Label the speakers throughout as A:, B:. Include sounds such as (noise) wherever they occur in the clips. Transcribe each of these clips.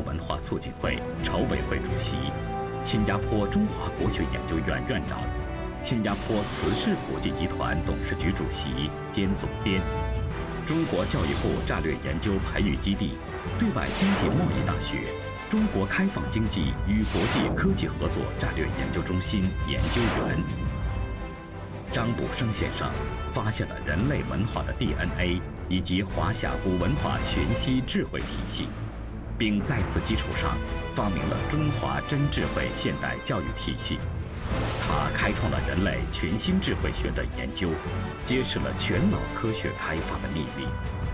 A: 文化促进会筹委会主席，新加坡中华国学研究院院长，新加坡慈氏国际集团董事局主席兼总编，中国教育部战略研究培育基地、对外经济贸易大学、中国开放经济与国际科技合作战略研究中心研究员。张卜生先生发现了人类文化的 DNA 以及华夏古文化全息智慧体系，并在此基础上发明了中华真智慧现代教育体系。他开创了人类全新智慧学的研究，揭示了全脑科学开发的秘密，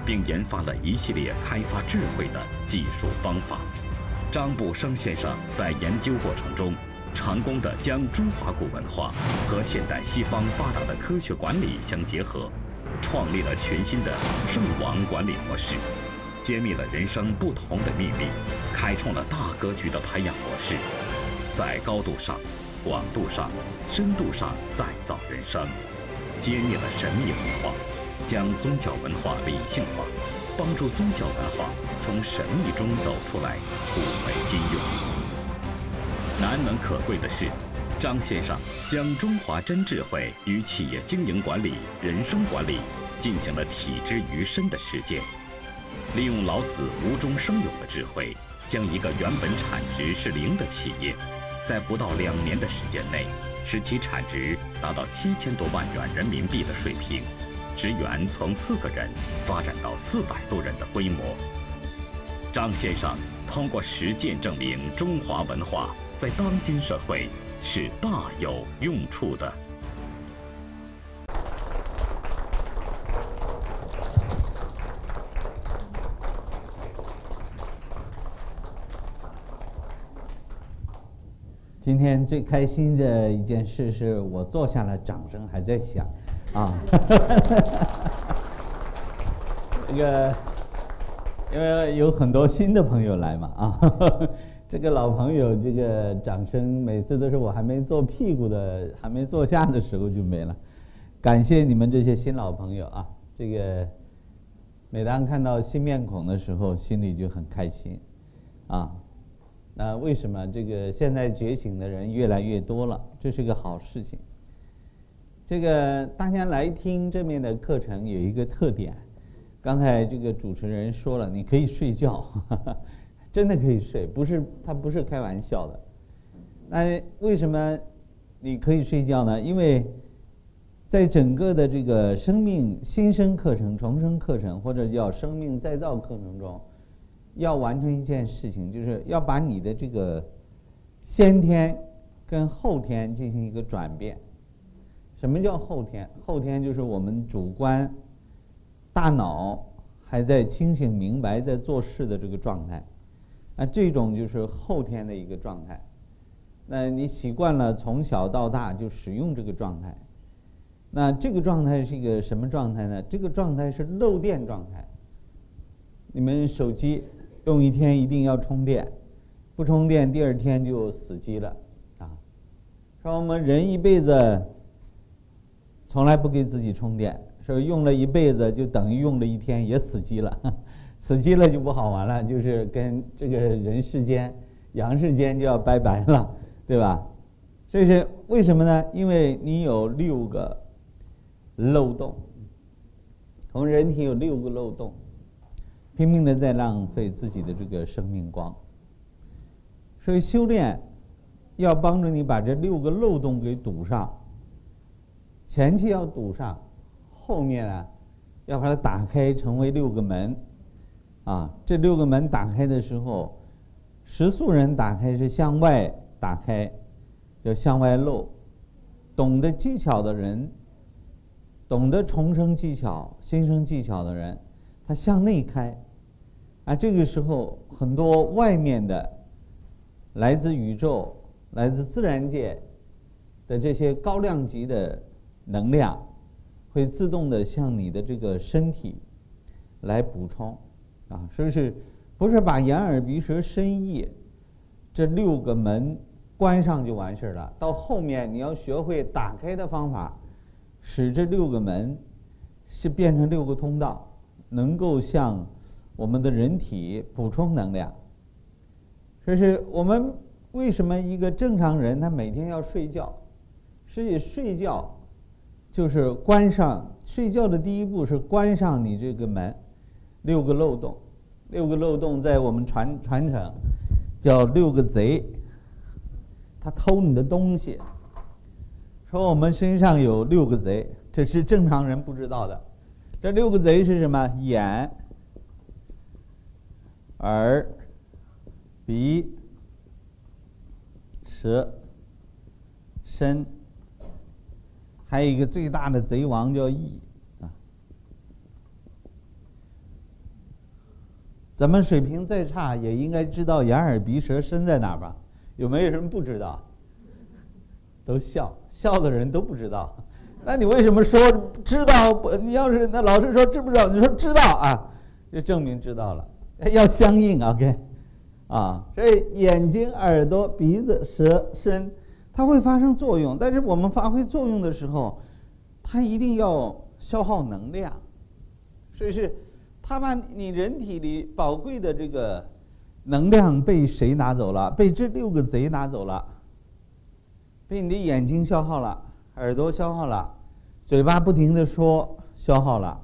A: 并研发了一系列开发智慧的技术方法。张步生先生在研究过程中。成功的将中华古文化和现代西方发达的科学管理相结合，创立了全新的圣王管理模式，揭秘了人生不同的秘密，开创了大格局的培养模式，在高度上、广度上、深度上再造人生，揭秘了神秘文化，将宗教文化理性化，帮助宗教文化从神秘中走出来，物为今用。难能可贵的是，张先生将中华真智慧与企业经营管理、人生管理进行了体之于身的实践，利用老子无中生有的智慧，将一个原本产值是零的企业，在不到两年的时间内，使其产值达到七千多万元人民币的水平，职员从四个人发展到四百多人的规模。张先生通过实践证明，中华文化。在当今社会是大有用处的。
B: 今天最开心的一件事是我坐下了，掌声还在响，啊，(laughs) 这个因为有很多新的朋友来嘛，啊。(laughs) 这个老朋友，这个掌声每次都是我还没坐屁股的，还没坐下的时候就没了。感谢你们这些新老朋友啊！这个每当看到新面孔的时候，心里就很开心啊。那为什么这个现在觉醒的人越来越多了？这是个好事情。这个大家来听这面的课程有一个特点，刚才这个主持人说了，你可以睡觉。(laughs) 真的可以睡，不是他不是开玩笑的。那为什么你可以睡觉呢？因为在整个的这个生命新生课程、重生课程，或者叫生命再造课程中，要完成一件事情，就是要把你的这个先天跟后天进行一个转变。什么叫后天？后天就是我们主观大脑还在清醒、明白、在做事的这个状态。那这种就是后天的一个状态，那你习惯了从小到大就使用这个状态，那这个状态是一个什么状态呢？这个状态是漏电状态。你们手机用一天一定要充电，不充电第二天就死机了啊。说我们人一辈子从来不给自己充电，说用了一辈子就等于用了一天也死机了。(laughs) 死机了就不好玩了，就是跟这个人世间、阳世间就要拜拜了，对吧？所以是为什么呢？因为你有六个漏洞，我们人体有六个漏洞，拼命的在浪费自己的这个生命光。所以修炼要帮助你把这六个漏洞给堵上，前期要堵上，后面呢要把它打开，成为六个门。啊，这六个门打开的时候，食素人打开是向外打开，叫向外漏；懂得技巧的人，懂得重生技巧、新生技巧的人，他向内开，啊，这个时候很多外面的来自宇宙、来自自然界的这些高量级的能量，会自动的向你的这个身体来补充，啊，是不是？不是把眼耳鼻舌身意这六个门关上就完事儿了，到后面你要学会打开的方法。使这六个门是变成六个通道，能够向我们的人体补充能量。这是我们为什么一个正常人他每天要睡觉？实际睡觉就是关上睡觉的第一步是关上你这个门，六个漏洞，六个漏洞在我们传传承叫六个贼，他偷你的东西。说我们身上有六个贼，这是正常人不知道的。这六个贼是什么？眼、耳、鼻、舌、身，还有一个最大的贼王叫意啊。咱们水平再差，也应该知道眼、耳、鼻、舌、身在哪吧？有没有人不知道？都笑。笑的人都不知道，那你为什么说知道？不，你要是那老师说知不知道？你说知道啊，就证明知道了。要相应，OK，啊，所以眼睛、耳朵、鼻子、舌、身，它会发生作用。但是我们发挥作用的时候，它一定要消耗能量，所以是它把你人体里宝贵的这个能量被谁拿走了？被这六个贼拿走了。被你的眼睛消耗了，耳朵消耗了，嘴巴不停的说消耗了，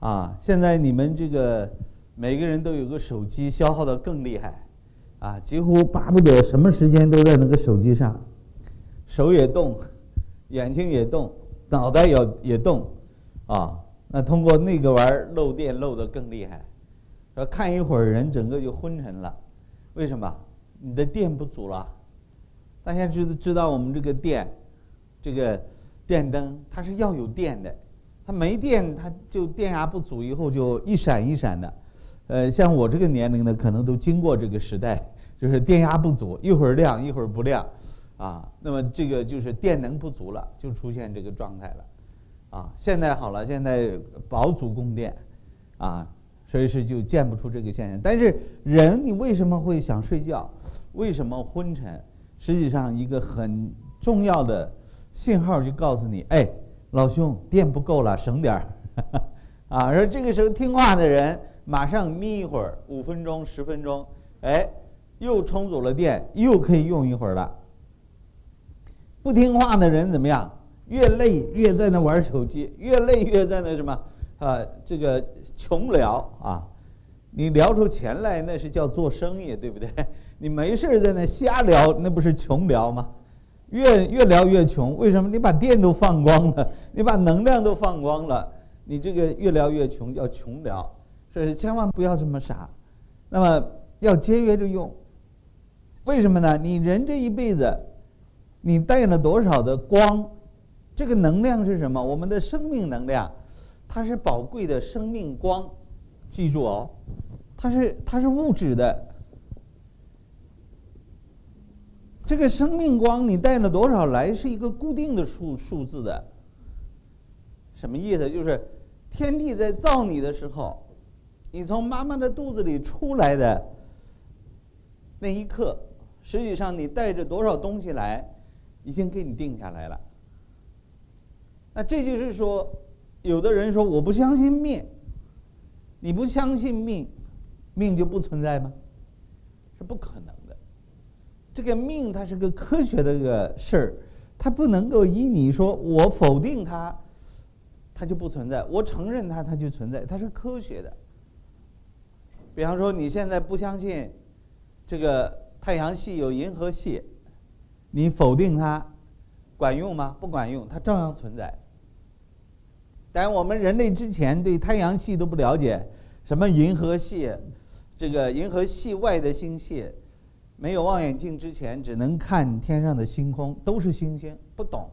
B: 啊！现在你们这个每个人都有个手机，消耗的更厉害，啊！几乎巴不得什么时间都在那个手机上，手也动，眼睛也动，脑袋也也动，啊！那通过那个玩意儿漏电漏的更厉害，说看一会儿人整个就昏沉了，为什么？你的电不足了。大家知知道我们这个电，这个电灯它是要有电的，它没电它就电压不足，以后就一闪一闪的。呃，像我这个年龄呢，可能都经过这个时代，就是电压不足，一会儿亮一会儿不亮，啊，那么这个就是电能不足了，就出现这个状态了。啊，现在好了，现在保足供电，啊，所以是就见不出这个现象。但是人，你为什么会想睡觉？为什么昏沉？实际上，一个很重要的信号就告诉你：哎，老兄，电不够了，省点儿 (laughs) 啊！而这个时候听话的人，马上眯一会儿，五分钟、十分钟，哎，又充足了电，又可以用一会儿了。不听话的人怎么样？越累越在那玩手机，越累越在那什么啊？这个穷聊啊！你聊出钱来，那是叫做生意，对不对？你没事在那瞎聊，那不是穷聊吗？越越聊越穷，为什么？你把电都放光了，你把能量都放光了，你这个越聊越穷，叫穷聊。所以千万不要这么傻，那么要节约着用。为什么呢？你人这一辈子，你带了多少的光？这个能量是什么？我们的生命能量，它是宝贵的生命光，记住哦，它是它是物质的。这个生命光你带了多少来是一个固定的数数字的，什么意思？就是天地在造你的时候，你从妈妈的肚子里出来的那一刻，实际上你带着多少东西来，已经给你定下来了。那这就是说，有的人说我不相信命，你不相信命，命就不存在吗？是不可能的。这个命它是个科学的个事儿，它不能够依你说我否定它，它就不存在；我承认它，它就存在。它是科学的。比方说，你现在不相信这个太阳系有银河系，你否定它，管用吗？不管用，它照样存在。但我们人类之前对太阳系都不了解，什么银河系，这个银河系外的星系。没有望远镜之前，只能看天上的星空，都是星星，不懂，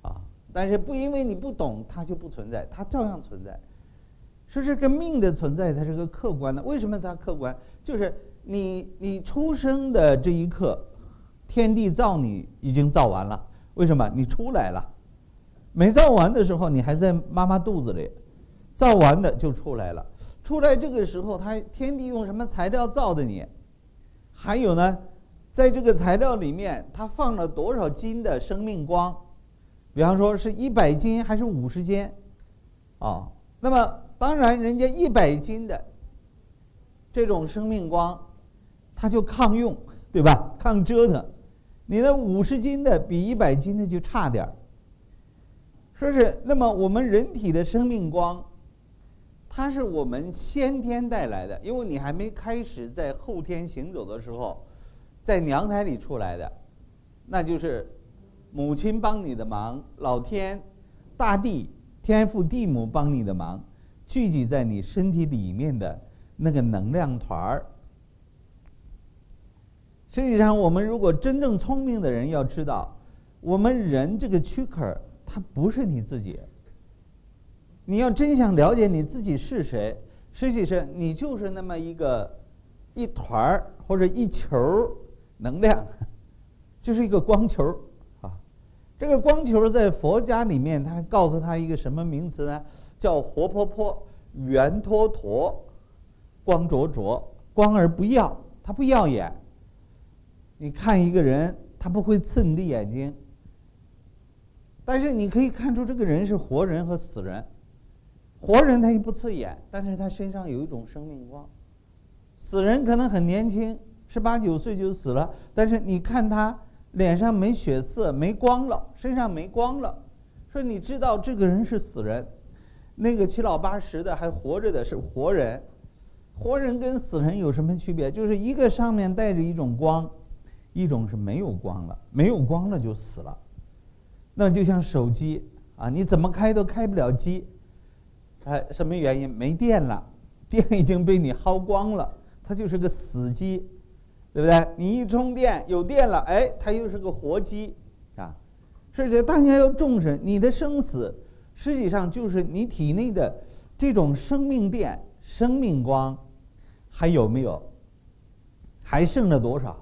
B: 啊，但是不因为你不懂，它就不存在，它照样存在。说这个命的存在，它是个客观的。为什么它客观？就是你你出生的这一刻，天地造你已经造完了。为什么？你出来了，没造完的时候，你还在妈妈肚子里，造完的就出来了。出来这个时候，它天地用什么材料造的你？还有呢，在这个材料里面，它放了多少斤的生命光？比方说是一百斤还是五十斤？啊，那么。当然，人家一百斤的这种生命光，它就抗用，对吧？抗折腾。你那五十斤的比一百斤的就差点儿。说是那么，我们人体的生命光，它是我们先天带来的，因为你还没开始在后天行走的时候，在娘胎里出来的，那就是母亲帮你的忙，老天、大地、天父、地母帮你的忙。聚集在你身体里面的那个能量团儿。实际上，我们如果真正聪明的人要知道，我们人这个躯壳它不是你自己。你要真想了解你自己是谁，实际上你就是那么一个一团儿或者一球能量，(laughs) 就是一个光球啊。这个光球在佛家里面，他告诉他一个什么名词呢？叫活泼泼、圆脱脱、光灼灼，光而不耀，它不耀眼。你看一个人，他不会刺你的眼睛，但是你可以看出这个人是活人和死人。活人他也不刺眼，但是他身上有一种生命光。死人可能很年轻，十八九岁就死了，但是你看他脸上没血色、没光了，身上没光了，说你知道这个人是死人。那个七老八十的还活着的是活人，活人跟死人有什么区别？就是一个上面带着一种光，一种是没有光了，没有光了就死了。那就像手机啊，你怎么开都开不了机，哎，什么原因？没电了，(laughs) 电已经被你耗光了，它就是个死机，对不对？你一充电有电了，哎，它又是个活机啊。所以这大家要重视你的生死。实际上就是你体内的这种生命电、生命光还有没有？还剩了多少？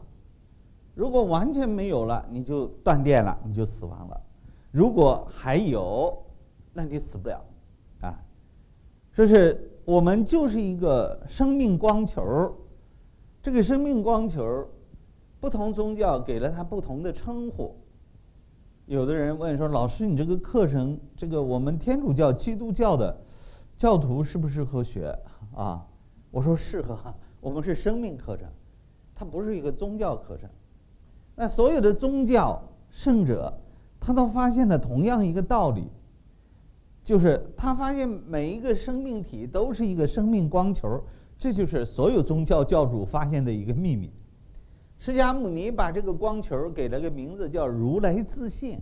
B: 如果完全没有了，你就断电了，你就死亡了；如果还有，那你死不了啊。说是我们就是一个生命光球，这个生命光球，不同宗教给了它不同的称呼。有的人问说：“老师，你这个课程，这个我们天主教、基督教的教徒适不适合学啊？”我说：“适合，我们是生命课程，它不是一个宗教课程。那所有的宗教圣者，他都发现了同样一个道理，就是他发现每一个生命体都是一个生命光球，这就是所有宗教教主发现的一个秘密。”释迦牟尼把这个光球给了个名字，叫如来自信。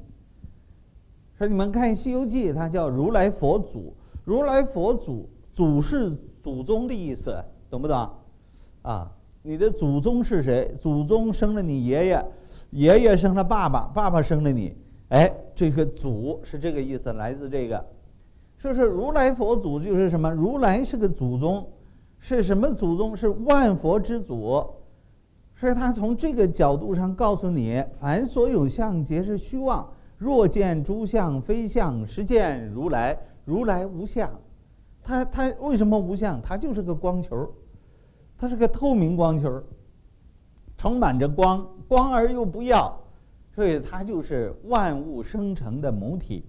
B: 说你们看《西游记》，它叫如来佛祖，如来佛祖，祖是祖宗的意思，懂不懂？啊，你的祖宗是谁？祖宗生了你爷爷，爷爷生了爸爸，爸爸生了你。哎，这个祖是这个意思，来自这个。说是如来佛祖就是什么？如来是个祖宗，是什么祖宗？是万佛之祖。所以他从这个角度上告诉你：凡所有相，皆是虚妄。若见诸相非相，实见如来。如来无相。他他为什么无相？他就是个光球，它是个透明光球，充满着光，光而又不耀，所以它就是万物生成的母体，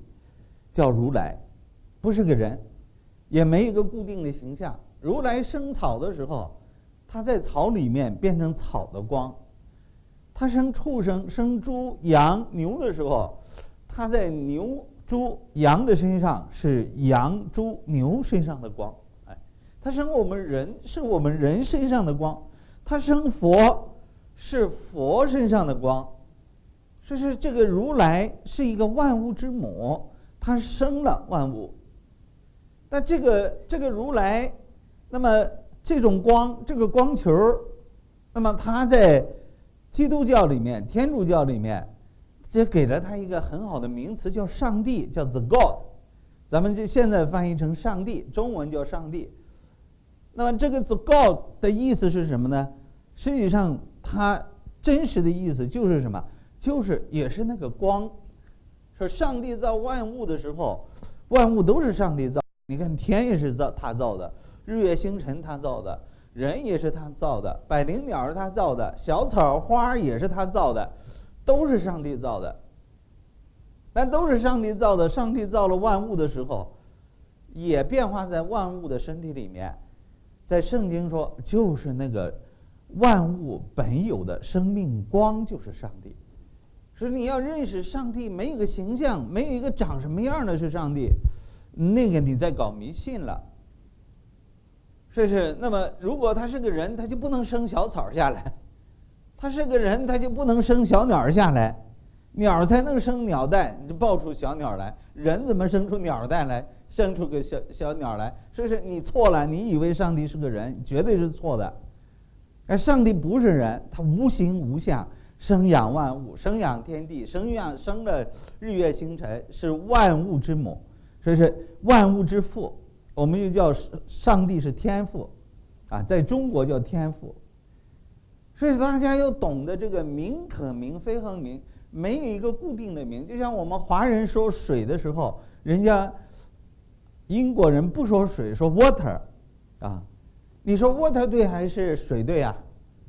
B: 叫如来，不是个人，也没一个固定的形象。如来生草的时候。它在草里面变成草的光，它生畜生、生猪、羊、牛的时候，它在牛、猪、羊的身上是羊、猪、牛身上的光，哎，它生我们人是我们人身上的光，它生佛是佛身上的光，就是这个如来是一个万物之母，它生了万物。那这个这个如来，那么。这种光，这个光球，那么它在基督教里面、天主教里面，这给了他一个很好的名词，叫上帝，叫 the God。咱们就现在翻译成上帝，中文叫上帝。那么这个 the God 的意思是什么呢？实际上，它真实的意思就是什么？就是也是那个光。说上帝造万物的时候，万物都是上帝造。你看天也是造他造的，日月星辰他造的，人也是他造的，百灵鸟是他造的，小草花也是他造的，都是上帝造的。但都是上帝造的，上帝造了万物的时候，也变化在万物的身体里面。在圣经说，就是那个万物本有的生命光，就是上帝。所以你要认识上帝，没有个形象，没有一个长什么样的是上帝，那个你在搞迷信了。是不是？那么如果他是个人，他就不能生小草下来；他是个人，他就不能生小鸟下来。鸟才能生鸟蛋，你就抱出小鸟来。人怎么生出鸟蛋来？生出个小小鸟来，说是你错了？你以为上帝是个人，绝对是错的。而上帝不是人，他无形无相，生养万物，生养天地，生养生了日月星辰，是万物之母，所以是万物之父。我们又叫上帝是天父，啊，在中国叫天父。所以大家要懂得这个名可名，非恒名，没有一个固定的名。就像我们华人说水的时候，人家。英国人不说水，说 water，啊，你说 water 对还是水对啊？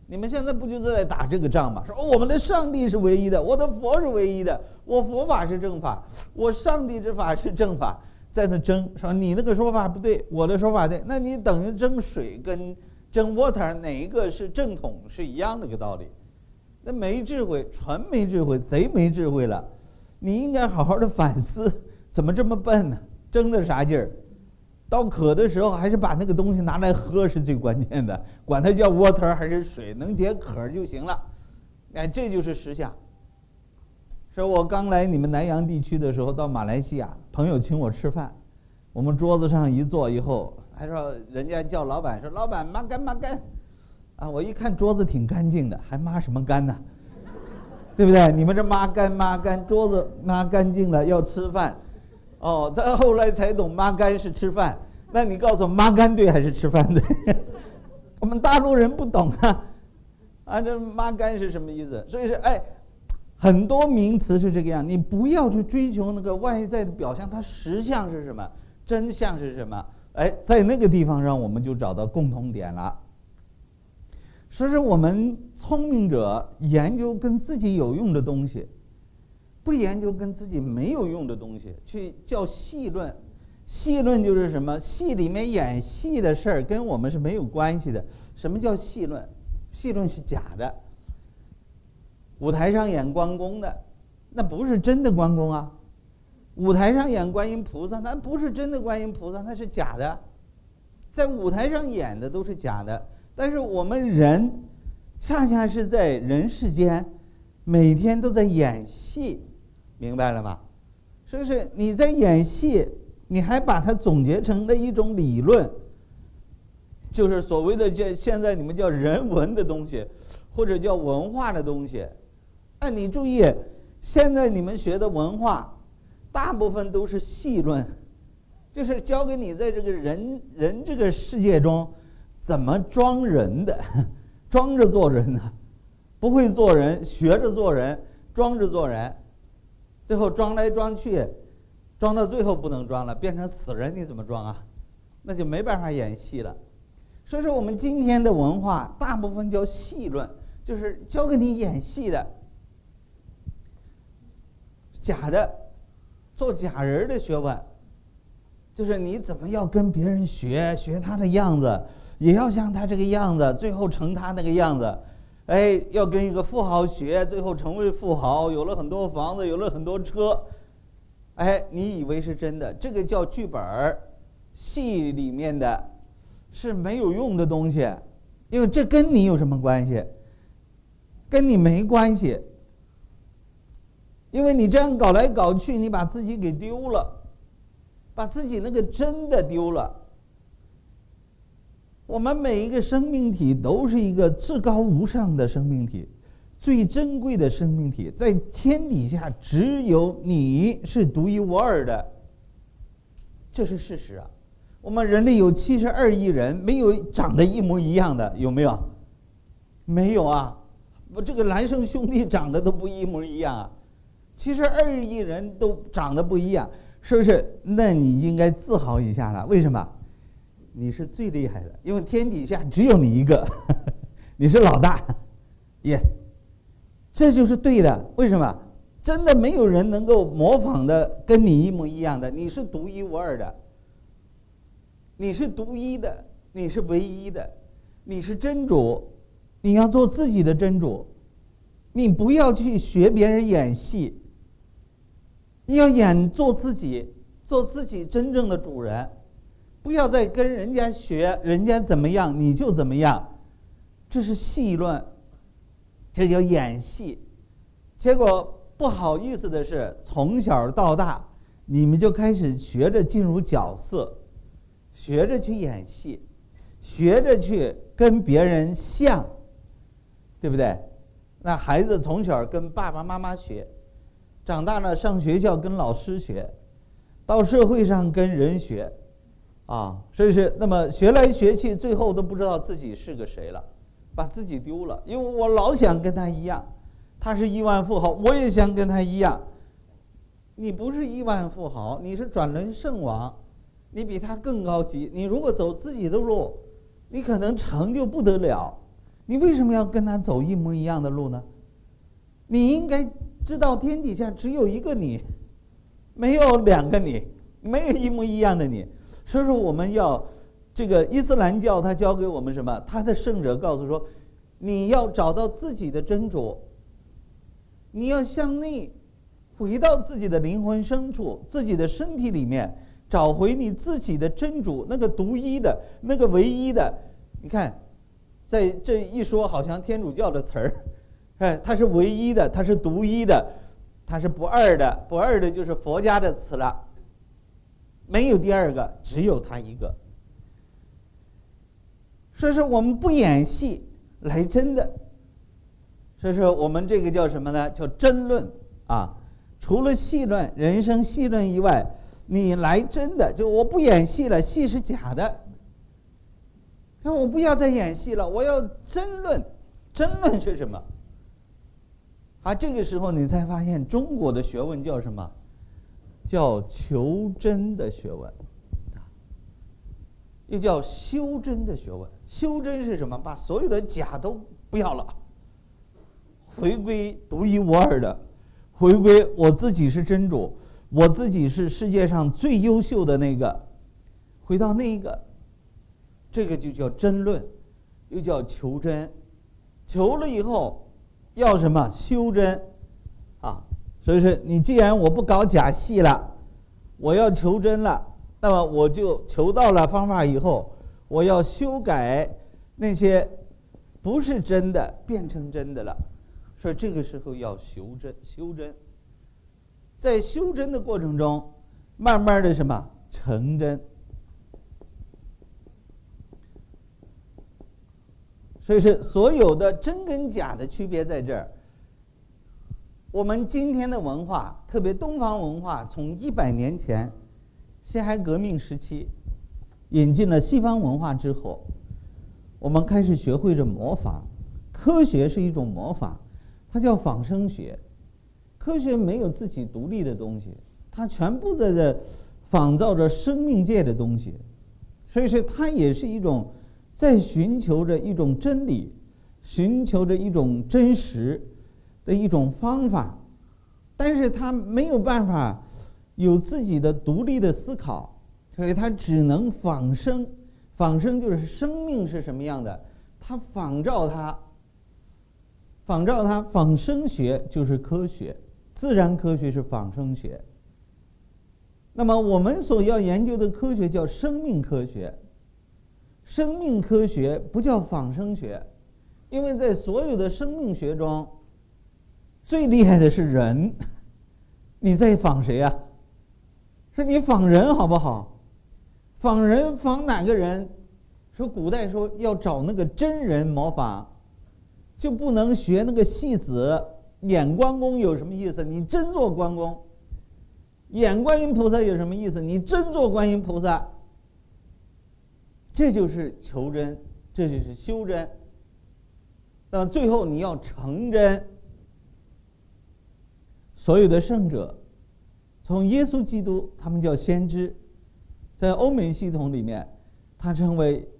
B: 你们现在不就在打这个仗吗？说我们的上帝是唯一的，我的佛是唯一的，我佛法是正法，我上帝之法是正法，在那争，说你那个说法不对，我的说法对，那你等于争水跟争 water 哪一个是正统是一样的一个道理？那没智慧，纯没智慧，贼没智慧了。你应该好好的反思，怎么这么笨呢？争的啥劲儿？到渴的时候，还是把那个东西拿来喝是最关键的。管它叫 water 还是水，能解渴就行了。哎，这就是实相。说我刚来你们南洋地区的时候，到马来西亚，朋友请我吃饭，我们桌子上一坐以后，还说人家叫老板说老板抹干抹干，啊，我一看桌子挺干净的，还抹什么干呢？对不对？你们这抹干抹干，桌子抹干净了要吃饭。哦，再后来才懂“抹干”是吃饭。那你告诉我，“抹干”对还是吃饭对？(laughs) 我们大陆人不懂啊，啊，这“抹干”是什么意思？所以说，哎，很多名词是这个样。你不要去追求那个外在的表象，它实相是什么？真相是什么？哎，在那个地方上，我们就找到共同点了。所以说我们聪明者研究跟自己有用的东西。不研究跟自己没有用的东西，去叫戏论。戏论就是什么？戏里面演戏的事儿跟我们是没有关系的。什么叫戏论？戏论是假的。舞台上演关公的，那不是真的关公啊。舞台上演观音菩萨，那不是真的观音菩萨，那是假的。在舞台上演的都是假的，但是我们人，恰恰是在人世间，每天都在演戏。明白了吗？是不是你在演戏？你还把它总结成了一种理论，就是所谓的叫现在你们叫人文的东西，或者叫文化的东西。那，你注意，现在你们学的文化，大部分都是戏论，就是教给你在这个人人这个世界中怎么装人的，(laughs) 装着做人呢？不会做人，学着做人，装着做人。最后装来装去，装到最后不能装了，变成死人，你怎么装啊？那就没办法演戏了。所以说，我们今天的文化大部分叫戏论，就是教给你演戏的，假的，做假人的学问，就是你怎么要跟别人学，学他的样子，也要像他这个样子，最后成他那个样子。哎，要跟一个富豪学，最后成为富豪，有了很多房子，有了很多车。哎，你以为是真的？这个叫剧本儿，戏里面的，是没有用的东西，因为这跟你有什么关系？跟你没关系，因为你这样搞来搞去，你把自己给丢了，把自己那个真的丢了。我们每一个生命体都是一个至高无上的生命体，最珍贵的生命体，在天底下只有你是独一无二的，这是事实啊。我们人类有七十二亿人，没有长得一模一样的，有没有？没有啊。我这个孪生兄弟长得都不一模一样啊，七十二亿人都长得不一样，是不是？那你应该自豪一下了。为什么？你是最厉害的，因为天底下只有你一个，(laughs) 你是老大。Yes。这就是对的，为什么？真的没有人能够模仿的跟你一模一样的，你是独一无二的，你是独一的，你是唯一的，你是真主，你要做自己的真主，你不要去学别人演戏，你要演做自己，做自己真正的主人，不要再跟人家学，人家怎么样你就怎么样，这是戏论。这叫演戏，结果不好意思的是，从小到大，你们就开始学着进入角色，学着去演戏，学着去跟别人像，对不对？那孩子从小跟爸爸妈妈学，长大了上学校跟老师学，到社会上跟人学，啊，所以是那么学来学去，最后都不知道自己是个谁了。把自己丢了，因为我老想跟他一样，他是亿万富豪，我也想跟他一样。你不是亿万富豪，你是转轮圣王，你比他更高级。你如果走自己的路，你可能成就不得了。你为什么要跟他走一模一样的路呢？你应该知道，天底下只有一个你，没有两个你，没有一模一样的你。所以说，我们要。这个伊斯兰教他教给我们什么？他的圣者告诉说，你要找到自己的真主，你要向内回到自己的灵魂深处、自己的身体里面，找回你自己的真主，那个独一的、那个唯一的。你看，在这一说，好像天主教的词儿，哎，它是唯一的，它是独一的，它是不二的，不二的就是佛家的词了，没有第二个，只有他一个。所以说我们不演戏来真的，所以说我们这个叫什么呢？叫争论啊！除了戏论、人生戏论以外，你来真的就我不演戏了，戏是假的。那我不要再演戏了，我要争论。争论是什么？啊，这个时候你才发现中国的学问叫什么？叫求真的学问，又叫修真的学问。修真是什么？把所有的假都不要了，回归独一无二的，回归我自己是真主，我自己是世界上最优秀的那个，回到那一个，这个就叫真论，又叫求真，求了以后要什么？修真，啊，所以说你既然我不搞假戏了，我要求真了，那么我就求到了方法以后。我要修改那些不是真的变成真的了，所以这个时候要修真修真，在修真的过程中，慢慢的什么成真。所以是所有的真跟假的区别在这儿。我们今天的文化，特别东方文化，从一百年前辛亥革命时期。引进了西方文化之后，我们开始学会着模仿。科学是一种模仿，它叫仿生学。科学没有自己独立的东西，它全部在这仿造着生命界的东西，所以说它也是一种在寻求着一种真理，寻求着一种真实的一种方法，但是他没有办法有自己的独立的思考。所以他只能仿生，仿生就是生命是什么样的，他仿照它，仿照它，仿生学就是科学，自然科学是仿生学。那么我们所要研究的科学叫生命科学，生命科学不叫仿生学，因为在所有的生命学中，最厉害的是人，(laughs) 你在仿谁呀？是你仿人好不好？仿人仿哪个人？说古代说要找那个真人模仿，就不能学那个戏子演关公有什么意思？你真做关公。演观音菩萨有什么意思？你真做观音菩萨，这就是求真，这就是修真。那么最后你要成真。所有的圣者，从耶稣基督，他们叫先知，在欧美系统里面，他称为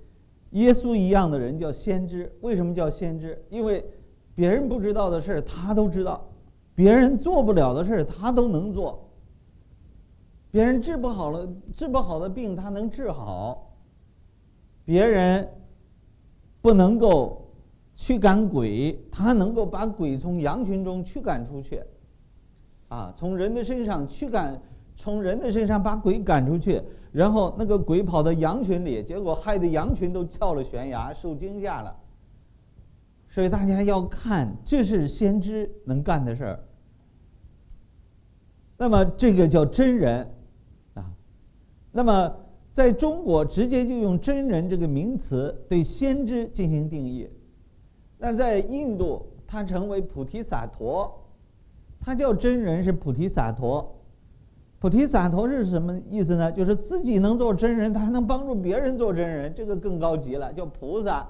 B: 耶稣一样的人叫先知。为什么叫先知？因为别人不知道的事他都知道，别人做不了的事他都能做。别人治不好了，治不好的病他能治好。别人不能够驱赶鬼，他能够把鬼从羊群中驱赶出去。啊，从人的身上驱赶，从人的身上把鬼赶出去，然后那个鬼跑到羊群里，结果害得羊群都跳了悬崖，受惊吓了。所以大家要看，这是先知能干的事儿。那么这个叫真人，啊，那么在中国直接就用真人这个名词对先知进行定义。那在印度，它成为菩提萨陀。他叫真人是菩提萨陀，菩提萨陀是什么意思呢？就是自己能做真人，他还能帮助别人做真人，这个更高级了，叫菩萨，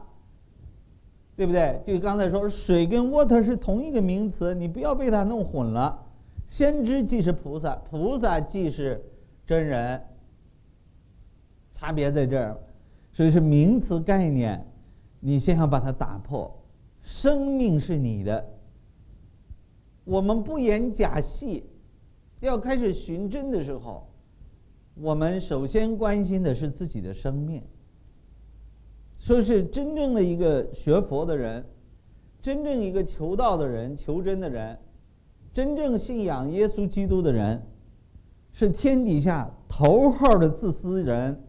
B: 对不对？就刚才说水跟 water 是同一个名词，你不要被它弄混了。先知既是菩萨，菩萨既是真人，差别在这儿，所以是名词概念，你先要把它打破。生命是你的。我们不演假戏，要开始寻真的时候，我们首先关心的是自己的生命。说是真正的一个学佛的人，真正一个求道的人、求真的人，真正信仰耶稣基督的人，是天底下头号的自私人。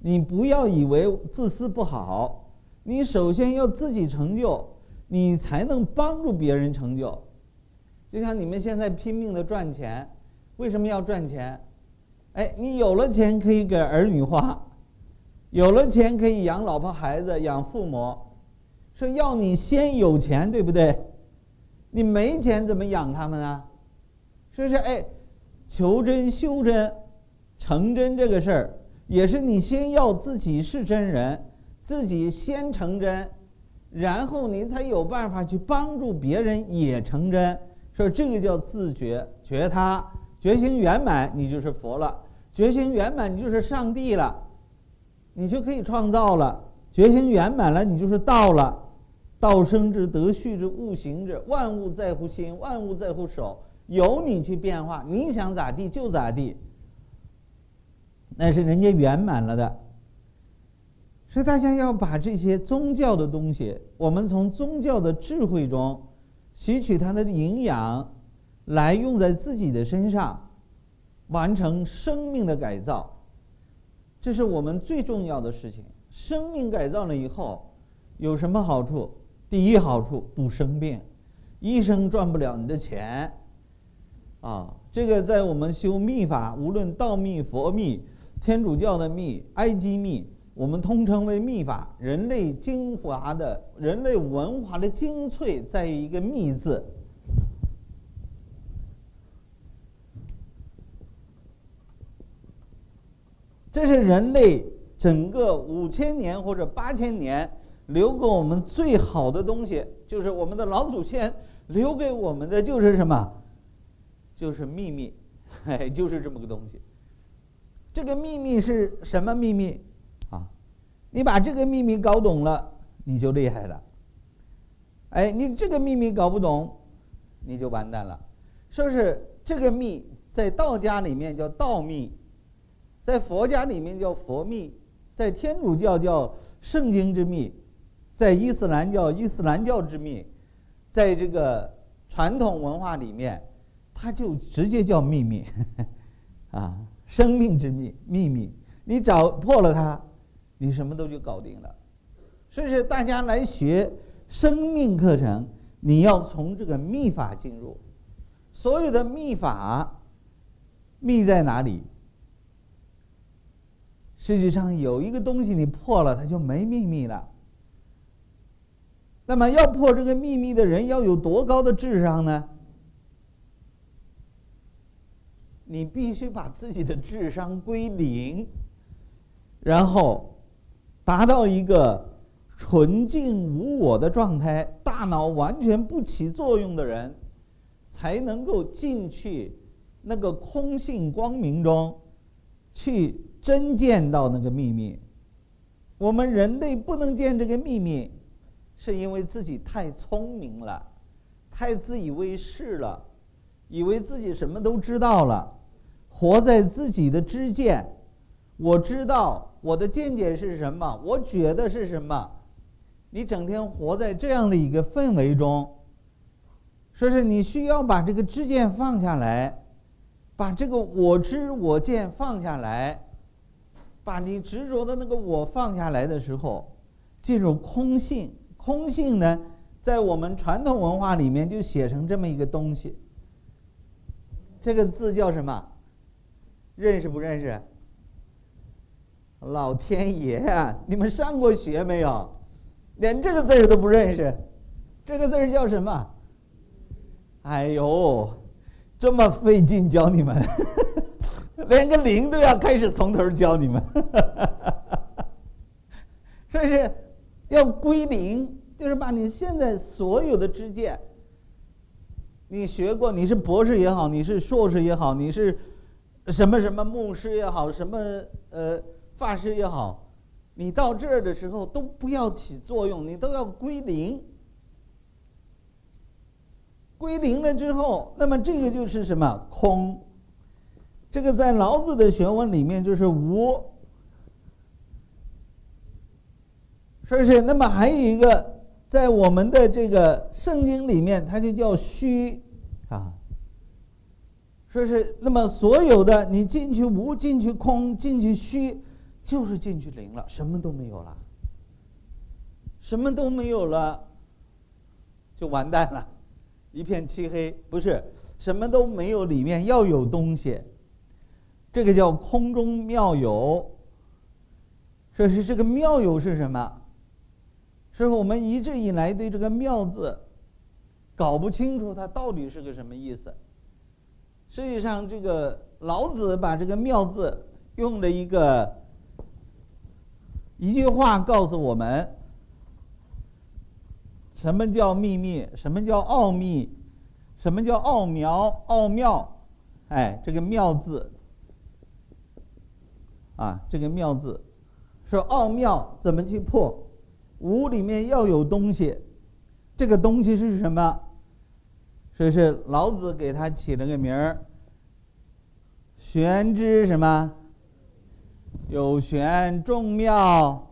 B: 你不要以为自私不好，你首先要自己成就，你才能帮助别人成就。就像你们现在拼命的赚钱，为什么要赚钱？哎，你有了钱可以给儿女花，有了钱可以养老婆孩子、养父母，说要你先有钱，对不对？你没钱怎么养他们啊？是不是？哎，求真修真、成真这个事儿，也是你先要自己是真人，自己先成真，然后你才有办法去帮助别人也成真。说这个叫自觉觉他觉醒圆满，你就是佛了；觉醒圆满，你就是上帝了，你就可以创造了。觉醒圆满了，你就是道了。道生之，德畜之，物行之。万物在乎心，万物在乎手，由你去变化，你想咋地就咋地。那是人家圆满了的。所以大家要把这些宗教的东西，我们从宗教的智慧中。吸取它的营养，来用在自己的身上，完成生命的改造，这是我们最重要的事情。生命改造了以后，有什么好处？第一好处不生病，医生赚不了你的钱，啊，这个在我们修密法，无论道密、佛密、天主教的密、埃及密。我们通称为秘法，人类精华的人类文化的精粹在于一个“密”字。这是人类整个五千年或者八千年留给我们最好的东西，就是我们的老祖先留给我们的，就是什么？就是秘密，哎，(laughs) 就是这么个东西。这个秘密是什么秘密啊？你把这个秘密搞懂了，你就厉害了。哎，你这个秘密搞不懂，你就完蛋了。说是这个秘在道家里面叫道秘，在佛家里面叫佛秘，在天主教叫圣经之秘，在伊斯兰教伊斯兰教之秘，在这个传统文化里面，它就直接叫秘密，(laughs) 啊，生命之秘秘密。你找破了它。你什么都就搞定了，所以说大家来学生命课程，你要从这个秘法进入。所有的秘法，秘在哪里？实际上有一个东西你破了，它就没秘密了。那么要破这个秘密的人要有多高的智商呢？你必须把自己的智商归零，然后达到一个纯净无我的状态，大脑完全不起作用的人，才能够进去那个空性光明中，去真见到那个秘密。我们人类不能见这个秘密，是因为自己太聪明了，太自以为是了，以为自己什么都知道了。活在自己的知见，我知道我的见解是什么，我觉得是什么。你整天活在这样的一个氛围中，说是你需要把这个知见放下来，把这个我知我见放下来，把你执着的那个我放下来的时候，进入空性。空性呢，在我们传统文化里面就写成这么一个东西，这个字叫什么？认识不认识？老天爷啊！你们上过学没有？连这个字儿都不认识，这个字儿叫什么？哎呦，这么费劲教你们，连个零都要开始从头教你们，(laughs) 这是要归零，就是把你现在所有的知见，你学过，你是博士也好，你是硕士也好，你是。什么什么牧师也好，什么呃法师也好，你到这儿的时候都不要起作用，你都要归零。归零了之后，那么这个就是什么空？这个在老子的学问里面就是无，是不是？那么还有一个在我们的这个圣经里面，它就叫虚。说是那么所有的你进去无进去空进去虚，就是进去零了，什么都没有了，什么都没有了，就完蛋了，一片漆黑。不是什么都没有，里面要有东西，这个叫空中妙有。说是这个妙有是什么？是我们一直以来对这个妙字搞不清楚，它到底是个什么意思。实际上，这个老子把这个“妙”字用了一个一句话告诉我们：什么叫秘密？什么叫奥秘？什么叫奥妙？奥妙？哎，这个“妙”字啊，这个“妙”字说奥妙怎么去破？无里面要有东西，这个东西是什么？所以是老子给他起了个名儿，玄之什么？有玄众妙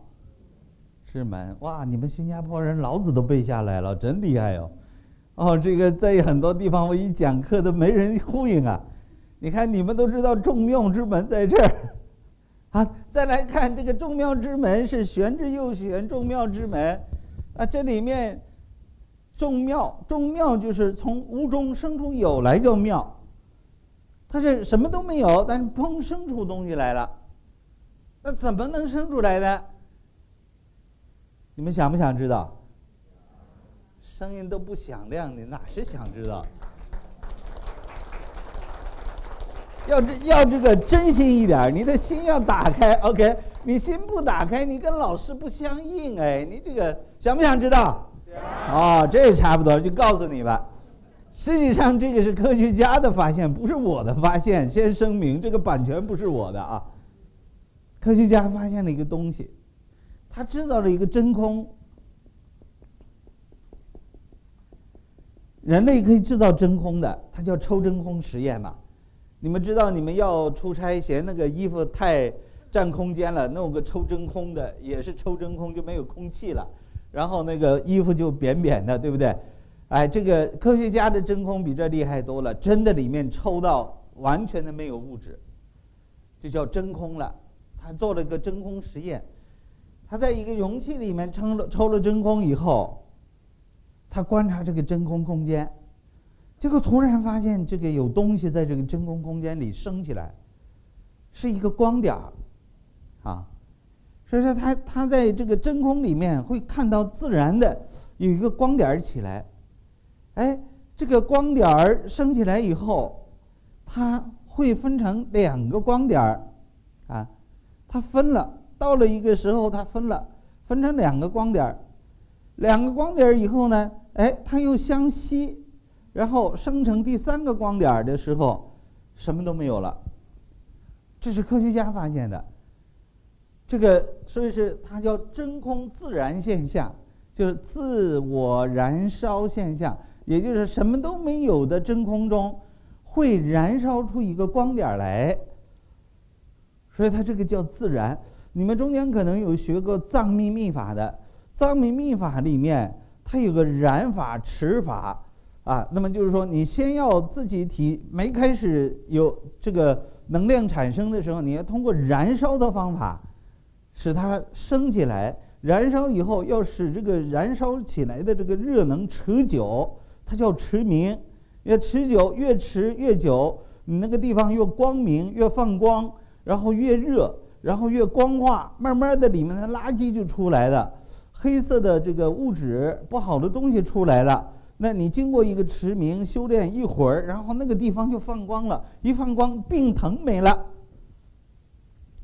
B: 之门。哇，你们新加坡人老子都背下来了，真厉害哟！哦，这个在很多地方我一讲课都没人呼应啊。你看，你们都知道众妙之门在这儿 (laughs) 啊。再来看这个众妙之门是玄之又玄，众妙之门啊，这里面。众妙，众妙就是从无中生出有来叫妙，它是什么都没有，但是砰生出东西来了，那怎么能生出来的？你们想不想知道？声音都不响亮，你哪是想知道？要这要这个真心一点，你的心要打开。OK，你心不打开，你跟老师不相应。哎，你这个想不想知道？哦，这差不多，就告诉你吧。实际上，这个是科学家的发现，不是我的发现。先声明，这个版权不是我的啊。科学家发现了一个东西，他制造了一个真空。人类可以制造真空的，它叫抽真空实验嘛。你们知道，你们要出差嫌那个衣服太占空间了，弄个抽真空的，也是抽真空就没有空气了。然后那个衣服就扁扁的，对不对？哎，这个科学家的真空比这厉害多了，真的里面抽到完全的没有物质，就叫真空了。他做了一个真空实验，他在一个容器里面抽了抽了真空以后，他观察这个真空空间，结果突然发现这个有东西在这个真空空间里升起来，是一个光点儿，啊。所以说，他他在这个真空里面会看到自然的有一个光点起来，哎，这个光点儿升起来以后，它会分成两个光点儿，啊，它分了，到了一个时候它分了，分成两个光点儿，两个光点儿以后呢，哎，它又相吸，然后生成第三个光点的时候，什么都没有了。这是科学家发现的。这个所以是它叫真空自燃现象，就是自我燃烧现象，也就是什么都没有的真空中会燃烧出一个光点来，所以它这个叫自燃。你们中间可能有学过藏密密法的，藏密密法里面它有个燃法、持法啊，那么就是说你先要自己体没开始有这个能量产生的时候，你要通过燃烧的方法。使它升起来，燃烧以后要使这个燃烧起来的这个热能持久，它叫持明。越持久，越持越久，你那个地方越光明，越放光，然后越热，然后越光化，慢慢的里面的垃圾就出来了，黑色的这个物质不好的东西出来了。那你经过一个持明修炼一会儿，然后那个地方就放光了，一放光，病疼没了。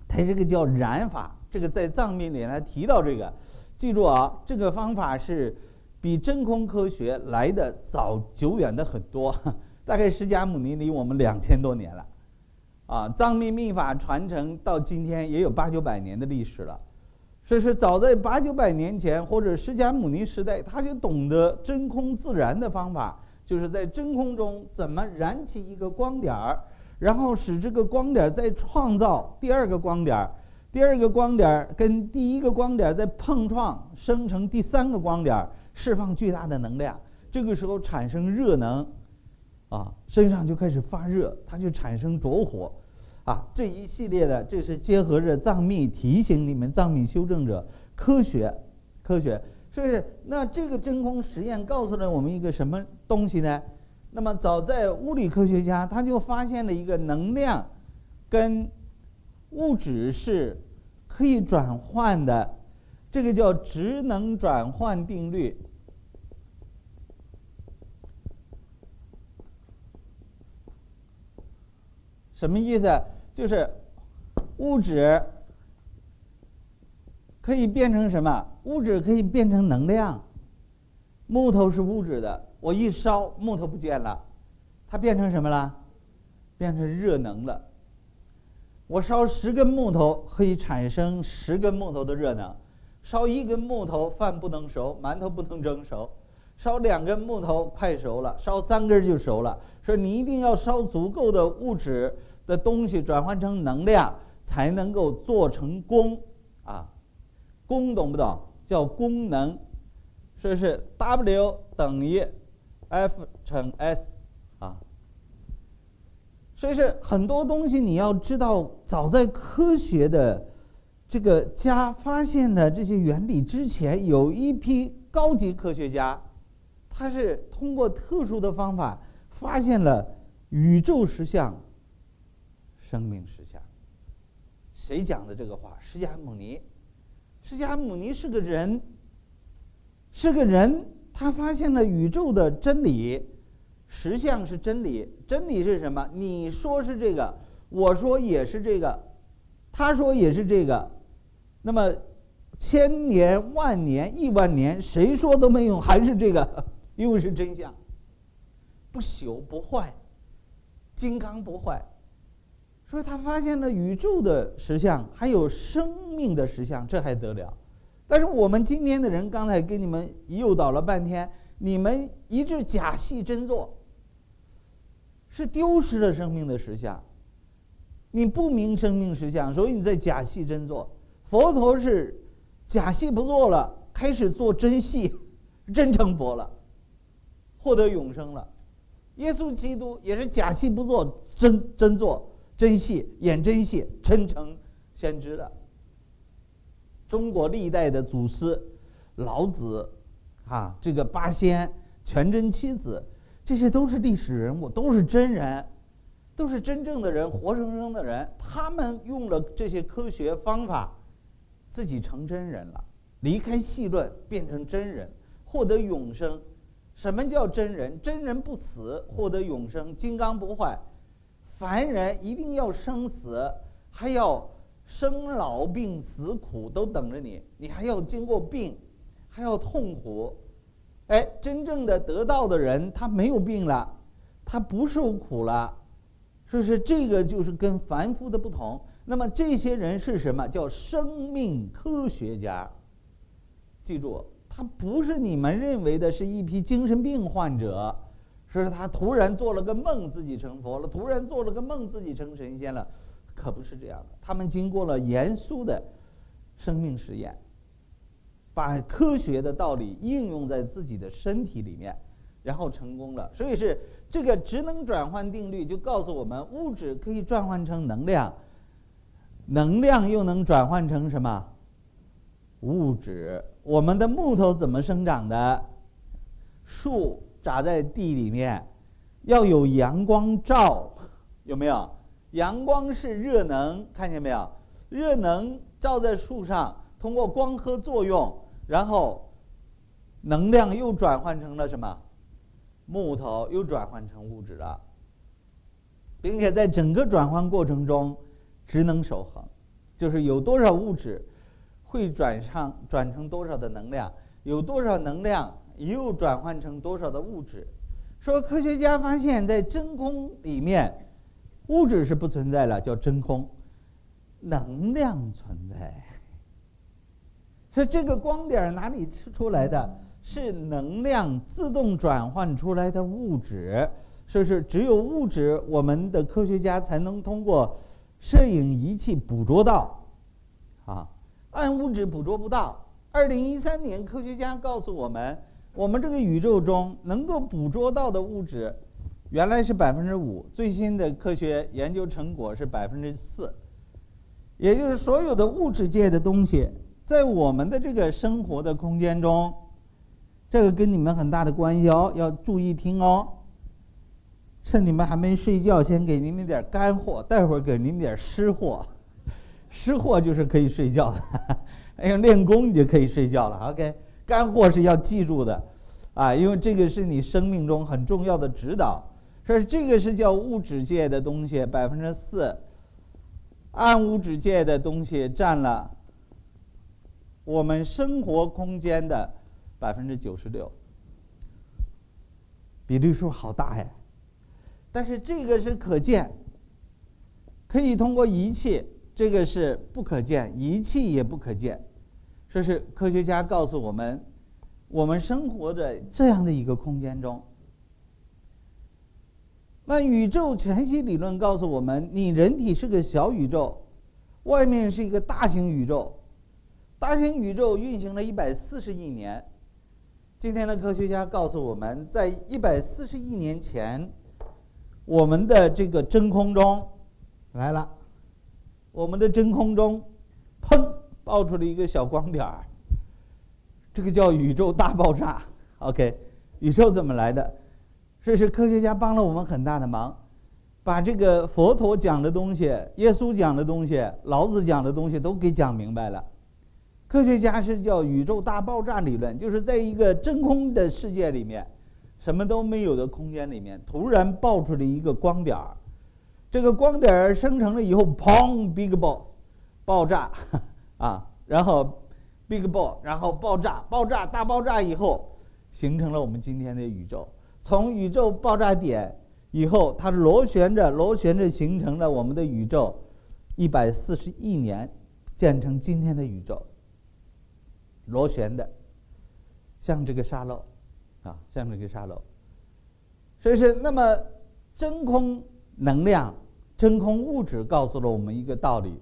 B: 它这个叫燃法。这个在藏密里呢提到这个，记住啊，这个方法是比真空科学来的早久远的很多，(laughs) 大概释迦牟尼离我们两千多年了，啊，藏密密法传承到今天也有八九百年的历史了，所以说早在八九百年前或者释迦牟尼时代，他就懂得真空自燃的方法，就是在真空中怎么燃起一个光点，然后使这个光点再创造第二个光点。第二个光点跟第一个光点在碰撞，生成第三个光点，释放巨大的能量。这个时候产生热能，啊，身上就开始发热，它就产生着火，啊，这一系列的，这是结合着藏密提醒你们藏密修正者科学，科学，是不是？那这个真空实验告诉了我们一个什么东西呢？那么早在物理科学家他就发现了一个能量跟物质是。可以转换的，这个叫职能转换定律。什么意思？就是物质可以变成什么？物质可以变成能量。木头是物质的，我一烧，木头不见了，它变成什么了？变成热能了。我烧十根木头可以产生十根木头的热能，烧一根木头饭不能熟，馒头不能蒸熟，烧两根木头快熟了，烧三根就熟了。说你一定要烧足够的物质的东西转换成能量，才能够做成功啊，功懂不懂？叫功能，说是 W 等于 F 乘 S。所以是很多东西你要知道，早在科学的这个家发现的这些原理之前，有一批高级科学家，他是通过特殊的方法发现了宇宙实相、生命实相。谁讲的这个话？释迦牟尼。释迦牟尼是个人，是个人，他发现了宇宙的真理。实相是真理，真理是什么？你说是这个，我说也是这个，他说也是这个，那么千年万年亿万年，谁说都没用，还是这个，(laughs) 因为是真相，不朽不坏，金刚不坏，所以他发现了宇宙的实相，还有生命的实相，这还得了？但是我们今天的人，刚才给你们诱导了半天。你们一致假戏真做，是丢失了生命的实相。你不明生命实相，所以你在假戏真做。佛陀是假戏不做了，开始做真戏，真成佛了，获得永生了。耶稣基督也是假戏不做，真真做真戏，演真戏，真成先知了。中国历代的祖师，老子。啊，这个八仙、全真七子，这些都是历史人物，都是真人，都是真正的人，活生生的人。他们用了这些科学方法，自己成真人了，离开戏论，变成真人，获得永生。什么叫真人？真人不死，获得永生，金刚不坏。凡人一定要生死，还要生老病死苦都等着你，你还要经过病，还要痛苦。哎，真正的得道的人，他没有病了，他不受苦了，是不是？这个就是跟凡夫的不同。那么这些人是什么？叫生命科学家。记住，他不是你们认为的是一批精神病患者，是他突然做了个梦自己成佛了，突然做了个梦自己成神仙了，可不是这样的。他们经过了严肃的生命实验。把科学的道理应用在自己的身体里面，然后成功了。所以是这个职能转换定律就告诉我们，物质可以转换成能量，能量又能转换成什么？物质。我们的木头怎么生长的？树长在地里面，要有阳光照，有没有？阳光是热能，看见没有？热能照在树上，通过光合作用。然后，能量又转换成了什么？木头又转换成物质了，并且在整个转换过程中，职能守恒，就是有多少物质会转上转成多少的能量，有多少能量又转换成多少的物质。说科学家发现，在真空里面，物质是不存在了，叫真空，能量存在。是这个光点哪里出来的？是能量自动转换出来的物质。说是只有物质，我们的科学家才能通过摄影仪器捕捉到。啊，暗物质捕捉不到。二零一三年，科学家告诉我们，我们这个宇宙中能够捕捉到的物质，原来是百分之五，最新的科学研究成果是百分之四，也就是所有的物质界的东西。在我们的这个生活的空间中，这个跟你们很大的关系哦，要注意听哦。趁你们还没睡觉，先给你们点干货，待会儿给你们点湿货。(laughs) 湿货就是可以睡觉的，(laughs) 哎呀，练功你就可以睡觉了。OK，干货是要记住的，啊，因为这个是你生命中很重要的指导。说这个是叫物质界的东西，百分之四，暗物质界的东西占了。我们生活空间的百分之九十六，比例数好大呀！但是这个是可见，可以通过仪器；这个是不可见，仪器也不可见。这是科学家告诉我们，我们生活在这样的一个空间中。那宇宙全息理论告诉我们，你人体是个小宇宙，外面是一个大型宇宙。大型宇宙运行了一百四十亿年，今天的科学家告诉我们，在一百四十亿年前，我们的这个真空中来了，我们的真空中，砰，爆出了一个小光点儿，这个叫宇宙大爆炸。OK，宇宙怎么来的？这是科学家帮了我们很大的忙，把这个佛陀讲的东西、耶稣讲的东西、老子讲的东西都给讲明白了。科学家是叫宇宙大爆炸理论，就是在一个真空的世界里面，什么都没有的空间里面，突然爆出了一个光点儿，这个光点儿生成了以后，砰，big bang，爆炸，啊，然后 big bang，然后爆炸，爆炸大爆炸以后，形成了我们今天的宇宙。从宇宙爆炸点以后，它螺旋着，螺旋着形成了我们的宇宙，一百四十亿年建成今天的宇宙。螺旋的，像这个沙漏，啊，像这个沙漏。所以是那么真空能量、真空物质告诉了我们一个道理：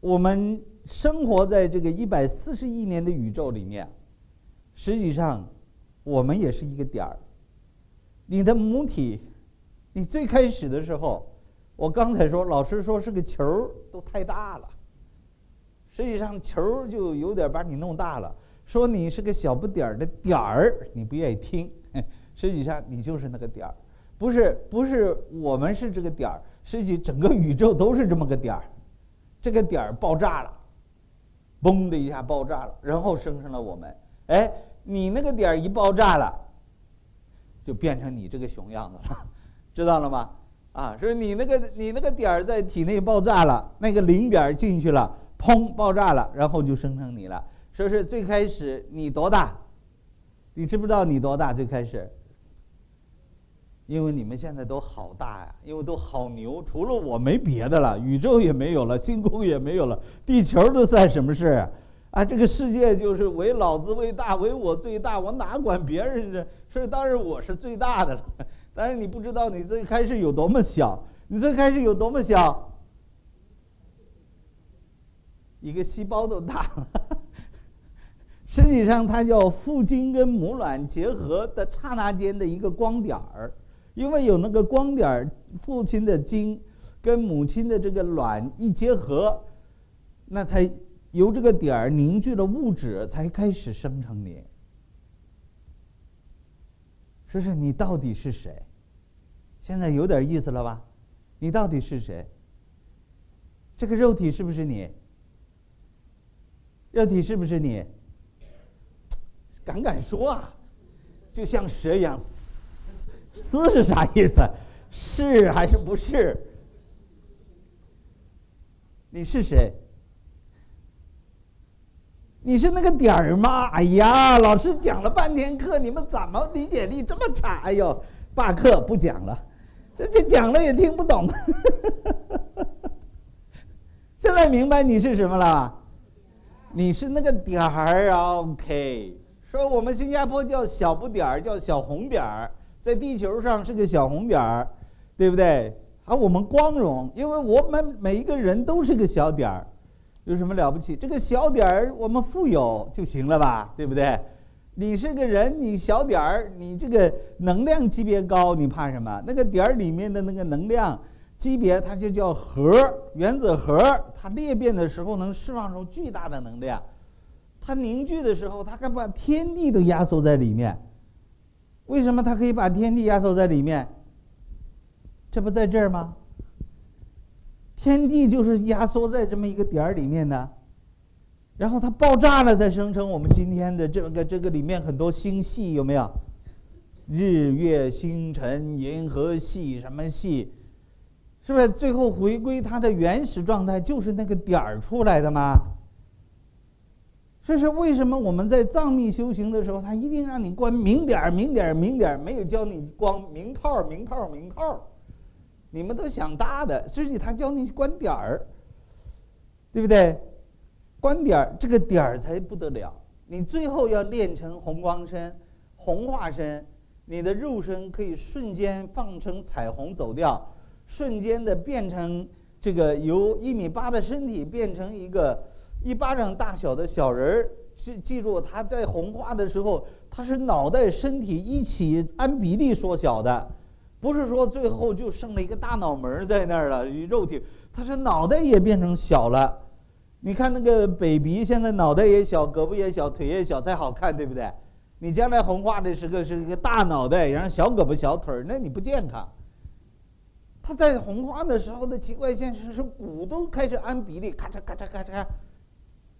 B: 我们生活在这个一百四十亿年的宇宙里面，实际上我们也是一个点儿。你的母体，你最开始的时候，我刚才说，老师说是个球都太大了。实际上球就有点把你弄大了，说你是个小不点儿的点儿，你不愿意听。(laughs) 实际上你就是那个点儿，不是不是我们是这个点儿，实际整个宇宙都是这么个点儿。这个点儿爆炸了，嘣的一下爆炸了，然后生成了我们。哎，你那个点儿一爆炸了，就变成你这个熊样子了，(laughs) 知道了吗？啊，说你那个你那个点儿在体内爆炸了，那个零点进去了，砰，爆炸了，然后就生成你了。说是最开始你多大？你知不知道你多大？最开始？因为你们现在都好大呀，因为都好牛，除了我没别的了，宇宙也没有了，星空也没有了，地球都算什么事啊？啊，这个世界就是唯老子为大，唯我最大，我哪管别人呢？(laughs) 是当然我是最大的了。但是你不知道你最开始有多么小，你最开始有多么小，一个细胞都大了。(laughs) 实际上，它叫父精跟母卵结合的刹那间的一个光点儿。因为有那个光点儿，父亲的精跟母亲的这个卵一结合，那才由这个点儿凝聚了物质，才开始生成你。说是你到底是谁？现在有点意思了吧？你到底是谁？这个肉体是不是你？肉体是不是你？敢敢说啊！就像蛇一样。是是啥意思？是还是不是？你是谁？你是那个点儿吗？哎呀，老师讲了半天课，你们怎么理解力这么差？哎呦，罢课不讲了，这这讲了也听不懂。(laughs) 现在明白你是什么了？你是那个点儿，OK。说我们新加坡叫小不点儿，叫小红点儿。在地球上是个小红点儿，对不对？而我们光荣，因为我们每一个人都是个小点儿，有什么了不起？这个小点儿我们富有就行了吧，对不对？你是个人，你小点儿，你这个能量级别高，你怕什么？那个点儿里面的那个能量级别，它就叫核，原子核，它裂变的时候能释放出巨大的能量，它凝聚的时候，它可把天地都压缩在里面。为什么它可以把天地压缩在里面？这不在这儿吗？天地就是压缩在这么一个点儿里面的，然后它爆炸了，再生成我们今天的这个这个里面很多星系，有没有？日月星辰、银河系什么系？是不是最后回归它的原始状态，就是那个点儿出来的吗？这是为什么？我们在藏密修行的时候，他一定让你关明点儿、明点儿、明点儿，没有教你光明炮、明炮、明炮。你们都想大的，实际他教你关点儿，对不对？关点儿，这个点儿才不得了。你最后要练成红光身、红化身，你的肉身可以瞬间放成彩虹走掉，瞬间的变成这个由一米八的身体变成一个。一巴掌大小的小人儿，记记住，他在红化的时候，他是脑袋、身体一起按比例缩小的，不是说最后就剩了一个大脑门在那儿了，肉体，他是脑袋也变成小了。你看那个 baby，现在脑袋也小，胳膊也小，腿也小，才好看，对不对？你将来红化的时候是一个大脑袋，然后小胳膊小腿儿，那你不健康。他在红化的时候的奇怪现象是骨都开始按比例，咔嚓咔嚓咔嚓。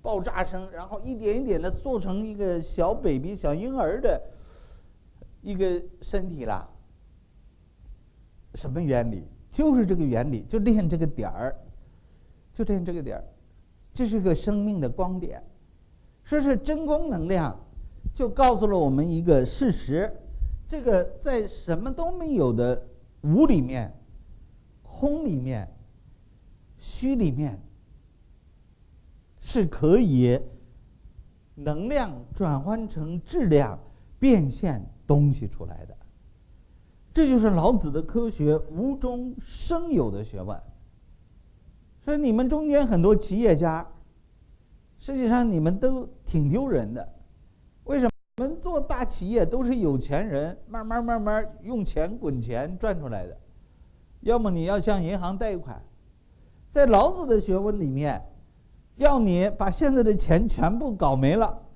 B: 爆炸声，然后一点一点的塑成一个小 baby、小婴儿的一个身体了。什么原理？就是这个原理，就练这个点儿，就练这个点儿，这是个生命的光点。说是真空能量，就告诉了我们一个事实：这个在什么都没有的无里面、空里面、虚里面。是可以能量转换成质量，变现东西出来的。这就是老子的科学无中生有的学问。所以你们中间很多企业家，实际上你们都挺丢人的。为什么？我们做大企业都是有钱人，慢慢慢慢用钱滚钱赚出来的。要么你要向银行贷款，在老子的学问里面。要你把现在的钱全部搞没了，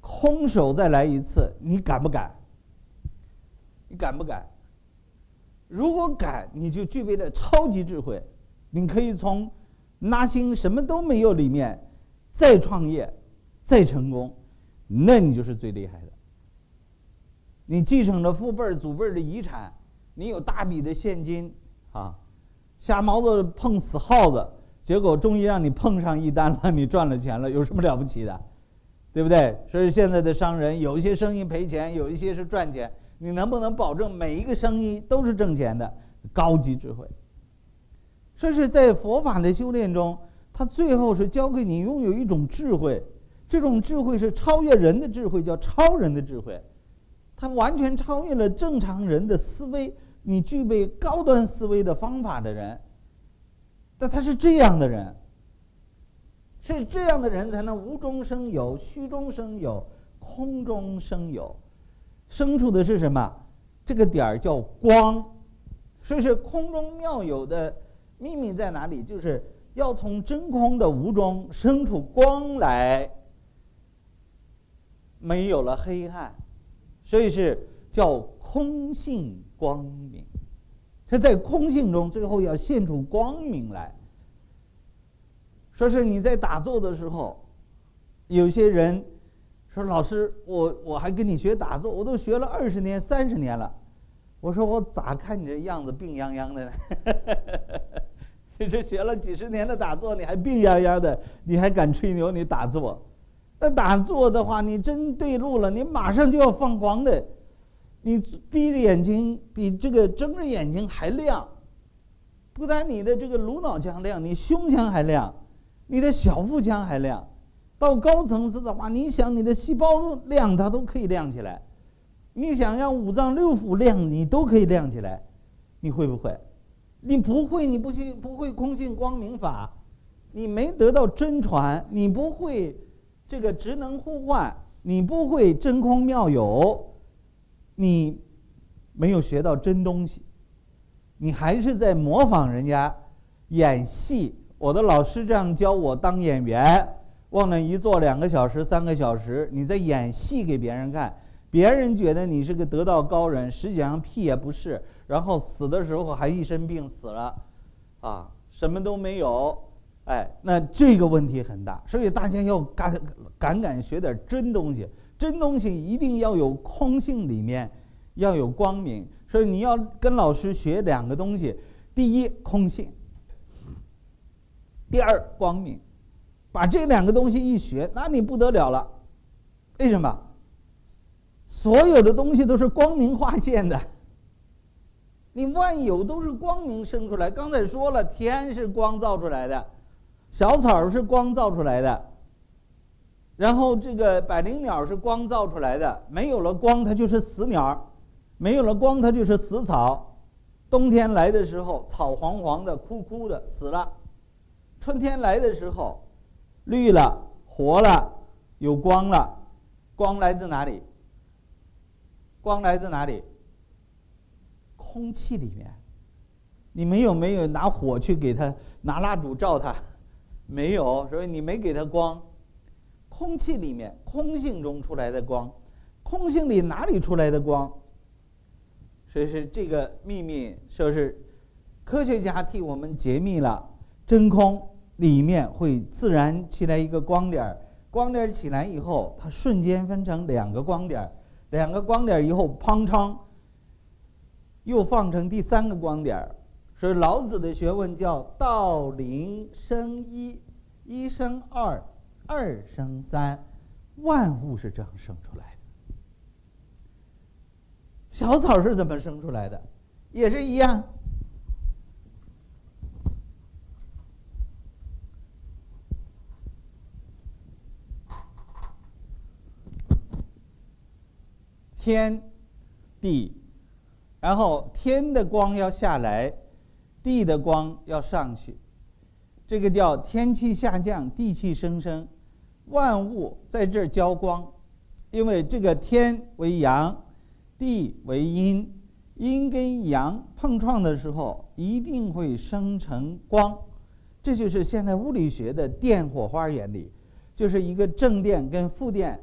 B: 空手再来一次，你敢不敢？你敢不敢？如果敢，你就具备了超级智慧，你可以从拿心什么都没有里面再创业，再成功。那你就是最厉害的。你继承了父辈儿、祖辈儿的遗产，你有大笔的现金啊，瞎毛子碰死耗子，结果终于让你碰上一单了，你赚了钱了，有什么了不起的？对不对？所以现在的商人有一些生意赔钱，有一些是赚钱，你能不能保证每一个生意都是挣钱的？高级智慧。说是在佛法的修炼中，他最后是教给你拥有一种智慧，这种智慧是超越人的智慧，叫超人的智慧。它完全超越了正常人的思维，你具备高端思维的方法的人，但他是这样的人，是这样的人才能无中生有，虚中生有，空中生有，生出的是什么？这个点儿叫光，所以是空中妙有的秘密在哪里？就是要从真空的无中生出光来，没有了黑暗。所以是叫空性光明，是在空性中，最后要现出光明来。说是你在打坐的时候，有些人说：“老师，我我还跟你学打坐，我都学了二十年、三十年了。”我说：“我咋看你这样子病殃殃的呢？(laughs) 你这学了几十年的打坐，你还病殃殃的，你还敢吹牛你打坐？”那打坐的话，你真对路了，你马上就要放光的。你闭着眼睛比这个睁着眼睛还亮，不但你的这个颅脑腔亮，你胸腔还亮，你的小腹腔还亮。到高层次的话，你想你的细胞亮，它都可以亮起来。你想让五脏六腑亮，你都可以亮起来。你会不会？你不会，你不信不会空性光明法，你没得到真传，你不会。这个职能互换，你不会真空妙有，你没有学到真东西，你还是在模仿人家演戏。我的老师这样教我当演员，往那一坐两个小时、三个小时，你在演戏给别人看，别人觉得你是个得道高人，实际上屁也不是。然后死的时候还一身病死了，啊，什么都没有。哎，那这个问题很大，所以大家要敢敢敢学点真东西。真东西一定要有空性，里面要有光明。所以你要跟老师学两个东西：第一，空性；第二，光明。把这两个东西一学，那你不得了了。为什么？所有的东西都是光明化现的。你万有都是光明生出来。刚才说了，天是光造出来的。小草是光造出来的，然后这个百灵鸟是光造出来的。没有了光，它就是死鸟；没有了光，它就是死草。冬天来的时候，草黄黄的、枯枯的，死了；春天来的时候，绿了、活了，有光了。光来自哪里？光来自哪里？空气里面。你们有没有拿火去给它，拿蜡烛照它？没有，所以你没给它光。空气里面，空性中出来的光，空性里哪里出来的光？所以是这个秘密，说是科学家替我们解密了。真空里面会自然起来一个光点，光点起来以后，它瞬间分成两个光点，两个光点以后，砰昌，又放成第三个光点。所以老子的学问叫道零生一，一生二，二生三，万物是这样生出来的。小草是怎么生出来的？也是一样。天地，然后天的光要下来。地的光要上去，这个叫天气下降，地气升升，万物在这儿交光，因为这个天为阳，地为阴，阴跟阳碰撞的时候，一定会生成光，这就是现在物理学的电火花原理，就是一个正电跟负电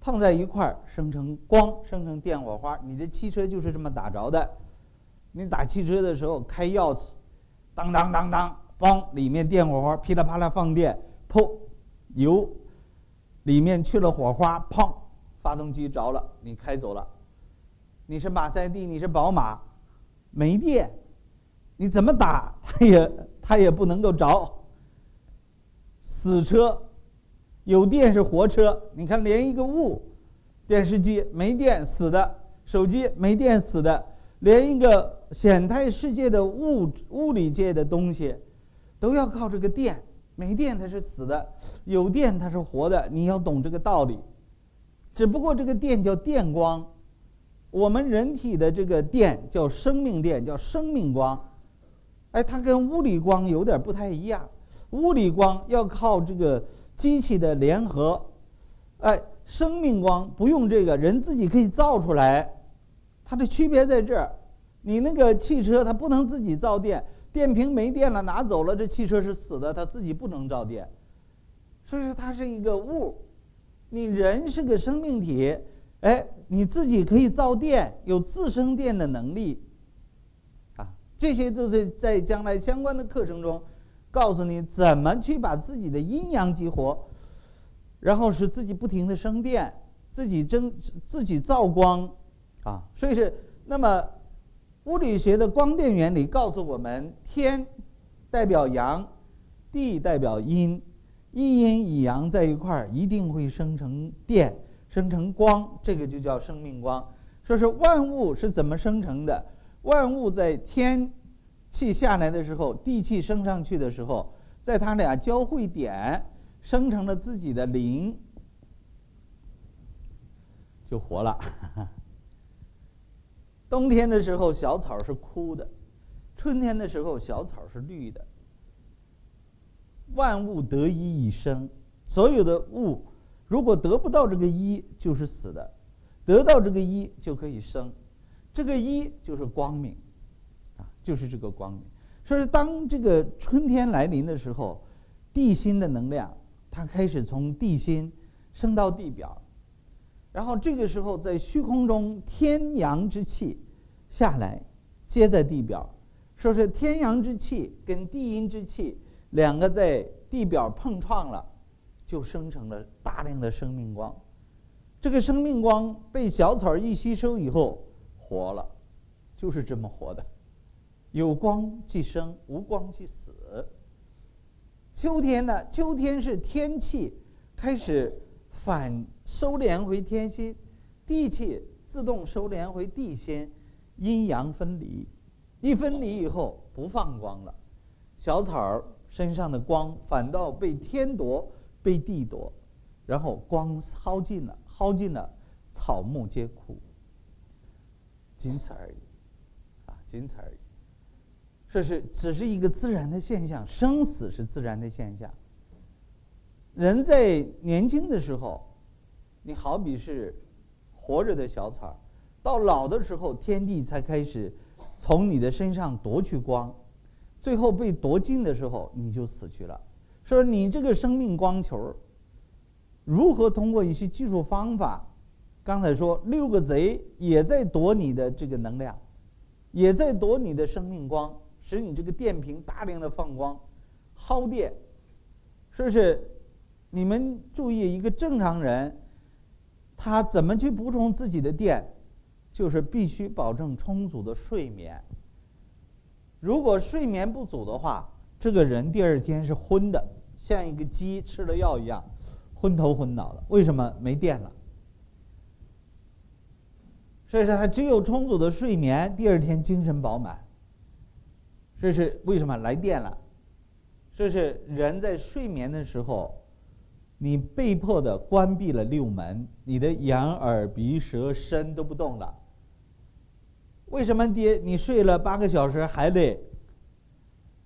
B: 碰在一块儿，生成光，生成电火花。你的汽车就是这么打着的，你打汽车的时候开钥匙。当当当当，嘣！里面电火花噼里啪啦放电，噗，油里面去了火花，砰，发动机着了，你开走了。你是马赛蒂，你是宝马，没电，你怎么打 (laughs) 它也它也不能够着。死车，有电是活车。你看，连一个物，电视机没电死的，手机没电死的，连一个显态世界的物物理界的东西，都要靠这个电。没电它是死的，有电它是活的。你要懂这个道理。只不过这个电叫电光，我们人体的这个电叫生命电，叫生命光。哎，它跟物理光有点不太一样。物理光要靠这个机器的联合，哎，生命光不用这个，人自己可以造出来。它的区别在这儿，你那个汽车它不能自己造电，电瓶没电了拿走了，这汽车是死的，它自己不能造电。所以说它是一个物，你人是个生命体，哎，你自己可以造电，有自生电的能力。啊，这些都是在将来相关的课程中。告诉你怎么去把自己的阴阳激活，然后使自己不停的生电，自己增自己造光，啊，所以是那么物理学的光电原理告诉我们，天代表阳，地代表阴，一阴一阳在一块儿一定会生成电，生成光，这个就叫生命光。说是万物是怎么生成的？万物在天。气下来的时候，地气升上去的时候，在它俩交汇点生成了自己的灵，就活了。(laughs) 冬天的时候，小草是枯的；春天的时候，小草是绿的。万物得一以生，所有的物如果得不到这个一，就是死的；得到这个一，就可以生。这个一就是光明。啊就是这个光明，所以当这个春天来临的时候，地心的能量它开始从地心升到地表，然后这个时候在虚空中天阳之气下来接在地表，说是天阳之气跟地阴之气两个在地表碰撞了，就生成了大量的生命光，这个生命光被小草一吸收以后活了，就是这么活的。有光即生，无光即死。秋天呢？秋天是天气开始反收敛回天心，地气自动收敛回地心，阴阳分离。一分离以后不放光了，小草儿身上的光反倒被天夺，被地夺，然后光耗尽了，耗尽了，草木皆枯。仅此而已，啊，仅此而已。这是只是一个自然的现象，生死是自然的现象。人在年轻的时候，你好比是活着的小草，到老的时候，天地才开始从你的身上夺去光，最后被夺尽的时候，你就死去了。说你这个生命光球，如何通过一些技术方法？刚才说六个贼也在夺你的这个能量，也在夺你的生命光。使你这个电瓶大量的放光，耗电，是不是？你们注意，一个正常人，他怎么去补充自己的电？就是必须保证充足的睡眠。如果睡眠不足的话，这个人第二天是昏的，像一个鸡吃了药一样，昏头昏脑的。为什么？没电了。所以说，他只有充足的睡眠，第二天精神饱满。这是为什么来电了？这是人在睡眠的时候，你被迫的关闭了六门，你的眼、耳、鼻、舌、身都不动了。为什么爹你睡了八个小时还得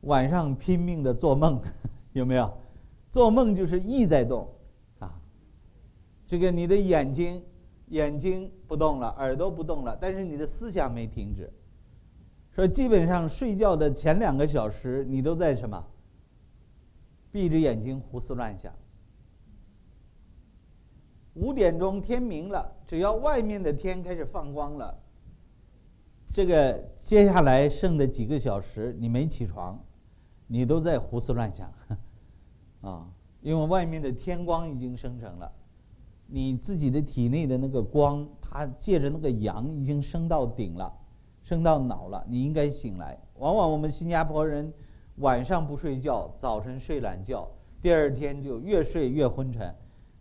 B: 晚上拼命的做梦？(laughs) 有没有？做梦就是意在动啊。这个你的眼睛眼睛不动了，耳朵不动了，但是你的思想没停止。说基本上睡觉的前两个小时，你都在什么？闭着眼睛胡思乱想。五点钟天明了，只要外面的天开始放光了，这个接下来剩的几个小时你没起床，你都在胡思乱想，(laughs) 啊，因为外面的天光已经生成了，你自己的体内的那个光，它借着那个阳已经升到顶了，升到脑了，你应该醒来。往往我们新加坡人晚上不睡觉，早晨睡懒觉，第二天就越睡越昏沉。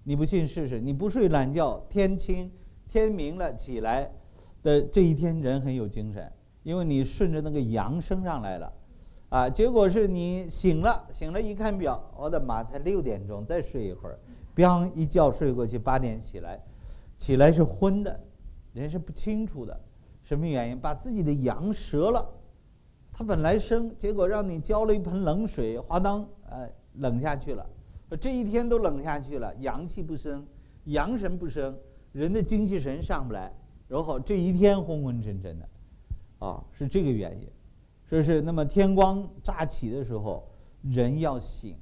B: 你不信试试，你不睡懒觉，天清天明了起来的这一天人很有精神，因为你顺着那个阳升上来了，啊，结果是你醒了，醒了一看表，我的妈，才六点钟，再睡一会儿。biang 一觉睡过去，八点起来，起来是昏的，人是不清楚的，什么原因？把自己的阳折了，它本来生，结果让你浇了一盆冷水，哗当，呃，冷下去了，这一天都冷下去了，阳气不生，阳神不生，人的精气神上不来，然后这一天昏昏沉沉的，啊，是这个原因，说是那么天光乍起的时候，人要醒，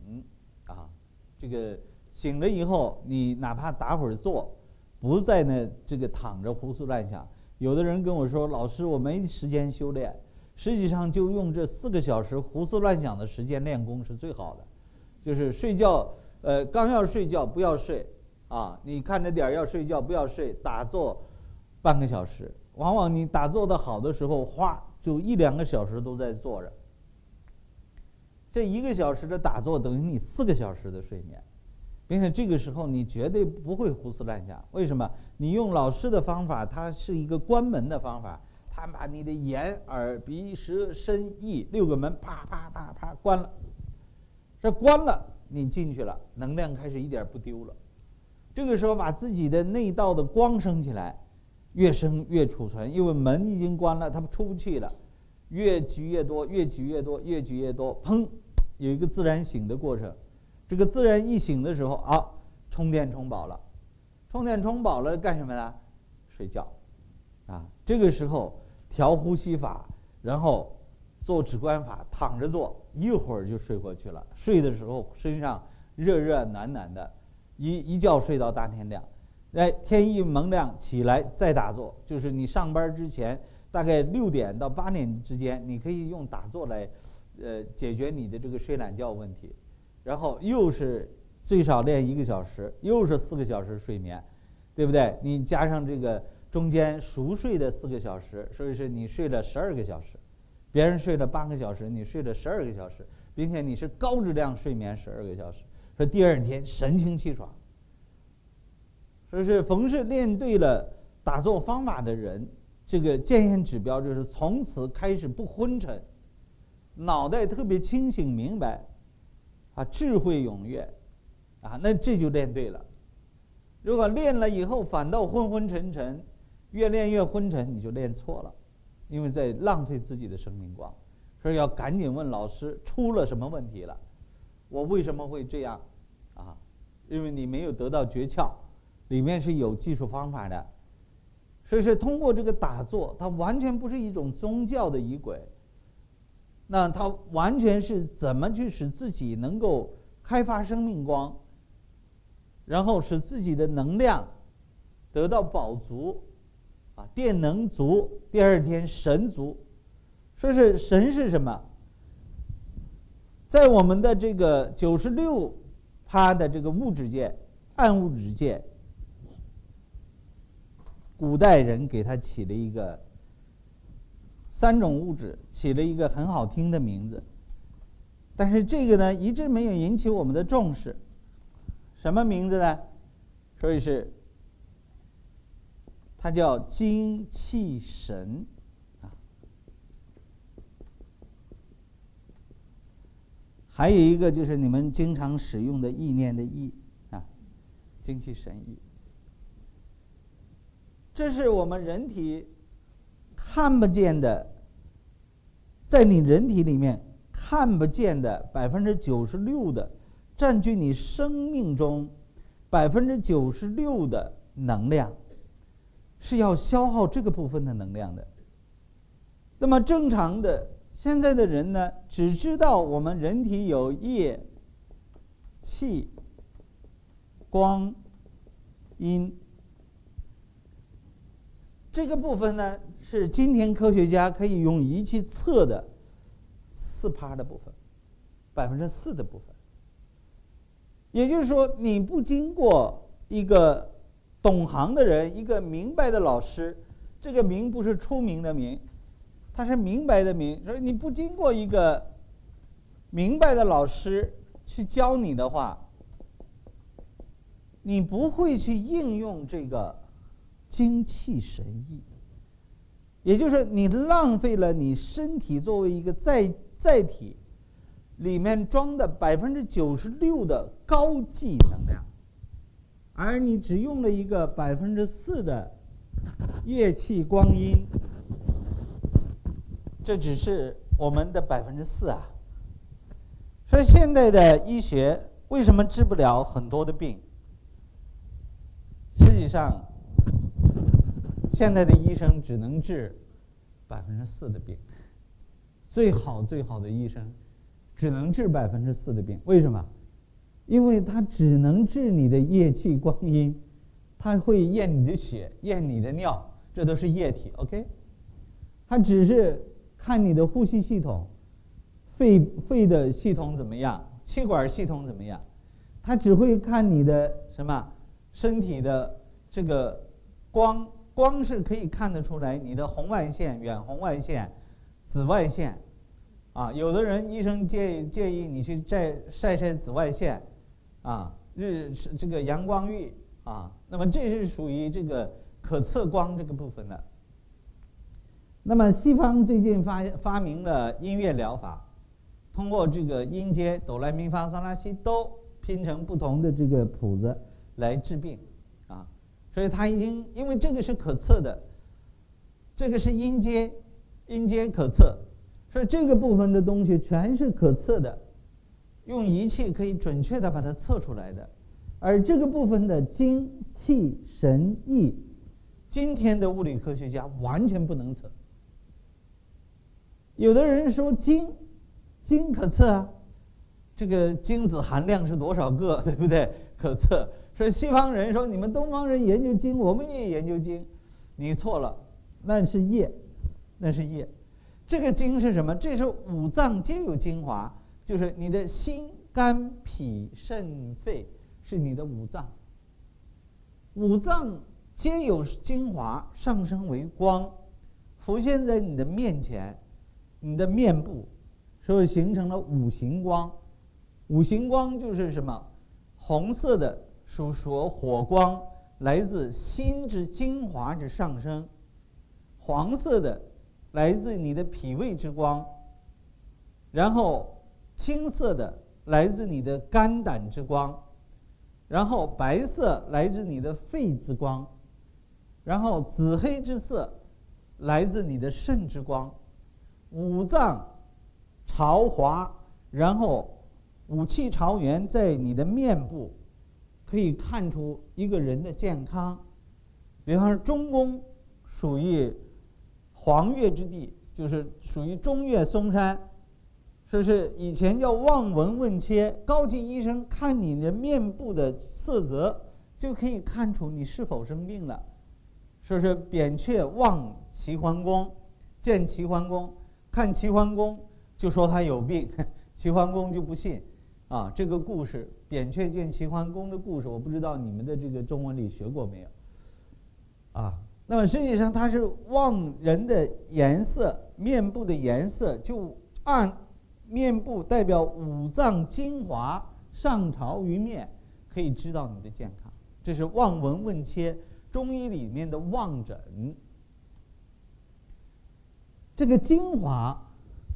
B: 啊，这个。醒了以后，你哪怕打会儿坐，不在那这个躺着胡思乱想。有的人跟我说：“老师，我没时间修炼。”实际上，就用这四个小时胡思乱想的时间练功是最好的。就是睡觉，呃，刚要睡觉不要睡啊！你看着点儿要睡觉不要睡，打坐半个小时。往往你打坐的好的时候，哗，就一两个小时都在坐着。这一个小时的打坐等于你四个小时的睡眠。并且这个时候你绝对不会胡思乱想，为什么？你用老师的方法，它是一个关门的方法，他把你的眼、耳、鼻、舌、身、意六个门啪啪啪啪关了。这关了，你进去了，能量开始一点不丢了。这个时候把自己的内道的光升起来，越升越储存，因为门已经关了，它出不去了，越举越多，越举越多，越举越多，砰，有一个自然醒的过程。这个自然一醒的时候啊，充电充饱了，充电充饱了干什么呢？睡觉，啊，这个时候调呼吸法，然后做止观法，躺着做，一会儿就睡过去了。睡的时候身上热热暖暖的，一一觉睡到大天亮，哎，天一蒙亮起来再打坐，就是你上班之前大概六点到八点之间，你可以用打坐来，呃，解决你的这个睡懒觉问题。然后又是最少练一个小时，又是四个小时睡眠，对不对？你加上这个中间熟睡的四个小时，所以说你睡了十二个小时，别人睡了八个小时，你睡了十二个小时，并且你是高质量睡眠十二个小时，说第二天神清气爽。说是逢是练对了打坐方法的人，这个检验指标就是从此开始不昏沉，脑袋特别清醒明白。啊，智慧踊跃，啊，那这就练对了。如果练了以后反倒昏昏沉沉，越练越昏沉，你就练错了，因为在浪费自己的生命光。所以要赶紧问老师出了什么问题了，我为什么会这样？啊，因为你没有得到诀窍，里面是有技术方法的。所以是通过这个打坐，它完全不是一种宗教的仪轨。那它完全是怎么去使自己能够开发生命光，然后使自己的能量得到饱足，啊，电能足，第二天神足。说是神是什么？在我们的这个九十六趴的这个物质界，暗物质界，古代人给他起了一个。三种物质起了一个很好听的名字，但是这个呢一直没有引起我们的重视。什么名字呢？所以是它叫精气神啊。还有一个就是你们经常使用的意念的意啊，精气神意。这是我们人体。看不见的，在你人体里面看不见的百分之九十六的，占据你生命中百分之九十六的能量，是要消耗这个部分的能量的。那么正常的现在的人呢，只知道我们人体有液、气、光、阴。这个部分呢，是今天科学家可以用仪器测的四趴的部分，百分之四的部分。也就是说，你不经过一个懂行的人，一个明白的老师，这个“明”不是出名的“明”，他是明白的“明”。所以你不经过一个明白的老师去教你的话，你不会去应用这个精气神意。也就是你浪费了你身体作为一个载载体里面装的百分之九十六的高级能量。而你只用了一个百分之四的液气光阴，这只是我们的百分之四啊。所以现代的医学为什么治不了很多的病？实际上，现在的医生只能治百分之四的病。最好最好的医生只能治百分之四的病，为什么？因为它只能治你的液气光阴，它会验你的血、验你的尿，这都是液体，OK？它只是看你的呼吸系统、肺肺的系统怎么样，气管系统怎么样，它只会看你的什么身体的这个光，光是可以看得出来你的红外线、远红外线、紫外线，啊，有的人医生建议建议你去晒晒晒紫外线。啊，日是这个阳光浴啊，那么这是属于这个可测光这个部分的。那么西方最近发发明了音乐疗法，通过这个音阶哆来咪发嗦拉西哆拼成不同的这个谱子来治病啊，所以它已经因为这个是可测的，这个是音阶，音阶可测，所以这个部分的东西全是可测的。用仪器可以准确的把它测出来的，而这个部分的精气神意，今天的物理科学家完全不能测。有的人说精，精可测啊，这个精子含量是多少个，(laughs) 对不对？可测。说西方人说你们东方人研究精，我们也研究精，你错了，那是液，那是液。这个精是什么？这是五脏皆有精华。就是你的心、肝、脾、肾、肺是你的五脏，五脏皆有精华上升为光，浮现在你的面前，你的面部，所以形成了五行光。五行光就是什么？红色的属说火光，来自心之精华之上升；黄色的来自你的脾胃之光，然后。青色的来自你的肝胆之光，然后白色来自你的肺之光，然后紫黑之色来自你的肾之光，五脏朝华，然后五气朝元在你的面部，可以看出一个人的健康。比方说，中宫属于黄月之地，就是属于中岳嵩山。说是以前叫望闻问切，高级医生看你的面部的色泽，就可以看出你是否生病了。说是扁鹊望齐桓公，见齐桓公，看齐桓公就说他有病，(laughs) 齐桓公就不信。啊，这个故事扁鹊见齐桓公的故事，我不知道你们的这个中文里学过没有？啊，那么实际上他是望人的颜色，面部的颜色就按。面部代表五脏精华上朝于面，可以知道你的健康。这是望闻问切，中医里面的望诊。这个精华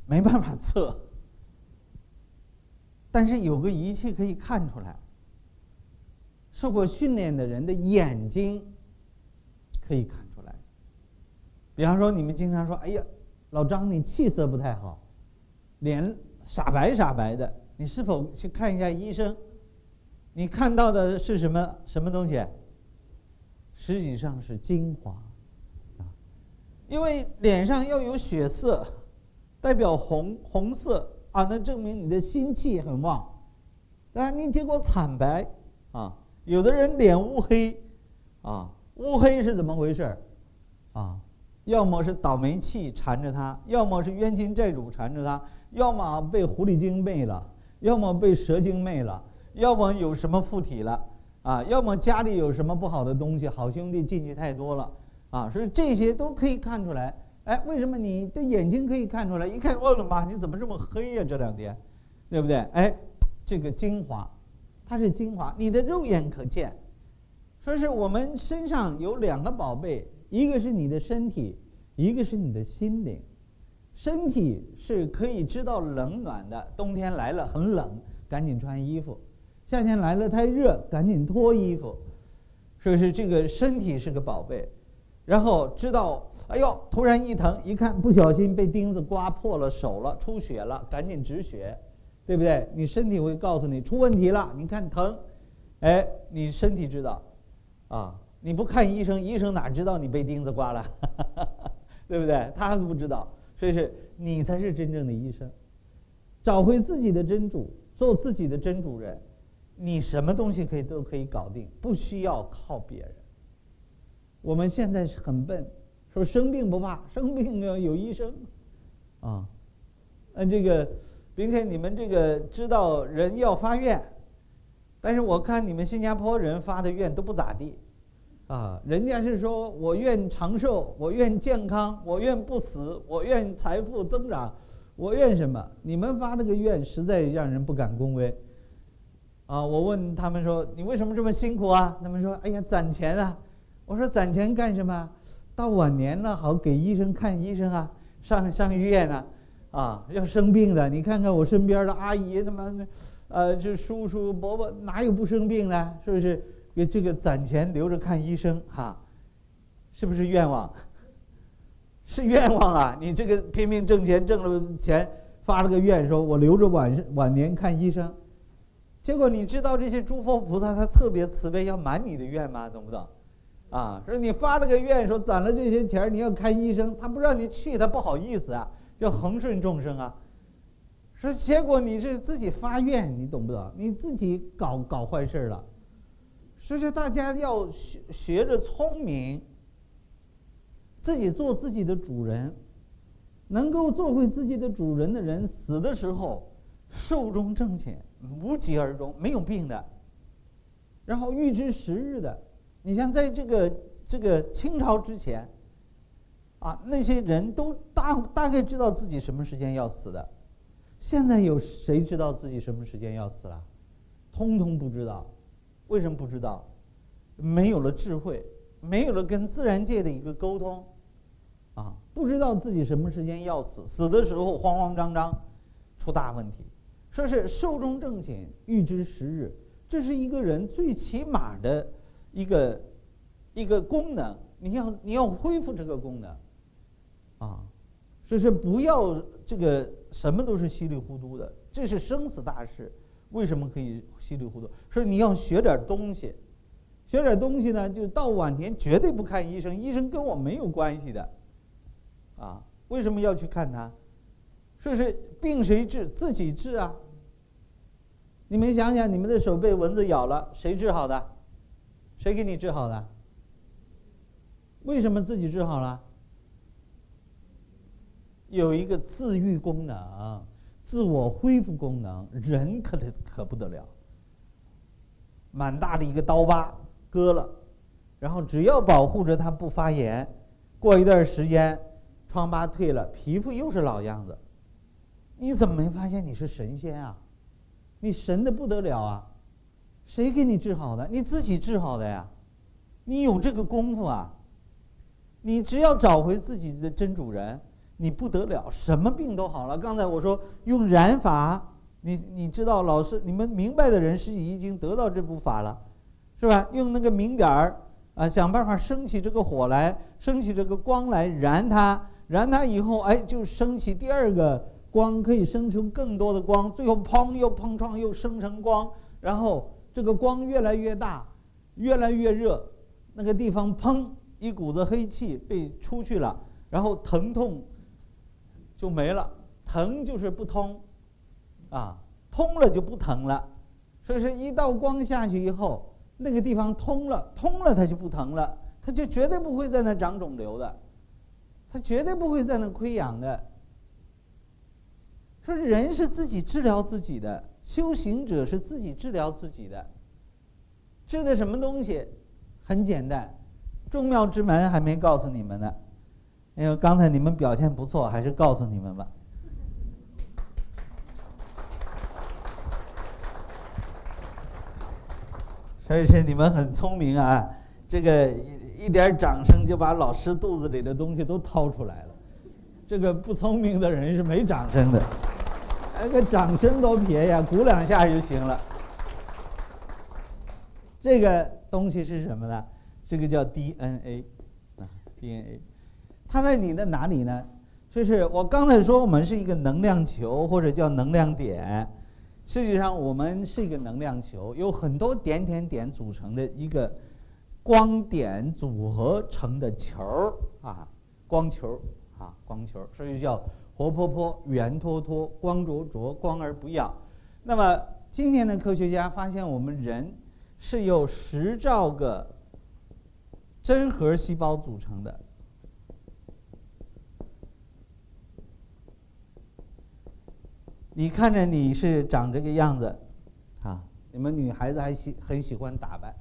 B: 没办法测，但是有个仪器可以看出来。受过训练的人的眼睛可以看出来。比方说，你们经常说：“哎呀，老张，你气色不太好。”脸傻白傻白的，你是否去看一下医生？你看到的是什么什么东西？实际上是精华，啊，因为脸上要有血色，代表红红色啊，那证明你的心气很旺。当然，你结果惨白啊，有的人脸乌黑，啊，乌黑是怎么回事啊，要么是倒霉气缠着他，要么是冤亲债主缠着他。要么被狐狸精魅了，要么被蛇精魅了，要么有什么附体了，啊，要么家里有什么不好的东西，好兄弟进去太多了，啊，所以这些都可以看出来。哎，为什么你的眼睛可以看出来？一看，我的妈，你怎么这么黑呀？这两天，对不对？哎，这个精华，它是精华，你的肉眼可见。说是我们身上有两个宝贝，一个是你的身体，一个是你的心灵。身体是可以知道冷暖的，冬天来了很冷，赶紧穿衣服；夏天来了太热，赶紧脱衣服。所以是这个身体是个宝贝。然后知道，哎呦，突然一疼，一看不小心被钉子刮破了手了，出血了，赶紧止血，对不对？你身体会告诉你出问题了，你看疼，哎，你身体知道，啊，(laughs) 你不看医生，医生哪知道你被钉子刮了，(laughs) 对不对？他不知道，所以是你才是真正的医生。找回自己的真主，做自己的真主人，你什么东西可以都可以搞定，不需要靠别人。我们现在是很笨，说生病不怕，生病要有医生，啊，那这个，并且你们这个知道人要发愿，但是我看你们新加坡人发的愿都不咋地，啊，人家是说我愿长寿，我愿健康，我愿不死，我愿财富增长，我愿什么？你们发这个愿实在让人不敢恭维，啊，我问他们说你为什么这么辛苦啊？他们说哎呀攒钱啊。我说攒钱干什么？到晚年了好给医生看医生啊，上上医院呢，啊，要生病的。你看看我身边的阿姨，他妈的，呃，这叔叔伯伯哪有不生病的？是不是？为这个攒钱留着看医生哈，是不是愿望？(laughs) 是愿望啊！你这个拼命挣钱，挣了钱发了个愿，说我留着晚晚年看医生，结果你知道这些诸佛菩萨他特别慈悲，要满你的愿吗？懂不懂？啊，说你发了个愿，说攒了这些钱你要看医生，他不让你去，他不好意思啊，叫恒顺众生啊。说结果你是自己发愿，你懂不懂？你自己搞搞坏事了。所以说大家要学学着聪明，自己做自己的主人，能够做回自己的主人的人，死的时候寿终正寝，无疾而终，没有病的，然后预知时日的。你像在这个这个清朝之前，啊，那些人都大大概知道自己什么时间要死的，现在有谁知道自己什么时间要死了？通通不知道，为什么不知道？没有了智慧，没有了跟自然界的一个沟通，啊，不知道自己什么时间要死，死的时候慌慌张张，出大问题。说是寿终正寝，预知时日，这是一个人最起码的。一个一个功能，你要你要恢复这个功能，啊，所以说不要这个什么都是稀里糊涂的，这是生死大事，为什么可以稀里糊涂？说你要学点东西，学点东西呢，就到晚年绝对不看医生，医生跟我没有关系的，啊，为什么要去看他？说是病谁治？自己治啊！你们想想，你们的手被蚊子咬了，谁治好的？谁给你治好的？为什么自己治好了？有一个自愈功能、自我恢复功能，人可得可不得了。满大的一个刀疤割了，然后只要保护着它不发炎，过一段时间，疮疤退了，皮肤又是老样子。你怎么没发现你是神仙啊？你神的不得了啊！谁给你治好的？你自己治好的呀，你有这个功夫啊！你只要找回自己的真主人，你不得了，什么病都好了。刚才我说用燃法，你你知道，老师你们明白的人是已经得到这部法了，是吧？用那个明点儿啊，想办法升起这个火来，升起这个光来燃它，燃它以后，哎，就升起第二个光，可以生出更多的光，最后砰又碰撞又生成光，然后。这个光越来越大，越来越热，那个地方砰，一股子黑气被出去了，然后疼痛就没了。疼就是不通，啊，通了就不疼了。所以说，一道光下去以后，那个地方通了，通了它就不疼了，它就绝对不会在那长肿瘤的，它绝对不会在那溃疡的。说人是自己治疗自己的，修行者是自己治疗自己的。治的什么东西？很简单，众妙之门还没告诉你们呢。因为刚才你们表现不错，还是告诉你们吧。所以是你们很聪明啊，这个一一点掌声就把老师肚子里的东西都掏出来了。这个不聪明的人是没掌声的，(laughs) 那个掌声多撇呀，鼓两下就行了。这个东西是什么呢？这个叫 DNA 啊，DNA，它在你的哪里呢？就是我刚才说，我们是一个能量球或者叫能量点。实际上，我们是一个能量球，有很多点点点组成的一个光点组合成的球儿啊，光球啊，光球，所以叫活泼泼、圆脱脱、光灼灼、光而不耀。那么，今天的科学家发现，我们人是由十兆个真核细胞组成的。你看着你是长这个样子，啊，你们女孩子还喜很喜欢打扮，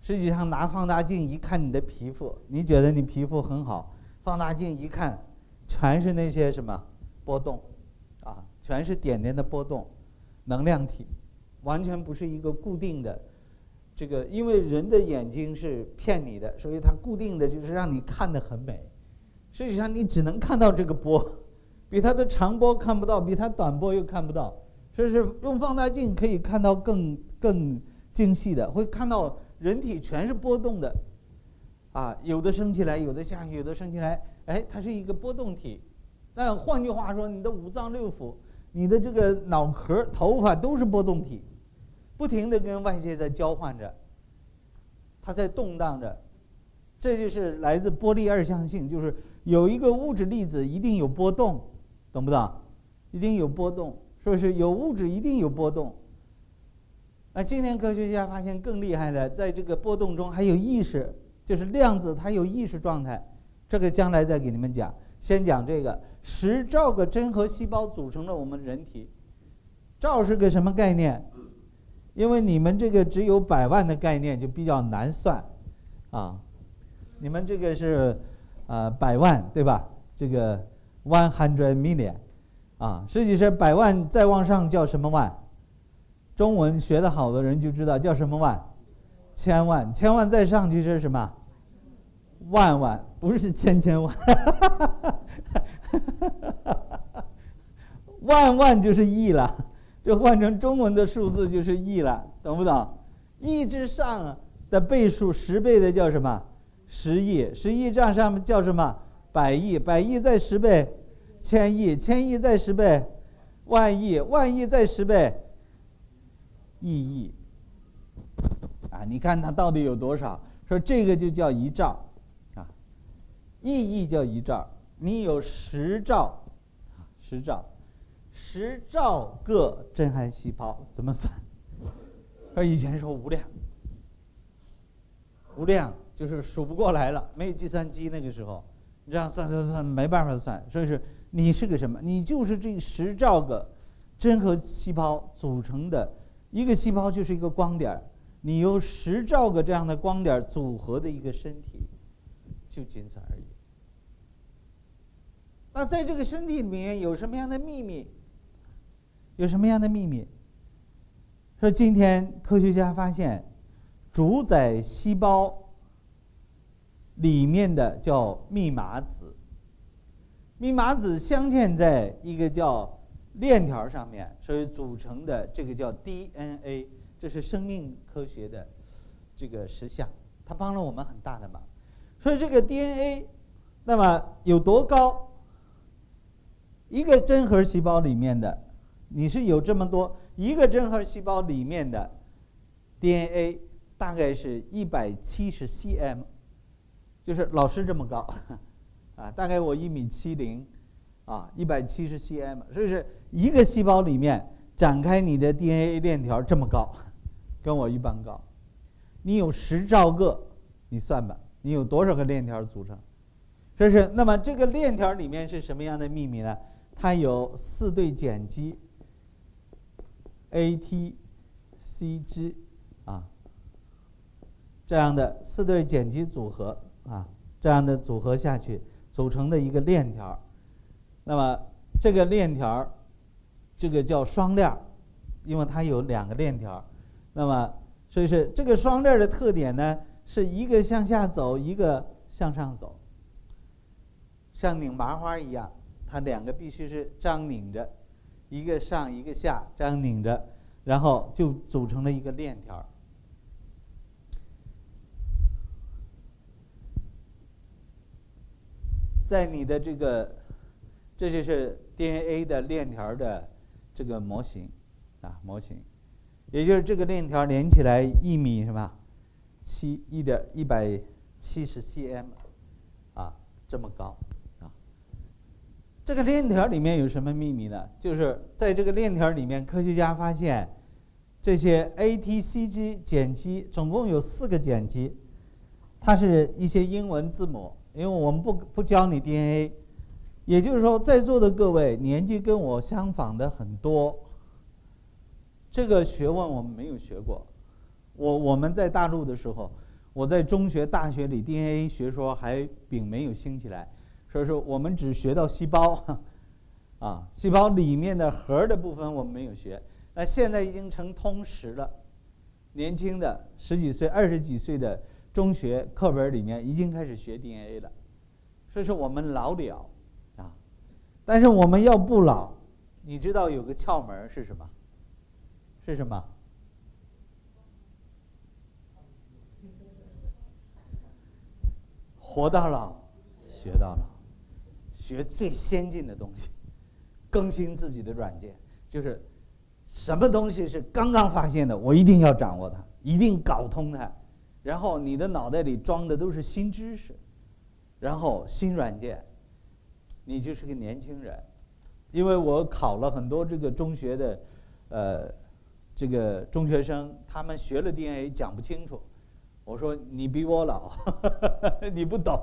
B: 实际上拿放大镜一看你的皮肤，你觉得你皮肤很好，放大镜一看，全是那些什么波动，啊，全是点点的波动，能量体，完全不是一个固定的，这个因为人的眼睛是骗你的，所以它固定的就是让你看得很美，实际上你只能看到这个波。比它的长波看不到，比它短波又看不到，所以是用放大镜可以看到更更精细的，会看到人体全是波动的，啊，有的升起来，有的下去，有的升起来，哎，它是一个波动体。那换句话说，你的五脏六腑、你的这个脑壳、头发都是波动体，不停的跟外界在交换着，它在动荡着，这就是来自波粒二象性，就是有一个物质粒子一定有波动。懂不懂？一定有波动，说是有物质一定有波动。那今天科学家发现更厉害的，在这个波动中还有意识，就是量子它有意识状态。这个将来再给你们讲，先讲这个十兆个真核细胞组成了我们人体。兆是个什么概念？因为你们这个只有百万的概念就比较难算，啊，你们这个是呃百万对吧？这个。One hundred million，啊，实际是百万再往上叫什么万？中文学得好的人就知道叫什么万？千万，千万再上去是什么？万万，不是千千万，(laughs) 万万就是亿了，就换成中文的数字就是亿了，懂不懂？亿之上的倍数十倍的叫什么？十亿，十亿这样上面叫什么？百亿，百亿再十倍，千亿，千亿再十倍，万亿，万亿再十倍，亿亿。啊，你看它到底有多少？说这个就叫一兆，啊，亿亿叫一兆，你有十兆，啊，十兆，十兆个真核细胞怎么算？说以前说无量，无量就是数不过来了，没有计算机那个时候。这样算算算没办法算，所以是你是个什么？你就是这十兆个真核细胞组成的一个细胞，就是一个光点你由十兆个这样的光点组合的一个身体，就仅此而已。那在这个身体里面有什么样的秘密？有什么样的秘密？说今天科学家发现，主宰细胞。里面的叫密码子，密码子镶嵌在一个叫链条上面，所以组成的这个叫 DNA，这是生命科学的这个实相，它帮了我们很大的忙。所以这个 DNA，那么有多高？一个真核细胞里面的，你是有这么多，一个真核细胞里面的 DNA 大概是一百七十 cm。就是老师这么高，啊，大概我一米七零，啊，一百七十 cm，所以是一个细胞里面展开你的 DNA 链条这么高，跟我一般高。你有十兆个，你算吧，你有多少个链条组成？这是那么这个链条里面是什么样的秘密呢？它有四对碱基，A、T、C、G，啊这样的四对碱基组合啊，这样的组合下去组成的一个链条。那么这个链条，这个叫双链儿，因为它有两个链条。那么所以是这个双链的特点呢，是一个向下走，一个向上走，像拧麻花一样，它两个必须是这样拧着，一个上一个下，这样拧着，然后就组成了一个链条。在你的这个，这就是 DNA 的链条的这个模型啊，模型。也就是这个链条连起来一米是吧？七一点一百七十 cm，啊，这么高啊。这个链条里面有什么秘密呢？就是在这个链条里面，科学家发现这些 ATCG 碱基总共有四个碱基，它是一些英文字母。因为我们不不教你 DNA，也就是说，在座的各位年纪跟我相仿的很多。这个学问我们没有学过，我我们在大陆的时候，我在中学、大学里 DNA 学说还并没有兴起来，所以说我们只学到细胞，(laughs) 啊，细胞里面的核的部分我们没有学。那现在已经成通识了，年轻的十几岁、二十几岁的中学课本里面已经开始学 DNA 了，所以说我们老了，啊，但是我们要不老，你知道有个窍门是什么？是什么？活到老，学到老，学最先进的东西，更新自己的软件。就是什么东西是刚刚发现的，我一定要掌握它，一定搞通它。然后你的脑袋里装的都是新知识，然后新软件，你就是个年轻人。因为我考了很多这个中学的，呃。这个中学生他们学了 DNA 讲不清楚，我说你比我老，(laughs) 你不懂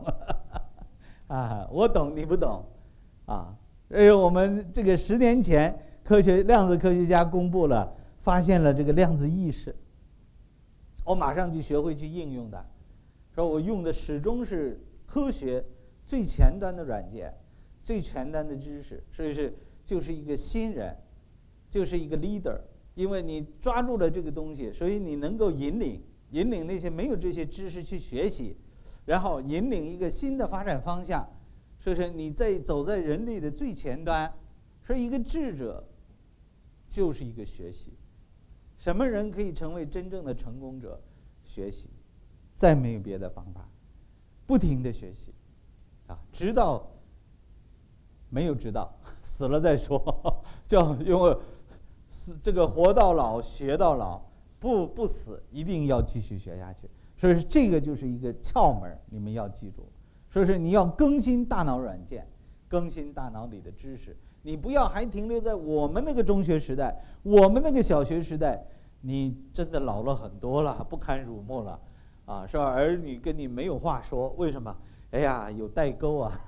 B: (laughs) 啊，我懂你不懂啊。而我们这个十年前科学量子科学家公布了，发现了这个量子意识，我马上就学会去应用的，说我用的始终是科学最前端的软件，最前端的知识，所以是就是一个新人，就是一个 leader。因为你抓住了这个东西，所以你能够引领引领那些没有这些知识去学习，然后引领一个新的发展方向。所以说你在走在人类的最前端，说一个智者就是一个学习。什么人可以成为真正的成功者？学习，再没有别的方法，不停的学习，啊，直到没有直到死了再说，叫因为。是这个活到老学到老，不不死，一定要继续学下去。所以说这个就是一个窍门，你们要记住。所以说你要更新大脑软件，更新大脑里的知识。你不要还停留在我们那个中学时代，我们那个小学时代，你真的老了很多了，不堪入目了，啊，是吧？儿女跟你没有话说，为什么？哎呀，有代沟啊，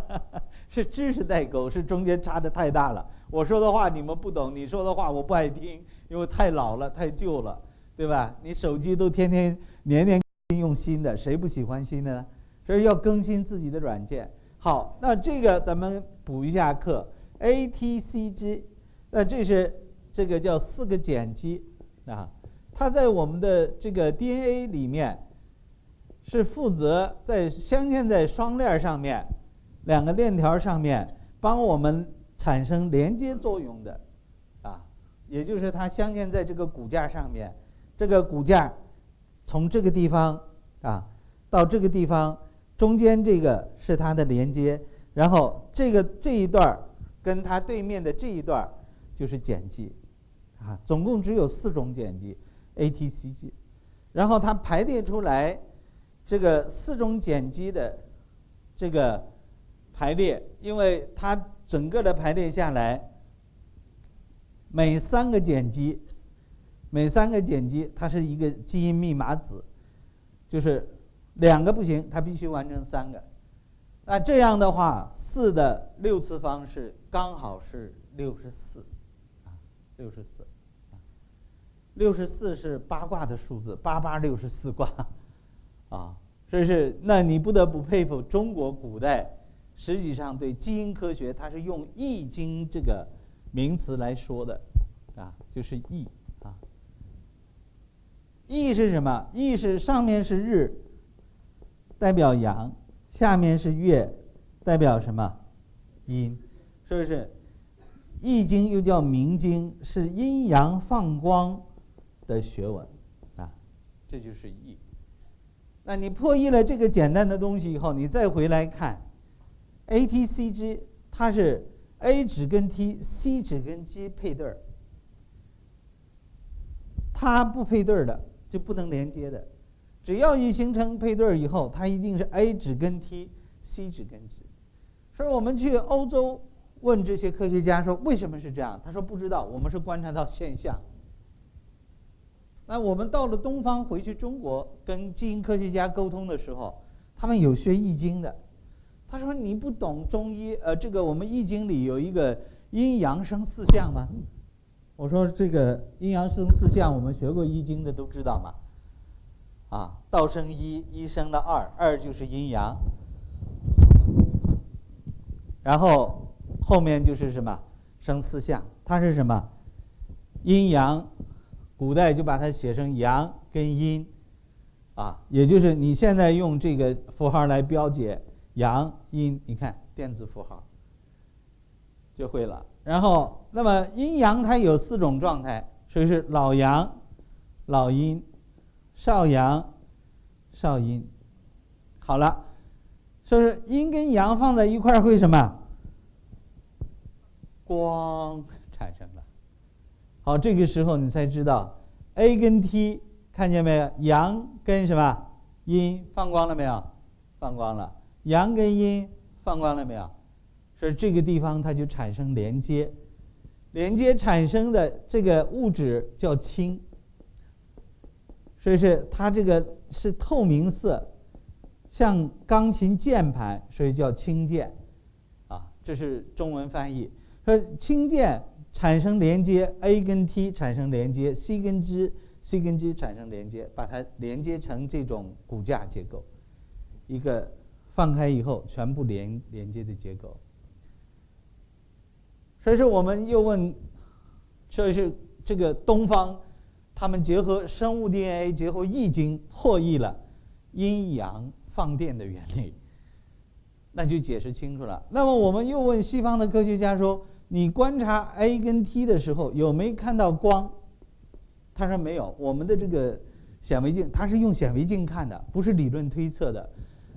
B: (laughs) 是知识代沟，是中间差的太大了。我说的话你们不懂，你说的话我不爱听，因为太老了，太旧了，对吧？你手机都天天年年用新的，谁不喜欢新的呢？所以要更新自己的软件。好，那这个咱们补一下课，ATCG，那这是这个叫四个碱基啊，它在我们的这个 DNA 里面是负责在镶嵌在双链上面，两个链条上面帮我们。产生连接作用的，啊，也就是它镶嵌在这个骨架上面，这个骨架从这个地方啊到这个地方，中间这个是它的连接，然后这个这一段儿跟它对面的这一段就是碱基，啊，总共只有四种碱基，ATCG，然后它排列出来这个四种碱基的这个排列，因为它。整个的排列下来，每三个碱基，每三个碱基，它是一个基因密码子，就是两个不行，它必须完成三个。那这样的话，四的六次方是刚好是六十四，啊，六十四，六十四是八卦的数字，八八六十四卦，啊，这是那你不得不佩服中国古代，实际上对基因科学，它是用《易经》这个名词来说的，啊，就是“易”啊，“易”是什么？“易”是上面是日，代表阳；下面是月，代表什么？阴，是不是？《易经》又叫明经，是阴阳放光的学问，啊，这就是易。那你破译了这个简单的东西以后，你再回来看，A、T、C、G，它是 A 指跟 T，C 指跟 G 配对儿，它不配对儿的就不能连接的。只要一形成配对以后，它一定是 A 指跟 T，C 指跟 G。所以我们去欧洲。问这些科学家说：“为什么是这样？”他说：“不知道，我们是观察到现象。”那我们到了东方，回去中国跟基因科学家沟通的时候，他们有学易经的。他说：“你不懂中医？呃，这个我们易经里有一个阴阳生四象吗？”我说：“这个阴阳生四象，我们学过易经的都知道嘛。啊，道生一，一生了二，二就是阴阳，然后。”后面就是什么生四象，它是什么阴阳？古代就把它写成阳跟阴，啊，也就是你现在用这个符号来标解阳阴，你看电子符号就会了。然后，那么阴阳它有四种状态，所以是老阳、老阴、少阳、少阴。好了，说是阴跟阳放在一块儿会什么？光产生了，好，这个时候你才知道，A 跟 T 看见没有？阳跟什么？阴放光了没有？放光了。阳跟阴放光了没有？所以这个地方它就产生连接，连接产生的这个物质叫氢，所以是它这个是透明色，像钢琴键盘，所以叫氢键，啊，这是中文翻译。说氢键产生连接，A 跟 T 产生连接，C 跟 G，C 跟 G 产生连接，把它连接成这种骨架结构，一个放开以后全部连连接的结构。所以说，我们又问，所以是这个东方，他们结合生物 DNA，结合易经，破译了阴阳放电的原理，(laughs) 那就解释清楚了。那么我们又问西方的科学家说。你观察 A 跟 T 的时候，有没有看到光？他说没有。我们的这个显微镜，它是用显微镜看的，不是理论推测的，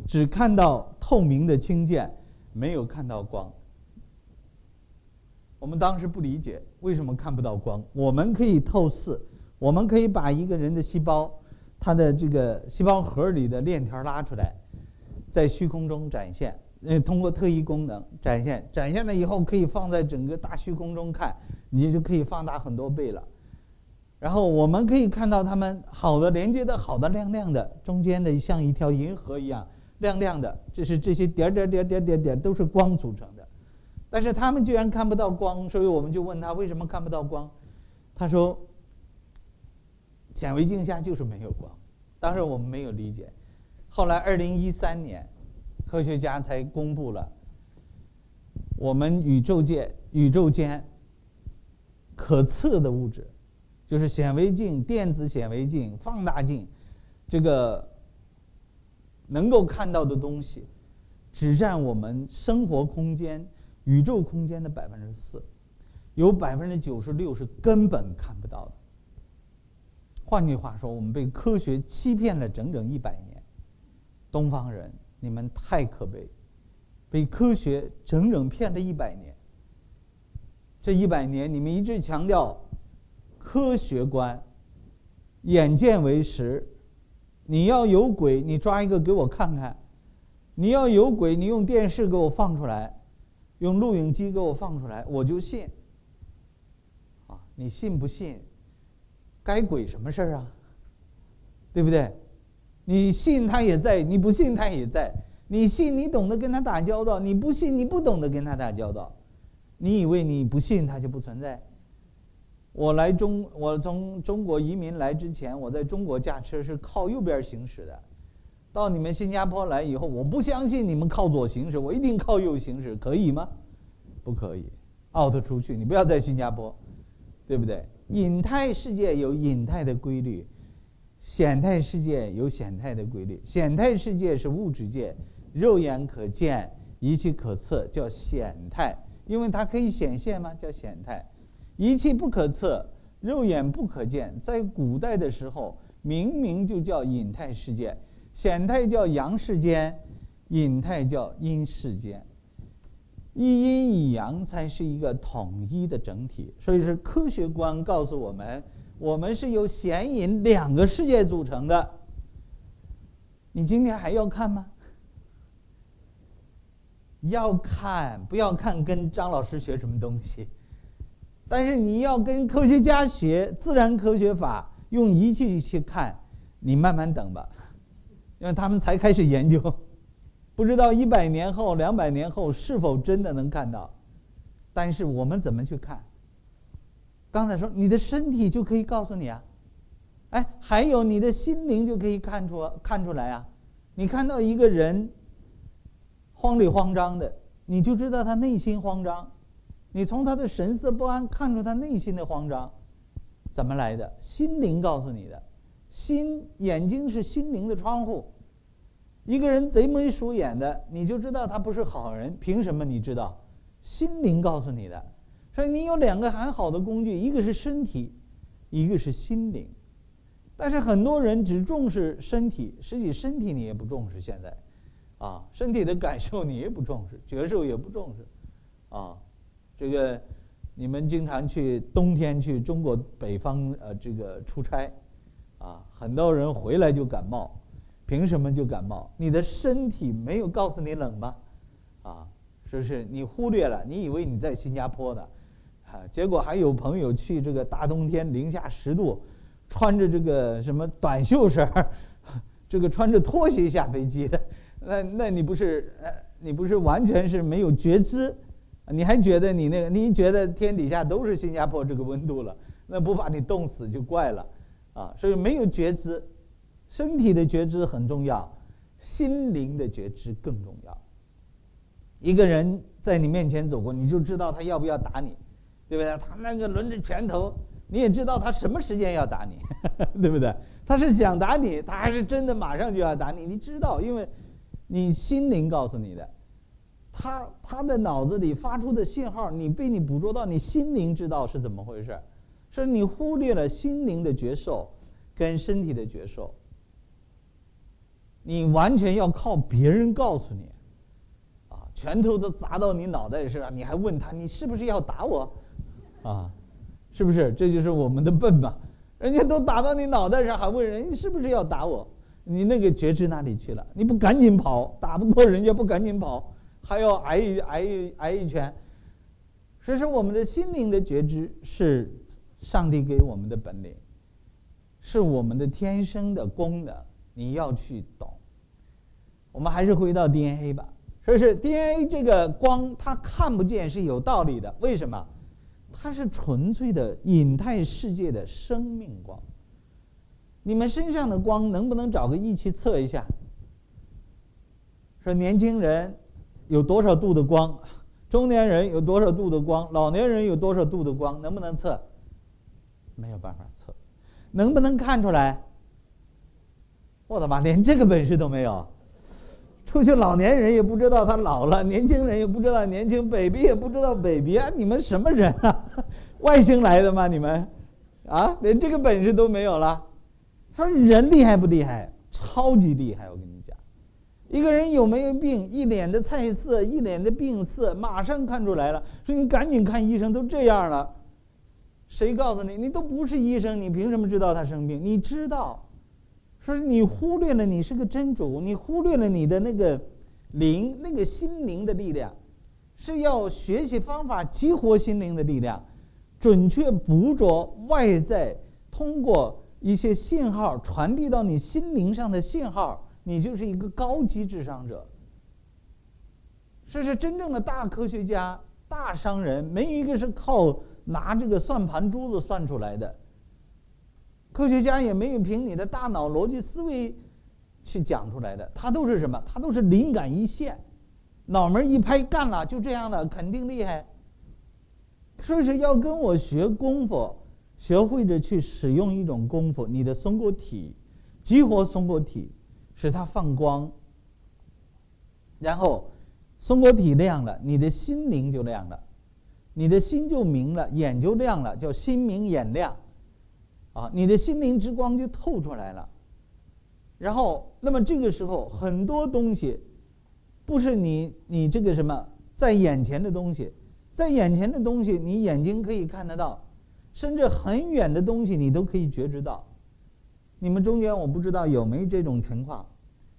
B: 只看到透明的氢键，没有看到光。我们当时不理解为什么看不到光。我们可以透视，我们可以把一个人的细胞，它的这个细胞核里的链条拉出来，在虚空中展现。呃，通过特异功能展现，展现了以后可以放在整个大虚空中看，你就可以放大很多倍了。然后我们可以看到它们好的连接的好的亮亮的，中间的像一条银河一样亮亮的，这是这些点点点点点点都是光组成的。但是他们居然看不到光，所以我们就问他为什么看不到光，他说显微镜下就是没有光。当时我们没有理解，后来二零一三年。科学家才公布了我们宇宙界、宇宙间可测的物质，就是显微镜、电子显微镜、放大镜，这个能够看到的东西，只占我们生活空间、宇宙空间的百分之四，有百分之九十六是根本看不到的。换句话说，我们被科学欺骗了整整一百年，东方人。你们太可悲，被科学整整骗了一百年。这一百年，你们一直强调科学观，眼见为实。你要有鬼，你抓一个给我看看；你要有鬼，你用电视给我放出来，用录影机给我放出来，我就信。啊，你信不信？该鬼什么事儿啊？对不对？你信他也在，你不信他也在。你信你懂得跟他打交道，你不信你不懂得跟他打交道。你以为你不信他就不存在？我来中，我从中国移民来之前，我在中国驾车是靠右边行驶的，到你们新加坡来以后，我不相信你们靠左行驶，我一定靠右行驶，可以吗？不可以，out 出去，你不要在新加坡，对不对？隐态世界有隐态的规律，显态世界有显态的规律。显态世界是物质界，肉眼可见、仪器可测，叫显态，因为它可以显现嘛，叫显态。仪器不可测，肉眼不可见，在古代的时候，明明就叫隐态世界。显态叫阳世间，隐态叫阴世间。一阴一阳才是一个统一的整体，所以是科学观告诉我们，我们是由显隐两个世界组成的。你今天还要看吗？要看，不要看跟张老师学什么东西，但是你要跟科学家学自然科学法，用仪器去看，你慢慢等吧。因为他们才开始研究，不知道一百年后、两百年后是否真的能看到。但是我们怎么去看？刚才说你的身体就可以告诉你啊，哎，还有你的心灵就可以看出看出来啊。你看到一个人慌里慌张的，你就知道他内心慌张。你从他的神色不安看出他内心的慌张，怎么来的？心灵告诉你的。心眼睛是心灵的窗户，一个人贼眉鼠眼的，你就知道他不是好人。凭什么你知道？心灵告诉你的。所以你有两个很好的工具，一个是身体，一个是心灵。但是很多人只重视身体，实际身体你也不重视。现在，啊，身体的感受你也不重视，觉受也不重视，啊，这个你们经常去冬天去中国北方呃这个出差。啊，很多人回来就感冒，凭什么就感冒？你的身体没有告诉你冷吗？啊，是不是你忽略了？你以为你在新加坡呢？啊，结果还有朋友去这个大冬天零下十度，穿着这个什么短袖衫 (laughs) 这个穿着拖鞋下飞机的，那那你不是呃，你不是完全是没有觉知？你还觉得你那个？你觉得天底下都是新加坡这个温度了？那不把你冻死就怪了。啊，所以没有觉知，身体的觉知很重要，心灵的觉知更重要。一个人在你面前走过，你就知道他要不要打你，对不对？他那个抡着拳头，你也知道他什么时间要打你，(laughs) 对不对？他是想打你，他还是真的马上就要打你？你知道，因为你心灵告诉你的，他他的脑子里发出的信号，你被你捕捉到，你心灵知道是怎么回事。是你忽略了心灵的觉受跟身体的觉受，你完全要靠别人告诉你，啊，拳头都砸到你脑袋上，你还问他你是不是要打我，啊，是不是？这就是我们的笨吧？人家都打到你脑袋上，还问人你是不是要打我？你那个觉知哪里去了？你不赶紧跑，打不过人家不赶紧跑，还要挨一挨一挨一拳。所以说，我们的心灵的觉知是。上帝给我们的本领，是我们的天生的功能，你要去懂。我们还是回到 DNA 吧。说是 DNA 这个光，它看不见是有道理的。为什么？它是纯粹的隐态世界的生命光。你们身上的光能不能找个仪器测一下？说年轻人有多少度的光，中年人有多少度的光，老年人有多少度的光，能不能测？没有办法测，能不能看出来？我的妈，连这个本事都没有！出去老年人也不知道他老了，年轻人也不知道年轻，baby 也不知道 baby 啊！你们什么人啊？外星来的吗？你们啊，连这个本事都没有了？他说人厉害不厉害？超级厉害！我跟你讲，一个人有没有病，一脸的菜色，一脸的病色，马上看出来了。说你赶紧看医生，都这样了。谁告诉你？你都不是医生，你凭什么知道他生病？你知道，说你忽略了你是个真主，你忽略了你的那个灵，那个心灵的力量，是要学习方法激活心灵的力量，准确捕捉外在通过一些信号传递到你心灵上的信号，你就是一个高级智商者。这是真正的大科学家、大商人，没一个是靠。拿这个算盘珠子算出来的，科学家也没有凭你的大脑逻辑思维去讲出来的，他都是什么？他都是灵感一现，脑门一拍，干了，就这样的，肯定厉害。所以说要跟我学功夫，学会着去使用一种功夫，你的松果体，激活松果体，使它放光，然后松果体亮了，你的心灵就亮了，你的心就明了，眼就亮了，叫心明眼亮，啊，你的心灵之光就透出来了。然后，那么这个时候很多东西，不是你你这个什么在眼前的东西。在眼前的东西，你眼睛可以看得到，甚至很远的东西你都可以觉知到。你们中间我不知道有没有这种情况，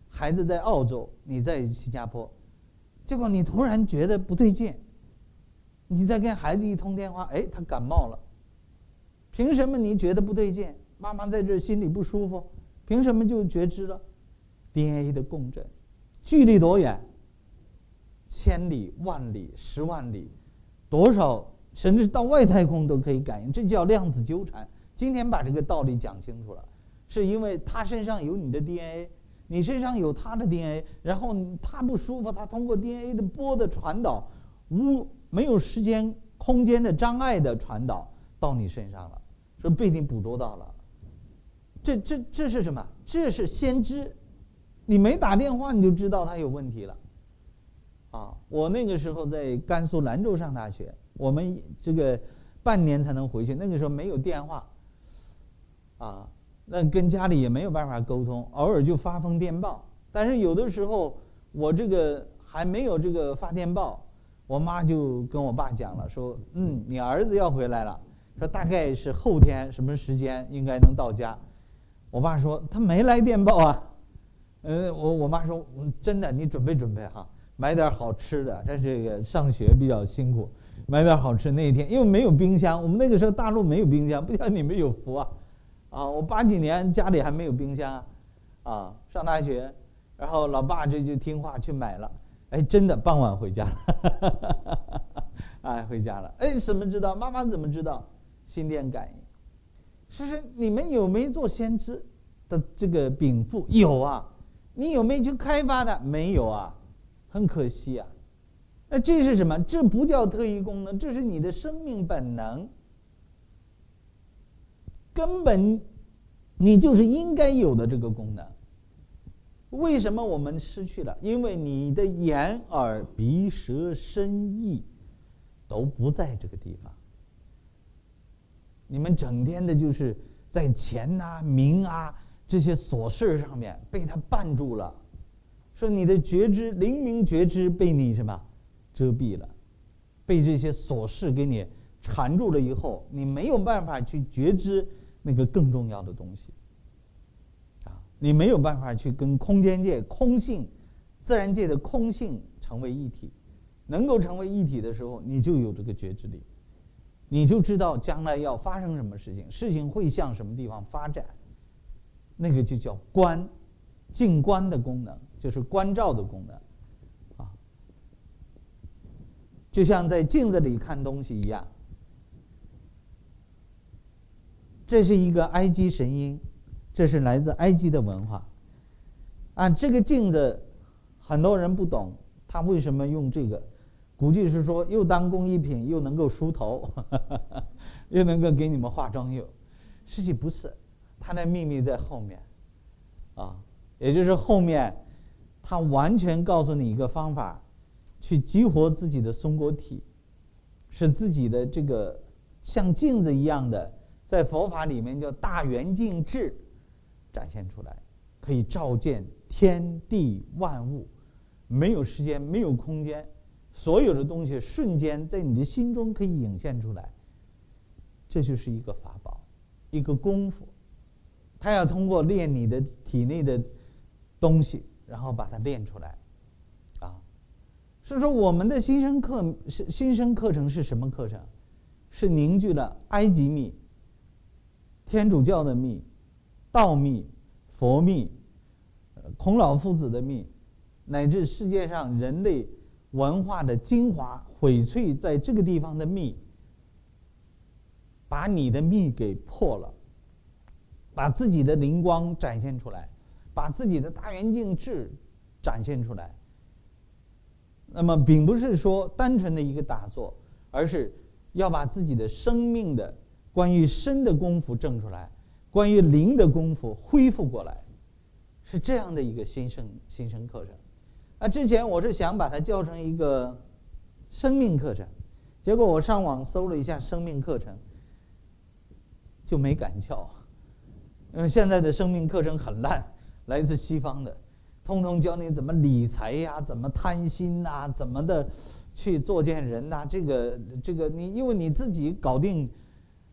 B: 孩子在澳洲，你在新加坡，结果你突然觉得不对劲，你在跟孩子一通电话，哎，他感冒了。凭什么你觉得不对劲？妈妈在这心里不舒服，凭什么就觉知了？DNA 的共振，距离多远？千里、万里、十万里。多少甚至到外太空都可以感应，这叫量子纠缠。今天把这个道理讲清楚了，是因为他身上有你的 DNA，你身上有他的 DNA，然后他不舒服，他通过 DNA 的波的传导，无没有时间空间的障碍的传导到你身上了，说被你捕捉到了。这这这是什么？这是先知，你没打电话你就知道他有问题了。啊，我那个时候在甘肃兰州上大学，我们这个半年才能回去。那个时候没有电话，啊，那跟家里也没有办法沟通，偶尔就发封电报。但是有的时候我这个还没有这个发电报，我妈就跟我爸讲了，说：“嗯，你儿子要回来了，说大概是后天什么时间应该能到家。”我爸说：“他没来电报啊。”嗯，我我妈说：“真的，你准备准备哈。”买点好吃的，他这个上学比较辛苦，买点好吃。那一天因为没有冰箱，我们那个时候大陆没有冰箱，不像你们有福啊。啊，我八几年家里还没有冰箱，啊，啊上大学，然后老爸这就听话去买了，哎，真的傍晚回家了，(laughs) 哎，回家了，哎，怎么知道？妈妈怎么知道？心电感应。其实你们有没有做先知的这个禀赋？有啊。你有没有去开发的？没有啊。很可惜啊，那这是什么？这不叫特异功能，这是你的生命本能，根本你就是应该有的这个功能。为什么我们失去了？因为你的眼耳鼻舌身意都不在这个地方，你们整天的就是在钱呐、名啊这些琐事上面被他绊住了。说你的觉知灵明觉知被你什么遮蔽了，被这些琐事给你缠住了以后，你没有办法去觉知那个更重要的东西。啊，你没有办法去跟空间界空性、自然界的空性成为一体。能够成为一体的时候，你就有这个觉知力，你就知道将来要发生什么事情，事情会向什么地方发展。那个就叫观，静观的功能。就是观照的功能，啊，就像在镜子里看东西一样。这是一个埃及神鹰，这是来自埃及的文化。啊，这个镜子，很多人不懂，他为什么用这个？估计是说又当工艺品，又能够梳头，又能够给你们化妆用。实际不是，它的秘密在后面，啊，也就是后面。他完全告诉你一个方法，去激活自己的松果体，使自己的这个像镜子一样的，在佛法里面叫大圆镜智展现出来，可以照见天地万物，没有时间，没有空间，所有的东西瞬间在你的心中可以涌现出来。这就是一个法宝，一个功夫，他要通过练你的体内的东西。然后把它练出来，啊，所以说我们的新生课是新生课程是什么课程？是凝聚了埃及密、天主教的密、道密、佛密、孔老夫子的密，乃至世界上人类文化的精华翡翠在这个地方的密，把你的密给破了，把自己的灵光展现出来。把自己的大圆镜智展现出来。那么，并不是说单纯的一个打坐，而是要把自己的生命的关于身的功夫挣出来，关于灵的功夫恢复过来，是这样的一个新生新生课程。那之前我是想把它教成一个生命课程，结果我上网搜了一下生命课程，就没敢教，因为现在的生命课程很烂，来自西方的。通通教你怎么理财呀，怎么贪心呐，怎么的去作践人呐？这个这个，你因为你自己搞定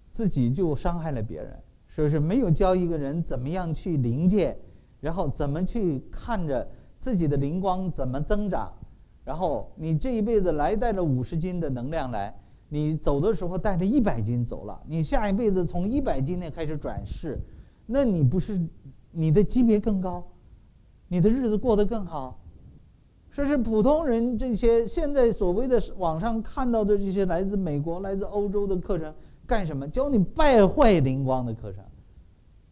B: 自己就伤害了别人，是不是？没有教一个人怎么样去灵界，然后怎么去看着自己的灵光怎么增长，然后你这一辈子来带着五十斤的能量来，你走的时候带着一百斤走了，你下一辈子从一百斤内开始转世，那你不是你的级别更高？你的日子过得更好，说是普通人这些现在所谓的网上看到的这些来自美国、来自欧洲的课程，干什么？教你败坏灵光的课程，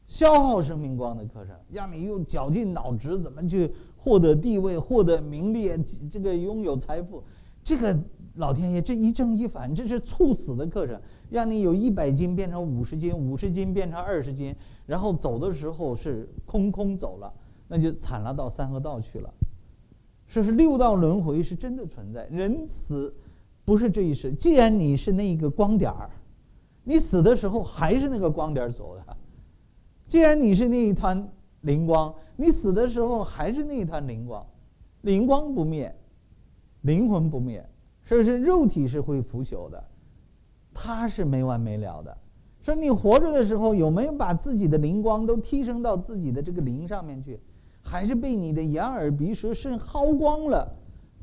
B: 消耗生命光的课程，让你用绞尽脑汁怎么去获得地位、获得名利、这个拥有财富。这个老天爷这一正一反，这是猝死的课程，让你有一百斤变成五十斤，五十斤变成二十斤，然后走的时候是空空走了。那就惨了，到三恶道去了。说是六道轮回是真的存在，人死不是这一世。既然你是那一个光点儿，你死的时候还是那个光点儿走的；既然你是那一团灵光，你死的时候还是那一团灵光。灵光不灭，灵魂不灭，是不是？肉体是会腐朽的，它是没完没了的。说你活着的时候有没有把自己的灵光都提升到自己的这个灵上面去？还是被你的眼耳鼻舌身耗光了，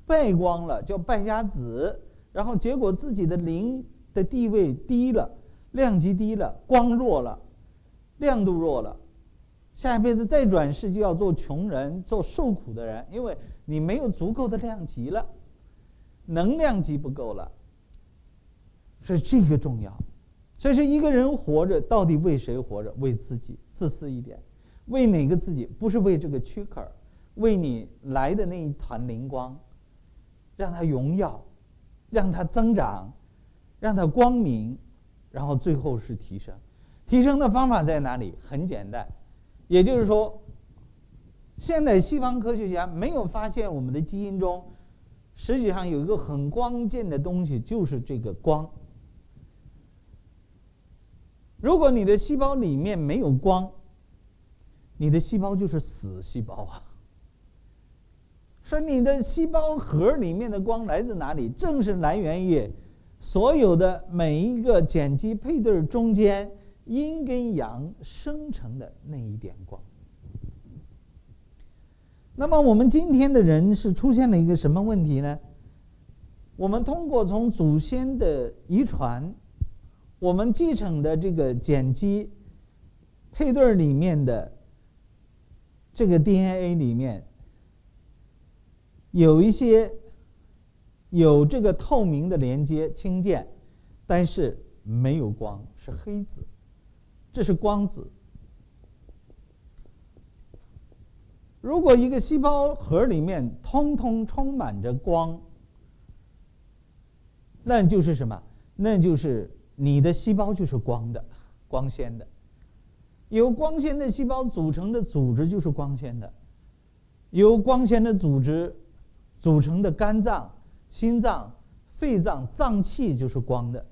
B: 败光了，叫败家子。然后结果自己的灵的地位低了，量级低了，光弱了，亮度弱了。下一辈子再转世就要做穷人，做受苦的人，因为你没有足够的量级了，能量级不够了。所以这个重要。所以说，一个人活着到底为谁活着？为自己，自私一点。为哪个自己？不是为这个躯壳为你来的那一团灵光，让它荣耀，让它增长，让它光明，然后最后是提升。提升的方法在哪里？很简单，也就是说，现在西方科学家没有发现我们的基因中，实际上有一个很关键的东西，就是这个光。如果你的细胞里面没有光，你的细胞就是死细胞啊！说你的细胞核里面的光来自哪里？正是来源于所有的每一个碱基配对中间阴跟阳生成的那一点光。那么我们今天的人是出现了一个什么问题呢？我们通过从祖先的遗传，我们继承的这个碱基配对里面的。这个 DNA 里面有一些有这个透明的连接氢键，但是没有光，是黑子，这是光子。如果一个细胞核里面通通充满着光，那就是什么？那就是你的细胞就是光的，光纤的。由光纤的细胞组成的组织就是光纤的，由光纤的组织组成的肝脏、心脏、肺脏脏器就是光的，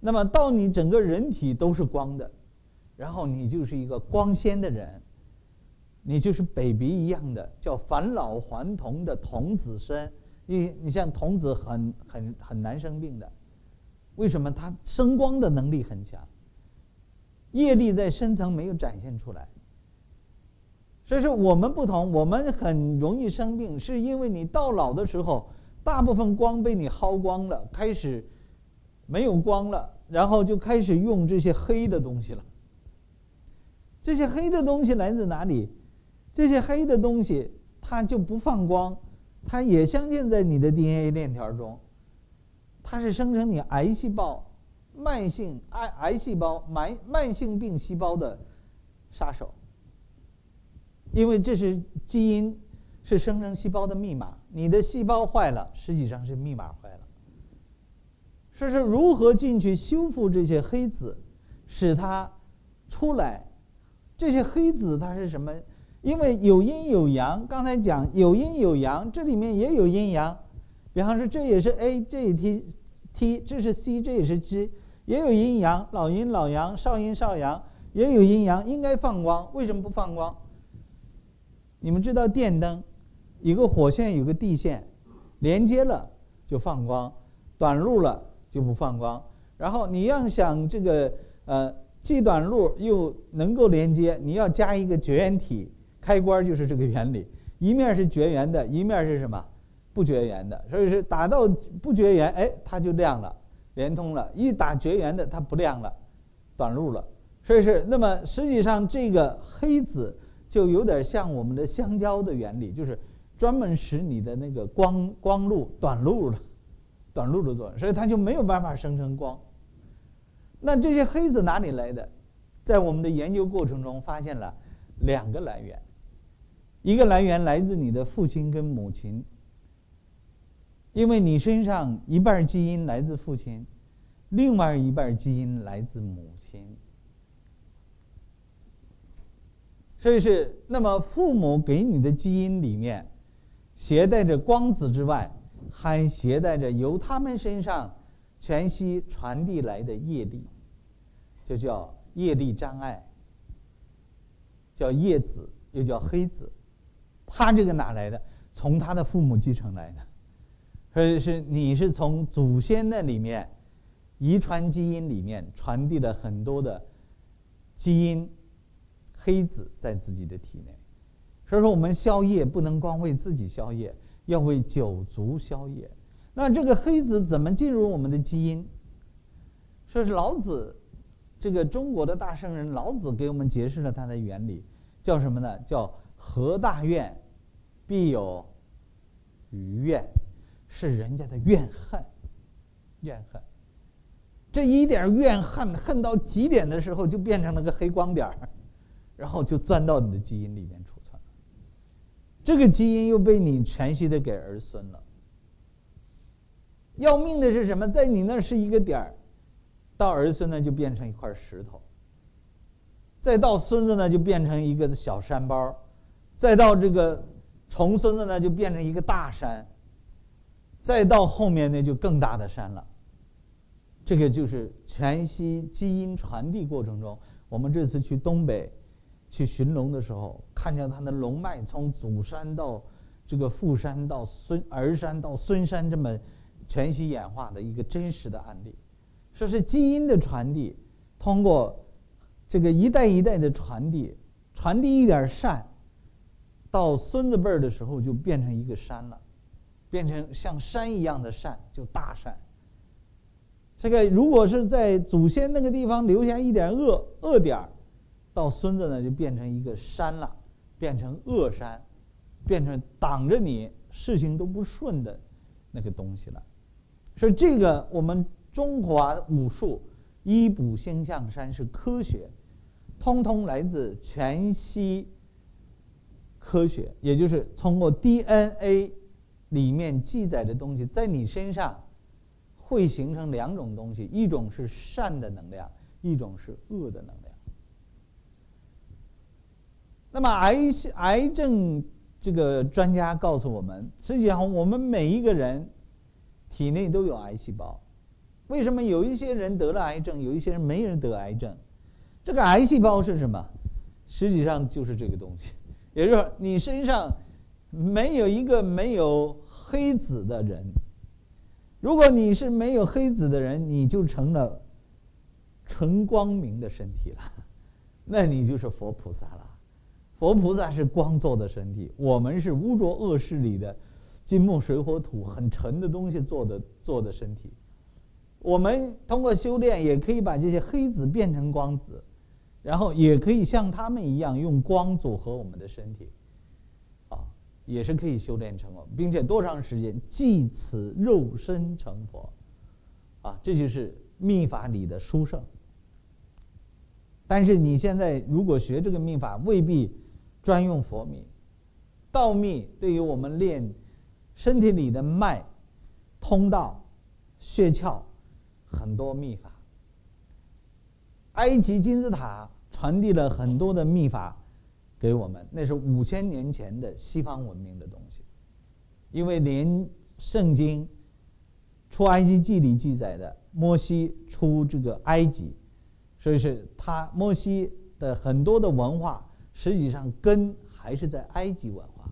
B: 那么到你整个人体都是光的，然后你就是一个光鲜的人，你就是 baby 一样的，叫返老还童的童子身。你你像童子很很很难生病的，为什么？他生光的能力很强。业力在深层没有展现出来，所以说我们不同，我们很容易生病，是因为你到老的时候，大部分光被你耗光了，开始没有光了，然后就开始用这些黑的东西了。这些黑的东西来自哪里？这些黑的东西它就不放光，它也镶嵌在你的 DNA 链条中，它是生成你癌细胞。慢性癌癌细胞、慢慢性病细胞的杀手，因为这是基因，是生成细胞的密码。你的细胞坏了，实际上是密码坏了。说是如何进去修复这些黑子，使它出来？这些黑子它是什么？因为有阴有阳，刚才讲有阴有阳，这里面也有阴阳。比方说，这也是 A，这也 T T，这是 C，这也是 G，也有阴阳，老阴老阳，少阴少阳，也有阴阳，应该放光，为什么不放光？你们知道电灯，一个火线有个地线，连接了就放光，短路了就不放光。然后你要想这个呃既短路又能够连接，你要加一个绝缘体，开关就是这个原理，一面是绝缘的，一面是什么？不绝缘的，所以是打到不绝缘，哎，它就亮了，连通了；一打绝缘的，它不亮了，短路了。所以是那么，实际上这个黑子就有点像我们的香蕉的原理，就是专门使你的那个光光路短路了，短路的作用，所以它就没有办法生成光。那这些黑子哪里来的？在我们的研究过程中发现了两个来源，一个来源来自你的父亲跟母亲。因为你身上一半基因来自父亲，另外一半基因来自母亲，所以是那么父母给你的基因里面，携带着光子之外，还携带着由他们身上全息传递来的业力，就叫业力障碍，叫叶子，又叫黑子，他这个哪来的？从他的父母继承来的。所以是你是从祖先那里面遗传基因里面传递了很多的基因黑子在自己的体内，所以说我们宵夜不能光为自己宵夜，要为九族宵夜。那这个黑子怎么进入我们的基因？说是老子这个中国的大圣人老子给我们解释了它的原理，叫什么呢？叫何大愿必有余愿。是人家的怨恨，怨恨，这一点怨恨恨到极点的时候，就变成了个黑光点儿，然后就钻到你的基因里面储存了。这个基因又被你全息的给儿孙了。要命的是什么？在你那是一个点儿，到儿孙呢就变成一块石头，再到孙子呢就变成一个小山包，再到这个重孙子呢就变成一个大山。再到后面那就更大的山了。这个就是全息基因传递过程中，我们这次去东北去寻龙的时候，看见它的龙脉从祖山到这个父山到孙儿山到孙山这么全息演化的一个真实的案例，说是基因的传递，通过这个一代一代的传递，传递一点善，到孙子辈儿的时候就变成一个山了。变成像山一样的善，就大善。这个如果是在祖先那个地方留下一点恶恶点儿，到孙子呢就变成一个山了，变成恶山，变成挡着你事情都不顺的那个东西了。所以这个我们中华武术医卜星象山是科学，通通来自全息科学，也就是通过 DNA。里面记载的东西在你身上会形成两种东西，一种是善的能量，一种是恶的能量。那么癌癌症这个专家告诉我们，实际上我们每一个人体内都有癌细胞。为什么有一些人得了癌症，有一些人没人得癌症？这个癌细胞是什么？实际上就是这个东西，也就是说你身上没有一个没有。黑子的人，如果你是没有黑子的人，你就成了纯光明的身体了，那你就是佛菩萨了。佛菩萨是光做的身体，我们是污浊恶世里的金木水火土很沉的东西做的做的身体。我们通过修炼，也可以把这些黑子变成光子，然后也可以像他们一样用光组合我们的身体。啊也是可以修炼成功，并且多长时间？即此肉身成佛，啊，这就是秘法里的殊胜。但是你现在如果学这个秘法，未必专用佛秘，道秘对于我们练身体里的脉、通道、穴窍很多秘法。埃及金字塔传递了很多的秘法给我们，那是五千年前的西方文明的东西，因为连圣经出埃及记里记载的摩西出这个埃及，所以是他摩西的很多的文化，实际上根还是在埃及文化，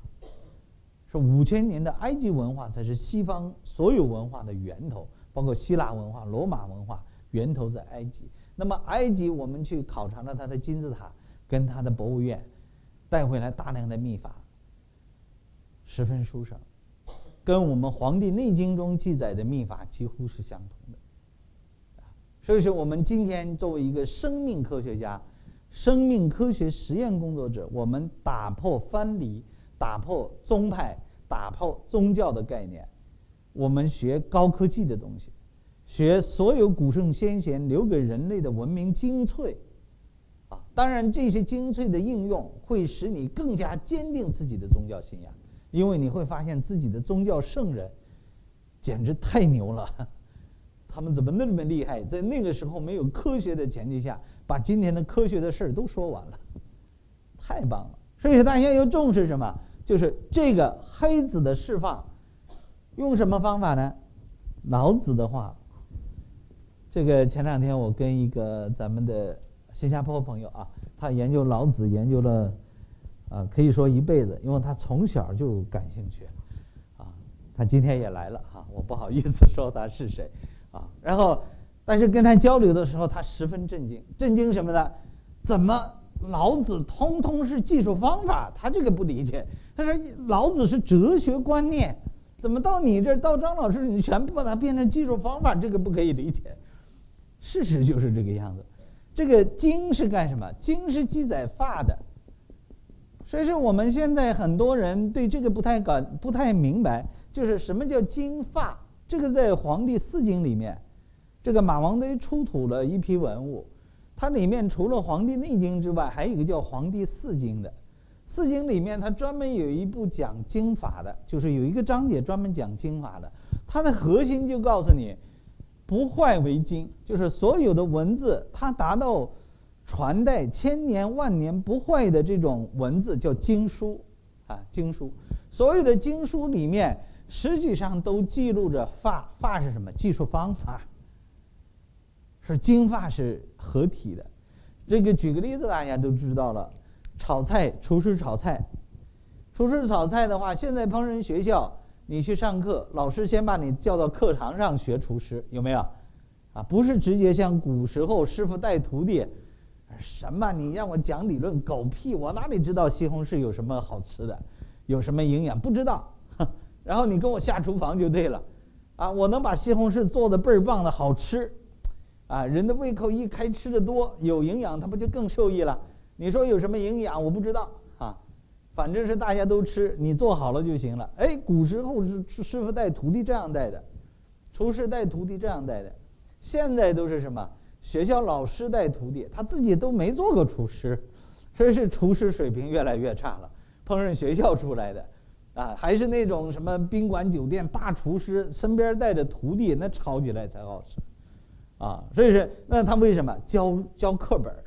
B: 是五千年的埃及文化才是西方所有文化的源头，包括希腊文化、罗马文化源头在埃及。那么埃及，我们去考察了它的金字塔跟它的博物院，带回来大量的秘法，十分殊胜，跟我们《黄帝内经》中记载的秘法几乎是相同的。所以说，我们今天作为一个生命科学家、生命科学实验工作者，我们打破藩篱，打破宗派，打破宗教的概念，我们学高科技的东西。学所有古圣先贤留给人类的文明精粹，啊，当然这些精粹的应用会使你更加坚定自己的宗教信仰，因为你会发现自己的宗教圣人简直太牛了，(laughs) 他们怎么那么厉害？在那个时候没有科学的前提下，把今天的科学的事儿都说完了，太棒了！所以大家要重视什么？就是这个黑子的释放，用什么方法呢？老子的话。这个前两天我跟一个咱们的新加坡朋友啊，他研究老子研究了，啊，可以说一辈子，因为他从小就感兴趣，啊，他今天也来了哈，我不好意思说他是谁，啊，然后，但是跟他交流的时候，他十分震惊，震惊什么呢？怎么老子通通是技术方法？他这个不理解。他说老子是哲学观念，怎么到你这儿到张老师你全部把它变成技术方法？这个不可以理解。事实就是这个样子，这个经是干什么？经是记载法的，所以说我们现在很多人对这个不太感不太明白，就是什么叫经法？这个在《黄帝四经》里面，这个马王堆出土了一批文物，它里面除了《黄帝内经》之外，还有一个叫《黄帝四经》的。四经里面它专门有一部讲经法的，就是有一个章节专门讲经法的，它的核心就告诉你。不坏为经，就是所有的文字，它达到传代千年万年不坏的这种文字叫经书，啊，经书。所有的经书里面，实际上都记录着法，法是什么？技术方法，是经法是合体的。这个举个例子，大家都知道了，炒菜，厨师炒菜，厨师炒菜的话，现在烹饪学校。你去上课，老师先把你叫到课堂上学厨师，有没有？啊，不是直接像古时候师傅带徒弟，什么？你让我讲理论，狗屁！我哪里知道西红柿有什么好吃的，有什么营养？不知道。(laughs) 然后你跟我下厨房就对了，啊，我能把西红柿做的倍儿棒的好吃，啊，人的胃口一开，吃的多，有营养，他不就更受益了？你说有什么营养？我不知道啊。反正是大家都吃，你做好了就行了。哎，古时候是师傅带徒弟这样带的，厨师带徒弟这样带的。现在都是什么？学校老师带徒弟，他自己都没做过厨师，所以是厨师水平越来越差了。烹饪学校出来的，啊，还是那种什么宾馆酒店大厨师，身边带着徒弟，那炒起来才好吃，啊，所以是那他为什么教教课本儿？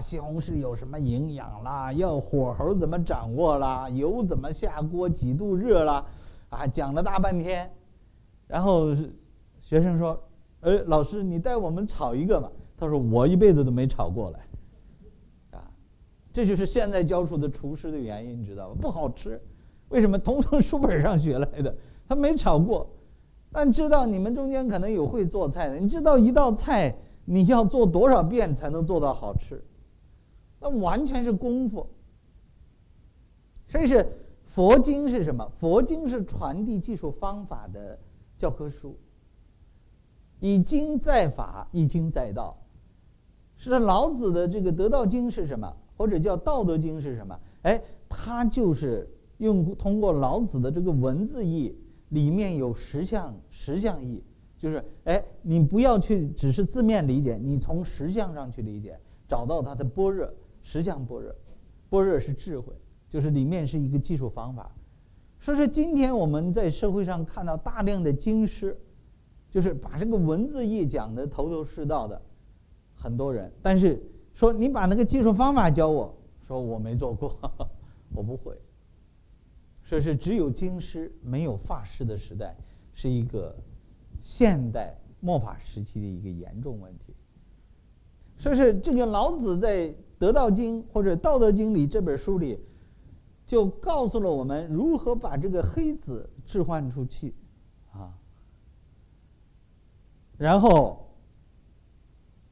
B: 西红柿有什么营养啦？要火候怎么掌握啦？油怎么下锅？几度热啦？啊，讲了大半天，然后学生说：“哎，老师，你带我们炒一个吧。”他说：“我一辈子都没炒过来。”啊，这就是现在教出的厨师的原因，你知道吧？不好吃，为什么？通从书本上学来的，他没炒过。但知道你们中间可能有会做菜的，你知道一道菜你要做多少遍才能做到好吃？那完全是功夫，所以是佛经是什么？佛经是传递技术方法的教科书。以经在法，以经在道。是老子的这个《得道经》是什么？或者叫《道德经》是什么？哎，它就是用通过老子的这个文字意，里面有实相实相意，就是哎，你不要去只是字面理解，你从实相上去理解，找到它的般若。实相般若，般若是智慧，就是里面是一个技术方法。说是今天我们在社会上看到大量的经师，就是把这个文字义讲的头头是道的很多人，但是说你把那个技术方法教我，说我没做过，(laughs) 我不会。说是只有经师没有法师的时代，是一个现代末法时期的一个严重问题。说是这个老子在《得道经》或者《道德经》里这本书里。就告诉了我们如何把这个黑子置换出去，啊，然后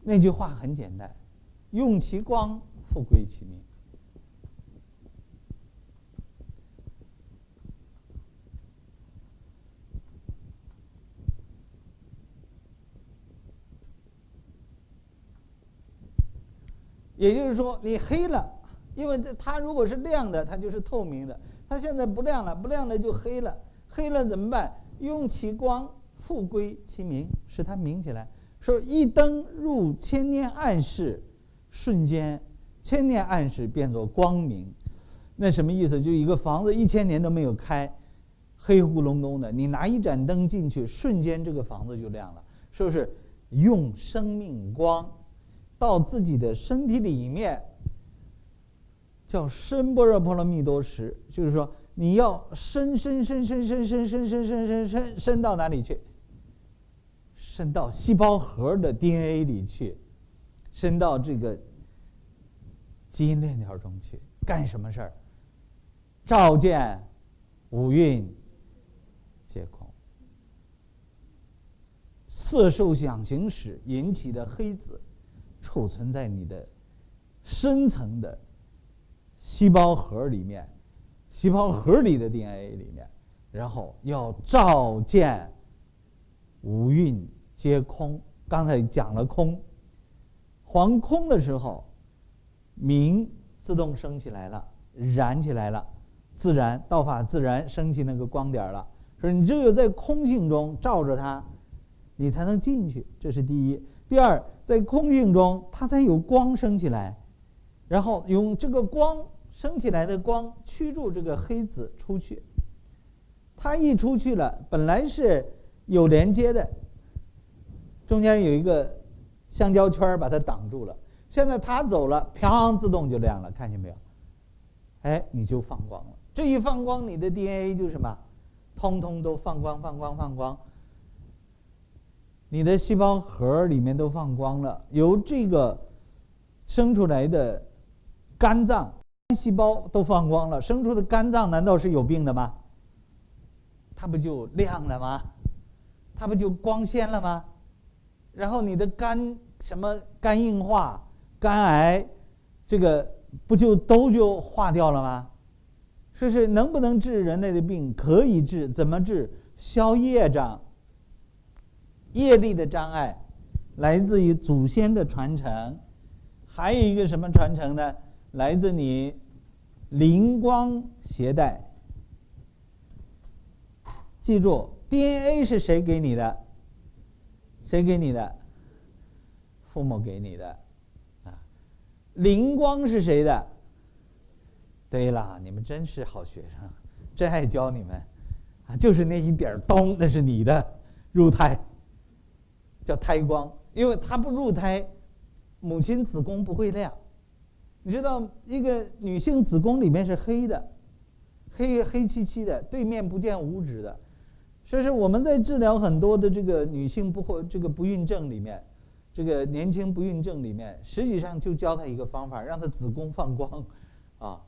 B: 那句话很简单，用其光，复归其明。也就是说，你黑了。因为这它如果是亮的，它就是透明的。它现在不亮了，不亮了就黑了。黑了怎么办？用其光复归其明，使它明起来。说一灯入千年暗室，瞬间千年暗室变作光明。那什么意思？就一个房子一千年都没有开，黑乎隆咚的。你拿一盏灯进去，瞬间这个房子就亮了。说是用生命光到自己的身体里面。叫深般若波罗蜜多时，就是说你要深深深深深深深深深深深深到哪里去？深到细胞核的 DNA 里去，深到这个基因链条中去，干什么事儿？照见五蕴皆空，色受想行识引起的黑子，储存在你的深层的。细胞核里面，细胞核里的 DNA 里面，然后要照见五蕴皆空。刚才讲了空，黄空的时候，明自动升起来了，燃起来了，自然道法自然升起那个光点了。说你只有在空性中照着它，你才能进去。这是第一。第二，在空性中，它才有光升起来，然后用这个光。升起来的光驱逐这个黑子出去，它一出去了，本来是有连接的，中间有一个橡胶圈把它挡住了。现在它走了，啪，自动就亮了，看见没有？哎，你就放光了。这一放光，你的 DNA 就什么，通通都放光，放光，放光。你的细胞核里面都放光了，由这个生出来的肝脏。细胞都放光了，生出的肝脏难道是有病的吗？它不就亮了吗？它不就光鲜了吗？然后你的肝什么肝硬化、肝癌，这个不就都就化掉了吗？说是能不能治人类的病？可以治，怎么治？消业障，业力的障碍，来自于祖先的传承，还有一个什么传承呢？来自你灵光携带，记住，DNA 是谁给你的？谁给你的？父母给你的，啊，灵光是谁的？对了，你们真是好学生，真爱教你们，啊，就是那一点儿咚，那是你的入胎，叫胎光，因为它不入胎，母亲子宫不会亮。你知道，一个女性子宫里面是黑的，黑黑漆漆的，对面不见五指的，所以说我们在治疗很多的这个女性不会这个不孕症里面，这个年轻不孕症里面，实际上就教她一个方法，让她子宫放光，啊，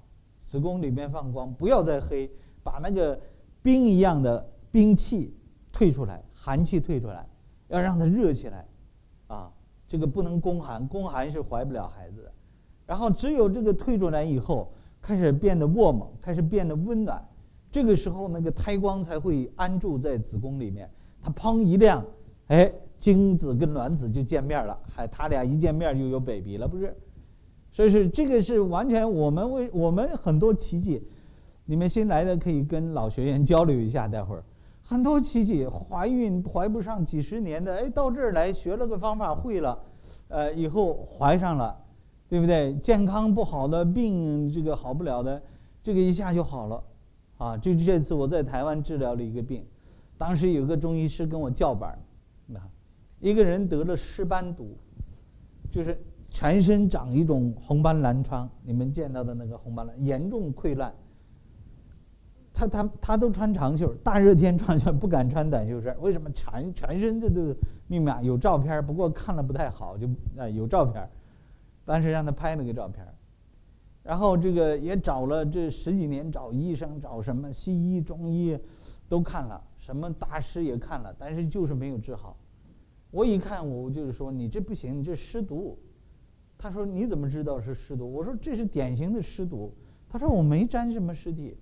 B: 子宫里面放光，不要再黑，把那个冰一样的冰气退出来，寒气退出来，要让它热起来，啊，这个不能宫寒，宫寒是怀不了孩子的。然后只有这个退出来以后，开始变得沃猛，开始变得温暖，这个时候那个胎光才会安住在子宫里面。它砰一亮，哎，精子跟卵子就见面了，还他俩一见面就有 baby 了，不是？所以是这个是完全我们为我们很多奇迹，你们新来的可以跟老学员交流一下。待会儿很多奇迹，怀孕怀不上几十年的，哎，到这儿来学了个方法会了，呃，以后怀上了。对不对？健康不好的病，这个好不了的，这个一下就好了，啊！就这次我在台湾治疗了一个病，当时有个中医师跟我叫板那一个人得了湿斑毒，就是全身长一种红斑狼疮，你们见到的那个红斑狼，严重溃烂。他他他都穿长袖，大热天穿袖 (laughs) 不敢穿短袖衫，为什么？全全身这都密码有照片，不过看了不太好，就啊有照片，当时让他拍了个照片，然后这个也找了这十几年，找医生，找什么西医、中医，都看了，什么大师也看了，但是就是没有治好。我一看，我就是说你这不行，你这湿毒。他说你怎么知道是湿毒？我说这是典型的湿毒。他说我没沾什么尸体。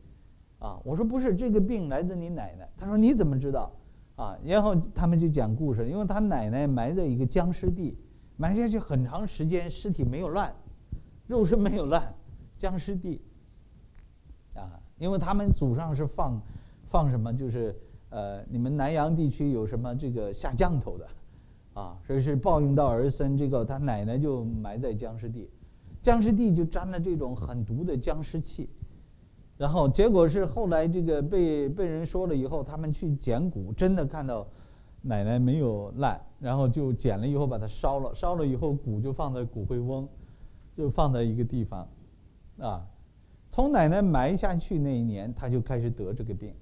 B: 啊，我说不是，这个病来自你奶奶。他说你怎么知道？啊，然后他们就讲故事，因为他奶奶埋在一个僵尸地，埋下去很长时间，尸体没有烂，肉身没有烂，僵尸地。啊，因为他们祖上是放，放什么？就是呃，你们南阳地区有什么这个下降头的，啊，所以是报应到儿孙，这个他奶奶就埋在僵尸地，僵尸地就沾了这种很毒的僵尸气。然后结果是后来这个被被人说了以后，他们去捡骨，真的看到奶奶没有烂，然后就捡了以后把它烧了，烧了以后骨就放在骨灰瓮，就放在一个地方，啊，从奶奶埋下去那一年，他就开始得这个病，